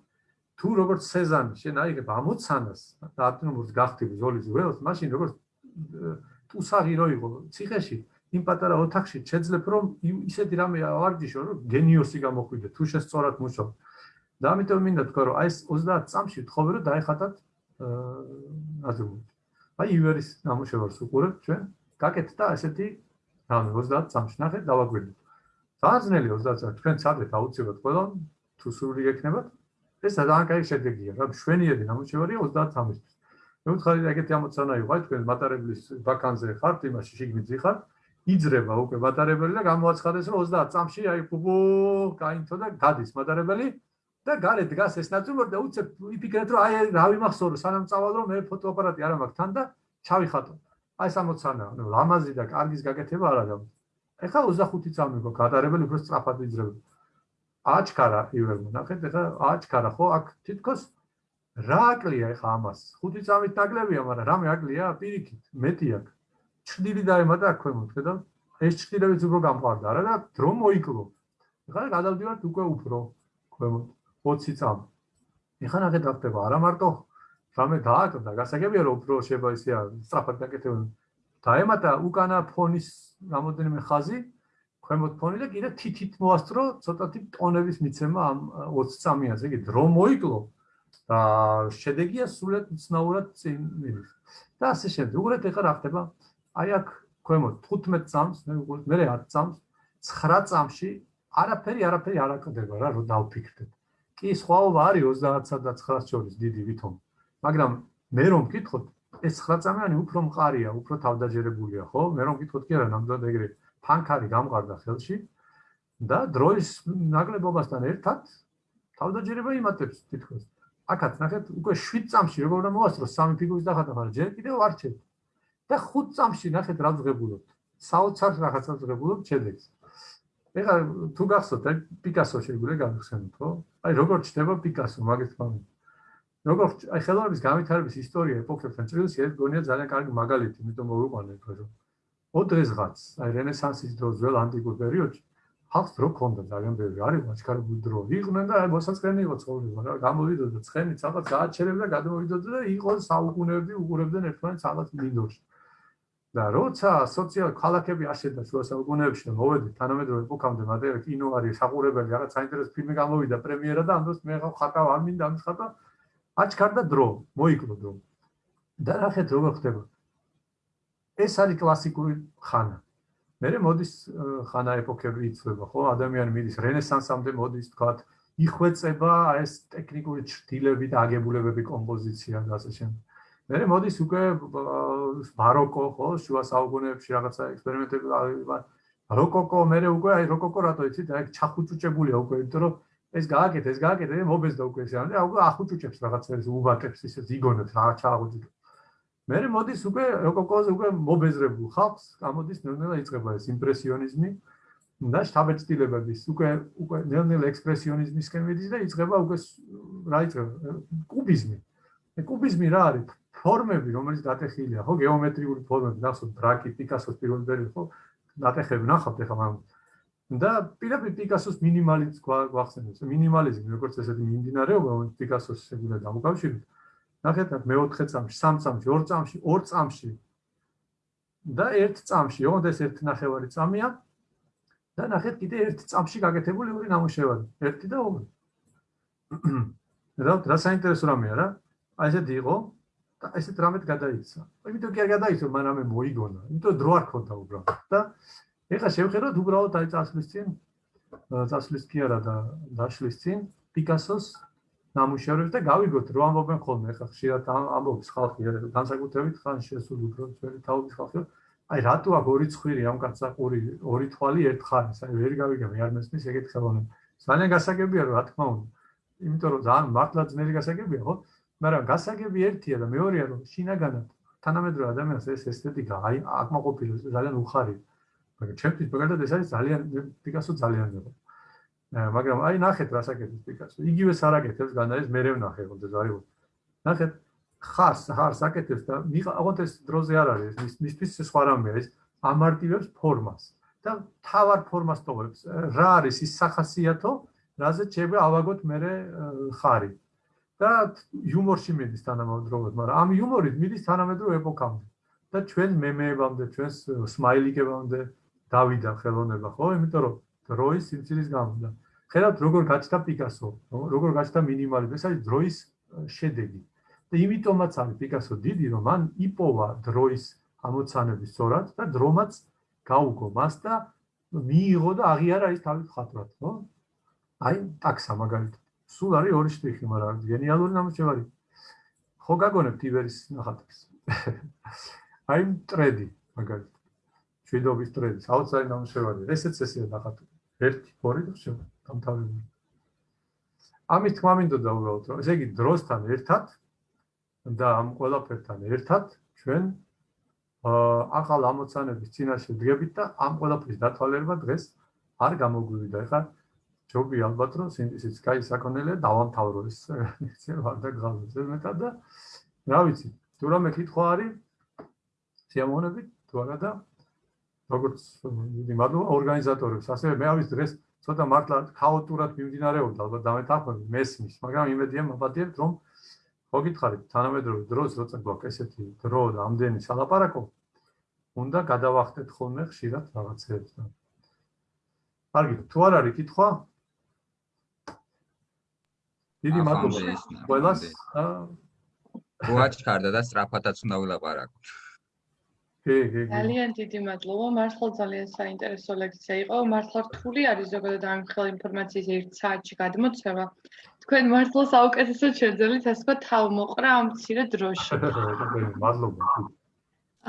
თუ როგორც სეზანი შენ აიღებ ამოცანას და აპტიმურს გახტები ზოლის ველს, მაშინ როგორც ტუსარი რო იყო ციხეში, იმ პატარა ოთახში შეძლებ რომ ისეთი რამე ავარჯიშო, რომ გენიოსი გამოხვიდე, თუ შესწორად მუშაობ. და ამიტომ მინდა თქვა რომ აი ეს 30 წამში თხოვე რომ დაეხატათ აზროვნით. აი ივერის ნამუშევარს უყურებთ ჩვენ, გაკეთდა ესეთი რამე 30 წამში ნახეთ დავაგვირდით. საძნელი 30 წამში თქვენ ცადეთ აუცილებლად ყველა თუ სრული გექნებათ ეს ძალიან კაი შედეგია, რა შვენიერი ნამუშევარია 30 წამისთვის. მე ვთქვი ეგეთი ამოცანა იყო, აი თქვენ მატარებლის ვაკანზე ხართ, იმაში შიგნით ხართ, იძრება უკვე მატარებელი და გამოაცხადეს რომ 30 წამში აი ბუბუ გაინთო და გადის მატარებელი და გარეთ დგას ეს ნაცნობი და უცებ იფიქრეთ რომ აი რა ვიმახსოვრო სანამ წავალ რომ მე ფოტოაპარატი არ მაქვს თან და ჩავიხატო. აი 60-ანა ნუ ლამაზი და კარგის გაკეთება არა და ეხლა 25 წამი გო გადარებელი უფრო სწრაფად ვიძრებ აჩქარა ივერმო ნახეთ ეხლა აჩქარა ხო აქ თითქოს რა აკლია ეხლა ამას 5 წამით ნაკლებია მაგრამ რამე აკლია პირიქით მეტი აქ ჩრდილი დაემატა აქ ქვემოთ ხედავ ეს ჩრდილებიც უფრო გამყარდა არა და დრო მოიკლო ეხლა გადავდივართ უკვე უფრო ქვემოთ 20 წამი. ეხლა ნახეთ რა ხდება, არა მარტო რამე დააკდა, გასაგებია რომ უფრო შეიძლება ისე სწრაფად დაკეთებინ. დაემატა უკანა ფონის რამოდენიმე ხაზი, ქვემოთ ფონი და კიდე თითით მოასწრო ცოტათი ტონების მიცემა ამ 20 წამიაზე, იგი დრო მოიკლო და შედეგია სულად ცნაურად წინ მიდის. და ასე შემდეგ. უყურეთ ეხლა რა ხდება. აი აქ ქვემოთ 15 წამს, მე უყურეთ, მე 10 წამს, 9 წამში არაფერი არაფერი არ აკდება რა, რომ დავფიქრდეთ. კი სხვაობა არის 30-სა და 9-ს შორის დიდი ვითომ. მაგრამ მე რომ მკითხოთ, ეს 9 წამიანი უფრო მყარია, უფრო თავდაჯერებულია, ხო? მე რომ მკითხოთ კი არა, ნამდვილად ეგრე ფანქარი გამყარდა ხელში და დროის ნაკლებობასთან ერთად თავდაჯერება იმატებს თითქოს. აქაც ნახეთ, უკვე 7 წამში როგორ უნდა მოასწროს სამი ფიგურის დახატვა, მაგრამ ჯერ კიდევ არ ჩერდ. და 5 წამში ნახეთ რა ზღებულობთ. საოცარ რაღაცა ზღებულობთ შედეგს. ეხლა თუ გახსოვთ, პიკასო შეგვიძლია გავხსენოთ, ხო? აი როგორ ჩდება პიკასო მაგის თქმა. როგორ აი ხელოვნების განვითარების ისტორია ეპოქებთან წრილში ეს გონია ძალიან კარგი მაგალითი, იმიტომ მოვიყვანე თქო რომ ოდრესღაც აი რენესანსის დროს ძველ ანტიკურ პერიოდში ხალხს რო ქონდა ძალიან ბევრი არის მაჩქარებული დრო. იყვნენ და აი მოსაწყენი იყო ცხოვრება რა გამოვიდოდა ცხენი ცალკე გააჩერებდა გადმოვიდოდა და იყო საუკუნეები უყურებდნენ ერთმანეთს ალბათ მინდორში. და როცა სოციალ ქალაქები აშენდა შუა საუკუნეებში და მოვედი თანამედროვე ეპოქამდე მაგრამ კინო არის საყურებელი რაღაც საინტერესო ფილმი გამოვიდა პრემიერა და ამ დროს მე ხატავ არ მინდა ამის ხატა აჩქარდა დრო მოიკლო დრო და ნახეთ როგორ ხდება ეს არის კლასიკური ხანა. მე მოდის ხანა ეპოქები იცვლება, ხო? ადამიანი მიდის რენესანსამდე მოდის, თქვათ, იხვეწება ეს ტექნიკური ჩრდილები და აგებულებები კომპოზიცია და ასე შემდეგ. მე მოდის უკვე ბაროკო, ხო, შუა საუკუნეებში რაღაცა ექსპერიმენტები როკოკო, მე უკვე აი როკოკო რატო იცით, აი ჩახუჭუჭებულია უკვე, იმიტომ რომ ეს გააკეთე, ეს გააკეთე, მობეზდა უკვე ეს რა, უკვე ახუჭუჭებს რაღაცებს, უბატებს, ისე იგონებს რა ჩააგუჭებს. მე მოდის უკვე როკოკოზე უკვე მობეზრებულ ხალხს გამოდის ნელ-ნელა იწყება ეს იმპრესიონიზმი და შთაბეჭდილებების უკვე უკვე ნელ-ნელა ექსპრესიონიზმისკენ მიდის და იწყება უკვე რა იწყება კუბიზმი. კუბიზმი რა არის? ფორმები, რომელიც დატეხილია, ხო, გეომეტრიული ფორმები, ნახოთ ბრაკი, პიკასოს პირველი პერიოდი, ხო, დატეხები ნახავთ ახლა მაგ და პირდაპირ პიკასოს მინიმალიზმს გვახსენებს. მინიმალიზმი როგორც ესეთი მიმდინარეობა, რომელიც პიკასოს შეგვიძლია დამოკავშიროთ. ნახეთ, მეოთხე წამში, სამ წამში, ორ წამში, ორ წამში და ერთ წამში, ოღონდ ეს ერთ ნახევარი წამია. და ნახეთ, კიდე ერთ წამში გაკეთებული ორი ნამუშევარი, ერთი და ორი. და რა საინტერესო რამეა რა? აი ესეთი იყო, და ესეთ რამეთ გადაიცა. იმიტომ კი არ გადაიცა, მაგრამ მე მოიგონა. იმიტომ დრო არ ქონდა უბრალოდ. და ეხლა შევხედოთ უბრალოდ აი წასვლის წინ წასვლის კი არა და დაშლის წინ პიკასოს ნამუშევრებს და გავიგოთ რო ამბობენ ხოლმე ეხლა ხშირად ამბობს ხალხი განსაკუთრებით ხან შესულ უბრალოდ ძველი თაობის ხალხი აი რატო აქ ორი ცხვირი ამ კაცსა ორი ორი თვალი ერთ ხარეს აი ვერ გავიგებ არ მესმის ეგეთ ხელოვნებ ძალიან გასაგებია რა თქმა უნდა იმიტომ რომ ძალიან მართლა ძნელი გასაგებია ხო მაგრამ გასაგები ერთია და მეორეა რომ შინაგანად თანამედროვე ადამიანს ეს ესთეტიკა აი აკმაყოფილებს ძალიან უხარია მაგრამ ჩემთვის მაგალითად ეს არის ძალიან პიკასო ძალიან მეგო მაგრამ აი ნახეთ რა საკეთებს პიკასო. იგივე სარაკეთებს განა ეს მერე ვნახე ხოლმე ზარი ნახეთ ხარს ხარს აკეთებს და აღოთ ეს დროზე არ არის მის მისთვის სხვა რამეა ეს ამარტივებს ფორმას და თავარ ფორმას ტოვებს. რა არის ის სახასიათო რაზეც შეიძლება ავაგოთ მერე ხარი. და იუმორში მიდის თანამედროვე, მაგრამ ამ იუმორით მიდის თანამედროვე ეპოქამდე. და ჩვენ მემეებამდე, ჩვენ სმაილიკებამდე დავიდა ხელოვნება, ხო? იმიტომ რომ დროის სიმცირის გამო და ხედავთ როგორ გაჩნდა პიკასო, როგორ გაჩნდა მინიმალიზმი, ეს არის დროის შედეგი. და იმიტომაც არის პიკასო დიდი, რომ მან იპოვა დროის ამოცანები სწორად და დრომაც გაუგო მას და მიიღო და აღიარა ის თავის ხატრად, ხო? აი, ტაქსა მაგალითად სულ არის ორი შტიხი, მაგრამ გენიალური ნამუშევარი. ხო გაგონებთ იბერის ნახატებს. აი ტრედი, მაგალითად. შვიდობის ტრედი, საოცარი ნამუშევარი. ესეც ესეა ნახატი. 1 2 და შევ დამთავრებული. ამის თქმა მინდოდა უბრალოდ, რომ ესე იგი დროსთან ერთად და ამ ყველაფერთან ერთად ჩვენ ახალ ამოცანების წინაშე დგებით და ამ ყველაფრის დათვალიერება დღეს არ გამოგვივიდა. ეხლა ჯობი ალბათ რომ სინთეზის კაი საქონელია დავამთავრო ეს ცევა და გზაზე მეტად და რა ვიცი თუ რამე კითხვა არის სიამოვნებით თუ არა და როგორც დიდი მადლობა ორგანიზატორებს. ასევე მე ავის დღეს ცოტა მართლა ქაოტურად მიმდინარეობდა ალბათ დამეთახმები მესმის მაგრამ იმედია მოგადიებთ რომ მოგითხარით თანამედროვე დროს როცა გვაქვს ესეთი დრო და ამდენი სალაპარაკო უნდა გადავახტეთ ხოლმე ხშირად რაღაცეებს და კარგი თუ არ არის კითხვა? დიდი მადლობა ყველას გუაჩქარდა და სწრაფადაც უნდა ვილაპარაკოთ კი ძალიან დიდი მადლობა. მართლა ძალიან საინტერესო ლექცია იყო. მართლა რთული არის ზოგადად ამ ხელ ინფორმაციის ერთ საათში გადმოცემა. თქვენ მართლა საუკეთესოდ შეძლებთ ასე ვთქვა თავ მოყრა ამ მცირე დროში. მადლობა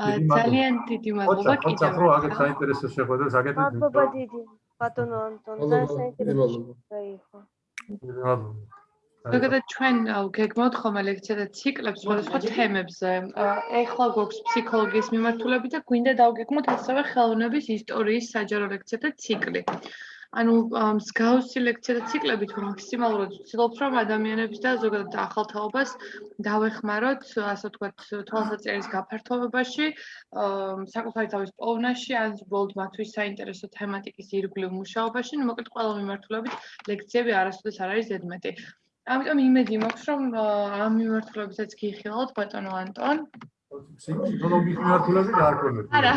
ძალიან დიდი მადლობა კიდევ ხო აგეთ საინტერესო შეხვედრა საკეთეთ მადლობა დიდი. ბატონო ანტონ და საინტერესო იყო. მადლობა ზოგადად ჩვენ გეგმავთ ხოლმე ლექცია და ციკლებს სხვადასხვა თემებზე. ეხლა გვაქვს ფსიქოლოგიის მიმართულები და გვინდა დავგეგმოთ ასევე ხელოვნების ისტორიის საჯარო ლექციათა ციკლი. ანუ მსგავსი ლექციათა ციკლები თუ მაქსიმალურად ვცდილობთ რომ ადამიანებს და ზოგადად ახალთაობას დავეხმაროთ, ასე ვთქვათ, თვალსაჩინოს გაფართოვებაში, საკუთარი თავის პოვნაში, ან ბოლდ მათთვის საინტერესო თემატიკის ირგვლივ მუშაობაში, ну, მოკლედ ყველა მიმართულებით ლექციები არასოდეს არ არის ზედმეტი. ამიტომ იმედი მაქვს, რომ ამ მიმართულებითაც გიხილავთ ბატონო ანტონ. ფსიქოლოგიის მიმართულებით არ ქონდეთ. არა.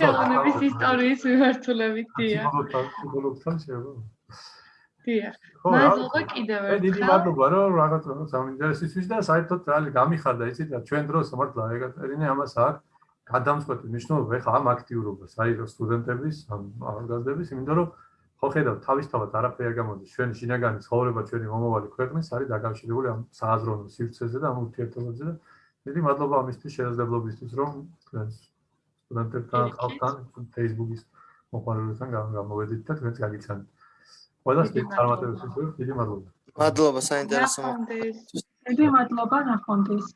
ხელოვნების ისტორიის მიმართულებით დია. ფსიქოლოგთან შეიძლება. დია. მადლობა კიდევ ერთხელ. დიდი მადლობა რომ რაღაც საინტერესოა და საერთოდ ძალიან გამიხარდა იცით და ჩვენ დროს მართლა ეკატერინე ამას აქვს გადამწყვეტი მნიშვნელობა ეხა ამ აქტიურობას აი რომ სტუდენტების ამ ახალგაზრდების იმიტომ რომ ხო ხედავ თავისთავად არაფერი არ გამოდის. ჩვენ შინაგანი ცხოვრება ჩვენი მომავალი ქვეყნის არის დაკავშირებული ამ სააზროვნო სივრცეზე და ამ ურთიერთობებზე და დიდი მადლობა ამისთვის შესაძლებლობისთვის რომ თქვენ სტუდენტებთან ხალხთან Facebook-ის მოყოლებთან გამოვედით და თქვენს გაგიცანთ ყველას დიდი წარმატებები ვსურვით დიდი მადლობა. მადლობა საინტერესო დიდი მადლობა ნახონდეს